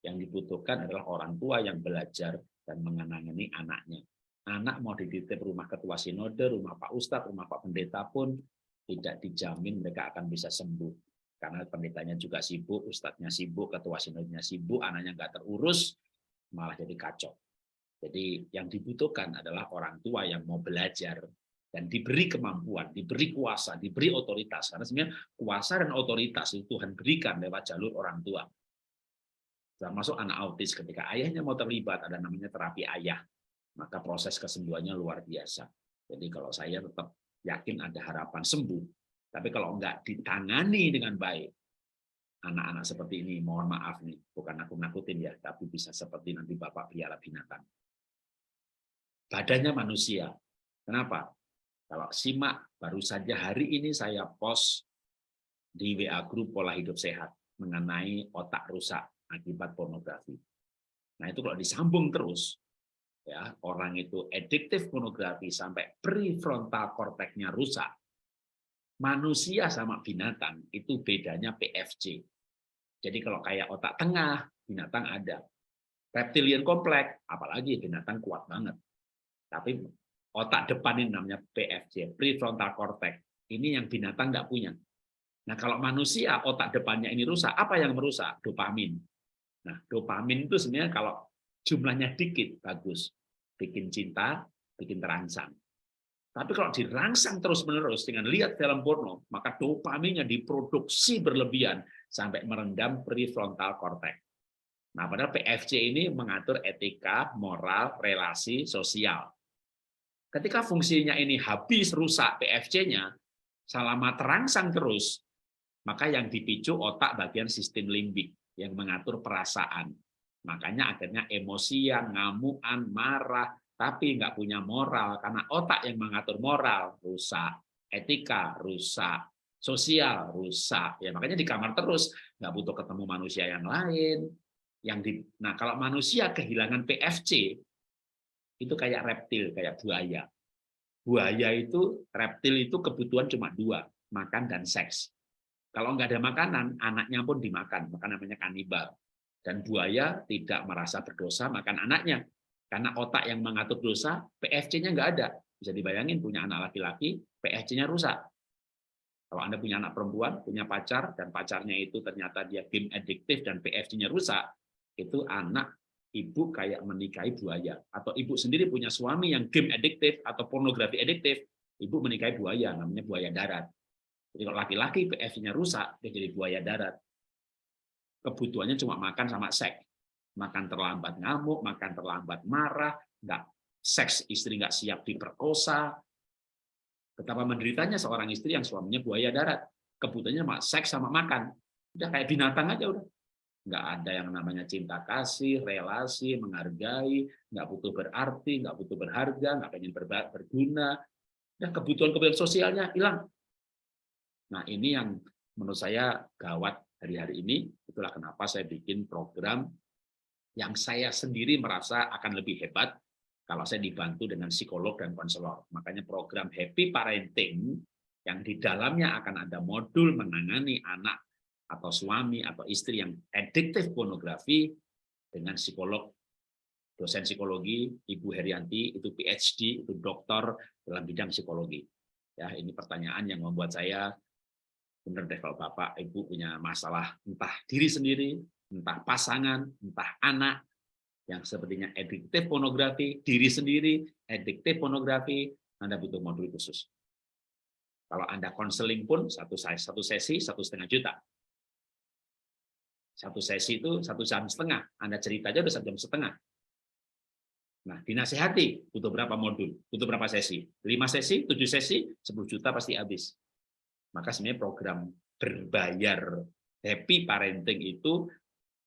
Yang dibutuhkan adalah orang tua yang belajar dan mengenangani anaknya. Anak mau dititip rumah ketua sinode, rumah Pak Ustadz, rumah Pak Pendeta pun tidak dijamin mereka akan bisa sembuh. Karena pendetanya juga sibuk, ustadznya sibuk, ketua sinodnya sibuk, anaknya nggak terurus, malah jadi kacau. Jadi yang dibutuhkan adalah orang tua yang mau belajar dan diberi kemampuan, diberi kuasa, diberi otoritas. Karena sebenarnya kuasa dan otoritas itu Tuhan berikan lewat jalur orang tua. Termasuk anak autis ketika ayahnya mau terlibat ada namanya terapi ayah, maka proses kesembuhannya luar biasa. Jadi kalau saya tetap yakin ada harapan sembuh, tapi kalau enggak ditangani dengan baik, anak-anak seperti ini, mohon maaf nih, bukan aku nakutin ya, tapi bisa seperti nanti Bapak piala binatang. Badannya manusia. Kenapa? Kalau simak, baru saja hari ini saya post di WA Group Pola Hidup Sehat mengenai otak rusak akibat pornografi. Nah itu kalau disambung terus, ya orang itu ediktif pornografi sampai prefrontal korteknya rusak, manusia sama binatang itu bedanya PFC. Jadi kalau kayak otak tengah, binatang ada. Reptilian kompleks, apalagi binatang kuat banget. Tapi otak depan ini namanya PFC, prefrontal cortex. Ini yang binatang nggak punya. Nah kalau manusia otak depannya ini rusak, apa yang merusak? Dopamin. Nah, dopamin itu sebenarnya kalau jumlahnya dikit, bagus. Bikin cinta, bikin terangsang. Tapi kalau dirangsang terus-menerus dengan lihat film porno, maka dopaminnya diproduksi berlebihan sampai merendam prefrontal cortex. Nah, padahal PFC ini mengatur etika, moral, relasi, sosial. Ketika fungsinya ini habis rusak PFC-nya, selama terangsang terus, maka yang dipicu otak bagian sistem limbik yang mengatur perasaan. Makanya akhirnya emosian, ngamuan, marah, tapi nggak punya moral karena otak yang mengatur moral rusak, etika rusak, sosial rusak. Ya makanya di kamar terus nggak butuh ketemu manusia yang lain. Yang di, nah kalau manusia kehilangan PFC itu kayak reptil, kayak buaya. Buaya itu reptil itu kebutuhan cuma dua, makan dan seks. Kalau nggak ada makanan, anaknya pun dimakan, maka namanya kanibal. Dan buaya tidak merasa berdosa makan anaknya. Karena otak yang mengatur dosa, PFC-nya nggak ada. Bisa dibayangin punya anak laki-laki, PFC-nya rusak. Kalau Anda punya anak perempuan, punya pacar, dan pacarnya itu ternyata dia game adiktif dan PFC-nya rusak, itu anak ibu kayak menikahi buaya. Atau ibu sendiri punya suami yang game adiktif atau pornografi adiktif, ibu menikahi buaya, namanya buaya darat. Jadi kalau laki-laki PF-nya rusak, dia jadi buaya darat. Kebutuhannya cuma makan sama seks. Makan terlambat ngamuk, makan terlambat marah, nggak seks istri nggak siap diperkosa. Betapa menderitanya seorang istri yang suaminya buaya darat. Kebutuhannya cuma seks sama makan. Udah kayak binatang aja udah. Nggak ada yang namanya cinta kasih, relasi, menghargai, nggak butuh berarti, nggak butuh berharga, nggak pengen berguna. Dan kebutuhan-kebutuhan sosialnya hilang Nah, ini yang menurut saya gawat hari-hari ini. Itulah kenapa saya bikin program yang saya sendiri merasa akan lebih hebat kalau saya dibantu dengan psikolog dan konselor. Makanya program Happy Parenting yang di dalamnya akan ada modul menangani anak atau suami atau istri yang adiktif pornografi dengan psikolog dosen psikologi Ibu Herianti itu PhD itu dokter dalam bidang psikologi ya ini pertanyaan yang membuat saya benar deh kalau bapak ibu punya masalah entah diri sendiri entah pasangan entah anak yang sepertinya ediktif pornografi diri sendiri ediktif pornografi anda butuh modul khusus kalau anda konseling pun satu satu sesi satu setengah juta satu sesi itu satu jam setengah anda cerita aja udah satu jam setengah Nah, dinasehati butuh berapa modul, butuh berapa sesi? 5 sesi, 7 sesi, 10 juta pasti habis. Maka sebenarnya program berbayar happy parenting itu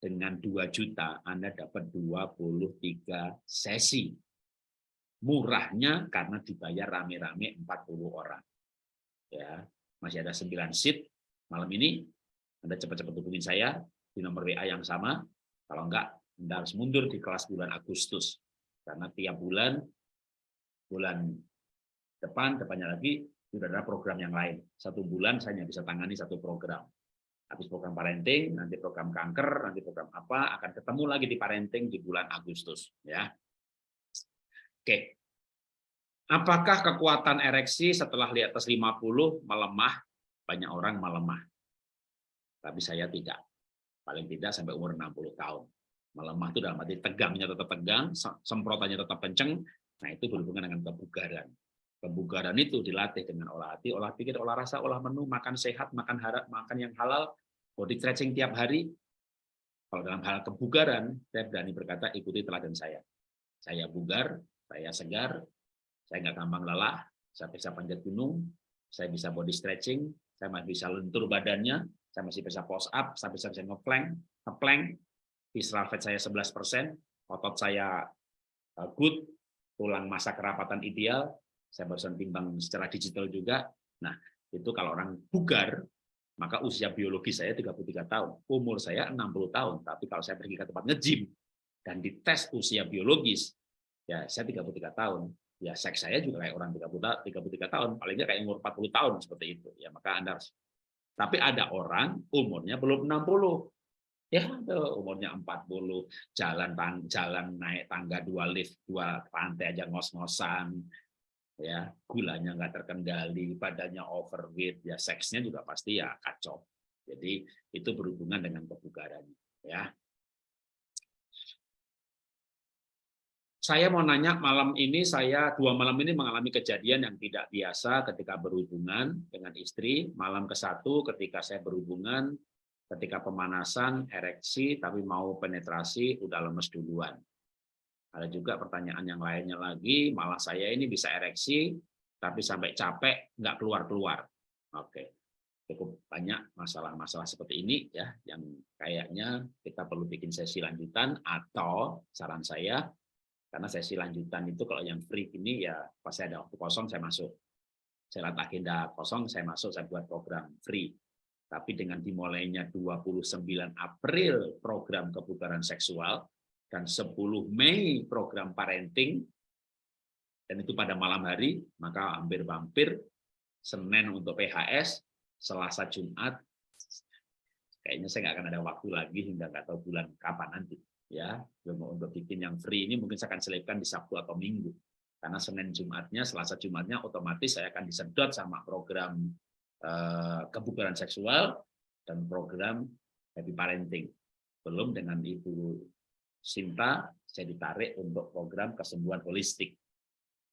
dengan 2 juta Anda dapat 23 sesi. Murahnya karena dibayar rame-rame 40 orang. Ya, masih ada 9 seat malam ini. Anda cepat-cepat hubungin saya di nomor WA yang sama. Kalau enggak, Anda harus mundur di kelas bulan Agustus. Karena tiap bulan bulan depan, depannya lagi sudah ada program yang lain. Satu bulan saya hanya bisa tangani satu program. Habis program parenting, nanti program kanker, nanti program apa, akan ketemu lagi di parenting di bulan Agustus. ya. Oke. Apakah kekuatan ereksi setelah di atas 50 melemah? Banyak orang melemah. Tapi saya tidak. Paling tidak sampai umur 60 tahun. Melemah itu dalam arti tegangnya tetap tegang, semprotannya tetap kenceng, nah itu berhubungan dengan kebugaran. Kebugaran itu dilatih dengan olah hati, olah pikir, olah rasa, olah menu, makan sehat, makan harap, makan yang halal, body stretching tiap hari. Kalau dalam hal kebugaran, saya berani berkata ikuti teladan saya. Saya bugar, saya segar, saya nggak gampang lelah, saya bisa panjat gunung, saya bisa body stretching, saya masih bisa lentur badannya, saya masih bisa push up, saya bisa bisa ngeplank, ngeplank, visceral fat saya 11%, otot saya uh, good, tulang masa kerapatan ideal, saya barusan timbang secara digital juga. Nah, itu kalau orang bugar, maka usia biologi saya 33 tahun, umur saya 60 tahun, tapi kalau saya pergi ke tempat nge-gym dan dites usia biologis, ya saya 33 tahun, ya seks saya juga kayak orang 30 33 tahun. Paling nggak kayak umur 40 tahun seperti itu. Ya maka Anda harus tapi ada orang umurnya belum 60 ya umurnya 40 jalan jalan naik tangga dua lift dua lantai aja ngos-ngosan ya gulanya nggak terkendali badannya overweight ya seksnya juga pasti ya kacau jadi itu berhubungan dengan kebugaran ya Saya mau nanya malam ini saya dua malam ini mengalami kejadian yang tidak biasa ketika berhubungan dengan istri. Malam ke satu ketika saya berhubungan, ketika pemanasan, ereksi, tapi mau penetrasi udah lemes duluan. Ada juga pertanyaan yang lainnya lagi, malah saya ini bisa ereksi, tapi sampai capek nggak keluar-keluar. Oke, cukup banyak masalah-masalah seperti ini ya, yang kayaknya kita perlu bikin sesi lanjutan atau saran saya karena sesi lanjutan itu kalau yang free ini ya pas saya ada waktu kosong saya masuk. Saya lihat agenda kosong saya masuk saya buat program free. Tapi dengan dimulainya 29 April program kebugaran seksual dan 10 Mei program parenting dan itu pada malam hari maka hampir-hampir Senin untuk PHS, Selasa Jumat kayaknya saya nggak akan ada waktu lagi hingga nggak tahu bulan kapan nanti ya. Untuk bikin yang free ini mungkin saya akan selipkan di Sabtu atau Minggu. Karena Senin Jumatnya Selasa Jumatnya otomatis saya akan disedot sama program eh, kebugaran seksual dan program happy parenting. Belum dengan ibu Sinta saya ditarik untuk program kesembuhan holistik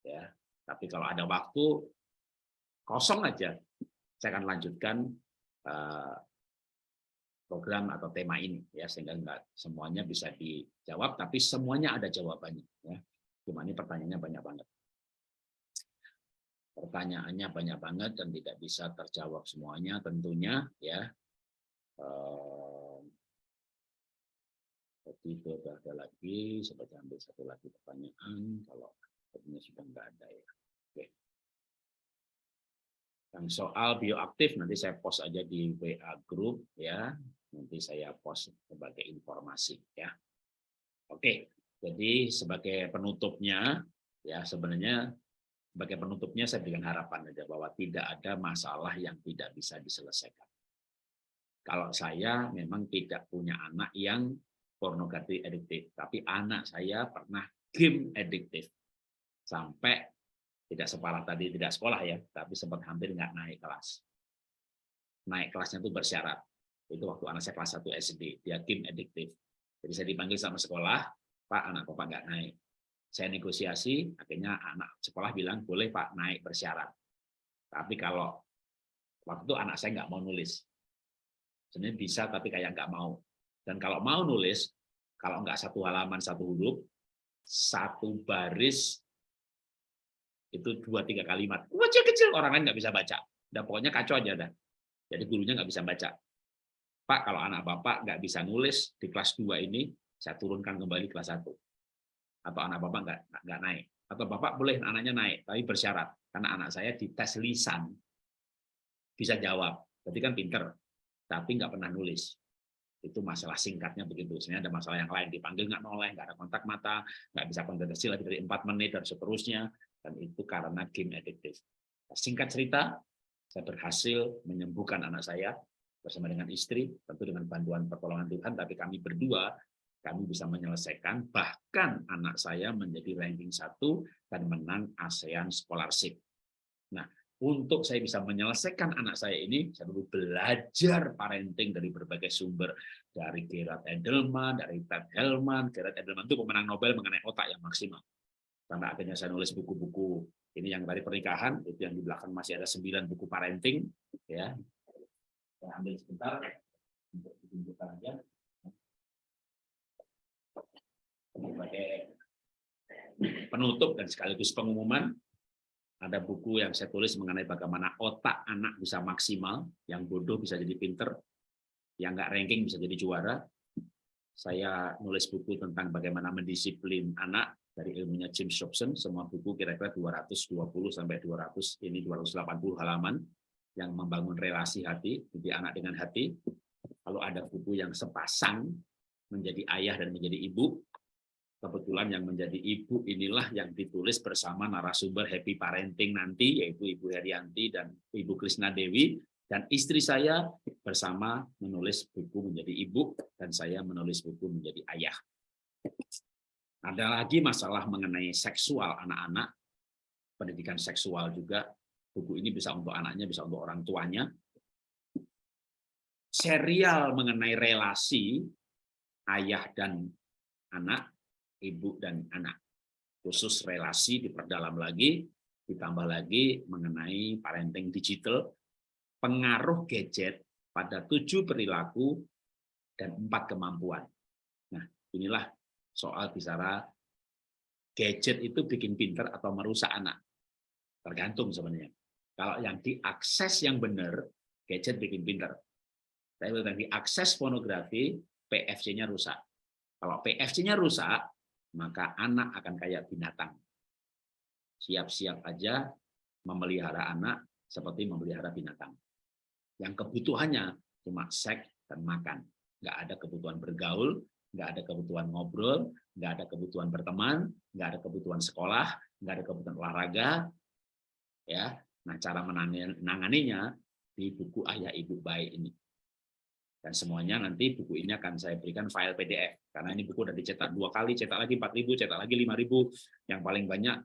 ya. Tapi kalau ada waktu kosong aja. Saya akan lanjutkan eh, program atau tema ini ya sehingga enggak semuanya bisa dijawab tapi semuanya ada jawabannya ya. Cuma ini pertanyaannya banyak banget. Pertanyaannya banyak banget dan tidak bisa terjawab semuanya tentunya ya jadi itu ada lagi seperti ambil satu lagi pertanyaan kalau ini sudah enggak ada ya oke yang soal bioaktif nanti saya post aja di WA group ya nanti saya post sebagai informasi ya. Oke, jadi sebagai penutupnya ya sebenarnya sebagai penutupnya saya berikan harapan aja bahwa tidak ada masalah yang tidak bisa diselesaikan. Kalau saya memang tidak punya anak yang pornografi adiktif, tapi anak saya pernah game adiktif sampai tidak separah tadi tidak sekolah ya, tapi sempat hampir nggak naik kelas. Naik kelasnya itu bersyarat itu waktu anak saya kelas 1 SD, dia game adiktif. Jadi saya dipanggil sama sekolah, Pak, anak Bapak nggak naik. Saya negosiasi, akhirnya anak sekolah bilang, boleh Pak naik bersyarat. Tapi kalau waktu itu anak saya nggak mau nulis. Sebenarnya bisa, tapi kayak nggak mau. Dan kalau mau nulis, kalau nggak satu halaman, satu huruf, satu baris, itu dua tiga kalimat. Kecil-kecil, orang lain nggak bisa baca. Dan pokoknya kacau aja dah. Jadi gurunya nggak bisa baca. Pak, kalau anak Bapak nggak bisa nulis di kelas 2 ini, saya turunkan kembali kelas 1. Atau anak Bapak nggak, nggak naik. Atau Bapak boleh anaknya naik, tapi bersyarat. Karena anak saya di tes lisan, bisa jawab. Berarti kan pinter, tapi nggak pernah nulis. Itu masalah singkatnya begitu. Sebenarnya ada masalah yang lain, dipanggil nggak noleh, nggak ada kontak mata, nggak bisa konsentrasi lebih dari empat menit, dan seterusnya. Dan itu karena game addictive. Singkat cerita, saya berhasil menyembuhkan anak saya bersama dengan istri, tentu dengan bantuan pertolongan Tuhan, tapi kami berdua, kami bisa menyelesaikan, bahkan anak saya menjadi ranking satu dan menang ASEAN Scholarship. Nah, untuk saya bisa menyelesaikan anak saya ini, saya perlu belajar parenting dari berbagai sumber. Dari Gerard Edelman, dari Ted Hellman. Gerard Edelman itu pemenang Nobel mengenai otak yang maksimal. Sampai akhirnya saya nulis buku-buku. Ini yang dari pernikahan, itu yang di belakang masih ada sembilan buku parenting. ya Saya ambil sebentar untuk ditunjukkan aja. Sebagai penutup dan sekaligus pengumuman, ada buku yang saya tulis mengenai bagaimana otak anak bisa maksimal, yang bodoh bisa jadi pinter, yang nggak ranking bisa jadi juara. Saya nulis buku tentang bagaimana mendisiplin anak dari ilmunya James Dobson, semua buku kira-kira 220 sampai 200 ini 280 halaman yang membangun relasi hati, jadi anak dengan hati. Kalau ada buku yang sepasang menjadi ayah dan menjadi ibu, Kebetulan yang menjadi ibu inilah yang ditulis bersama narasumber Happy Parenting nanti, yaitu Ibu Herianti dan Ibu Krisna Dewi, dan istri saya bersama menulis buku menjadi ibu, dan saya menulis buku menjadi ayah. Ada lagi masalah mengenai seksual anak-anak, pendidikan seksual juga, buku ini bisa untuk anaknya, bisa untuk orang tuanya. Serial mengenai relasi ayah dan anak ibu dan anak. Khusus relasi diperdalam lagi, ditambah lagi mengenai parenting digital, pengaruh gadget pada tujuh perilaku dan empat kemampuan. Nah, inilah soal bicara gadget itu bikin pinter atau merusak anak. Tergantung sebenarnya. Kalau yang diakses yang benar, gadget bikin pinter. Tapi kalau diakses pornografi, PFC-nya rusak. Kalau PFC-nya rusak, maka anak akan kayak binatang. Siap-siap aja memelihara anak seperti memelihara binatang. Yang kebutuhannya cuma seks dan makan. Nggak ada kebutuhan bergaul, nggak ada kebutuhan ngobrol, nggak ada kebutuhan berteman, nggak ada kebutuhan sekolah, nggak ada kebutuhan olahraga. ya. Nah, cara menanganinya di buku Ayah Ibu Baik ini. Dan semuanya nanti buku ini akan saya berikan file PDF. Karena ini buku sudah dicetak dua kali, cetak lagi 4.000, cetak lagi 5.000. Yang paling banyak,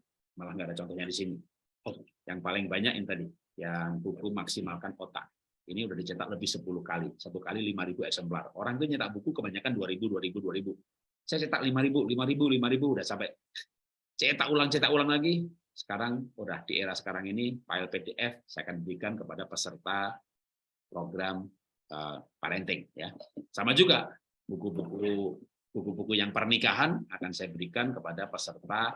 malah nggak ada contohnya di sini. Oh, yang paling banyak ini tadi, yang buku maksimalkan otak. Ini udah dicetak lebih 10 kali, satu kali 5.000 eksemplar. Orang itu nyetak buku kebanyakan 2.000, 2.000, 2.000. Saya cetak 5.000, 5.000, 5.000, udah sampai cetak ulang, cetak ulang lagi. Sekarang udah di era sekarang ini, file PDF saya akan berikan kepada peserta program parenting ya. Sama juga buku-buku buku-buku yang pernikahan akan saya berikan kepada peserta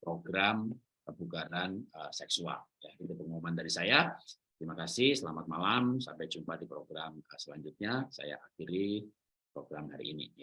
program kebugaran uh, seksual. Ya, itu pengumuman dari saya. Terima kasih, selamat malam, sampai jumpa di program selanjutnya. Saya akhiri program hari ini. Ya.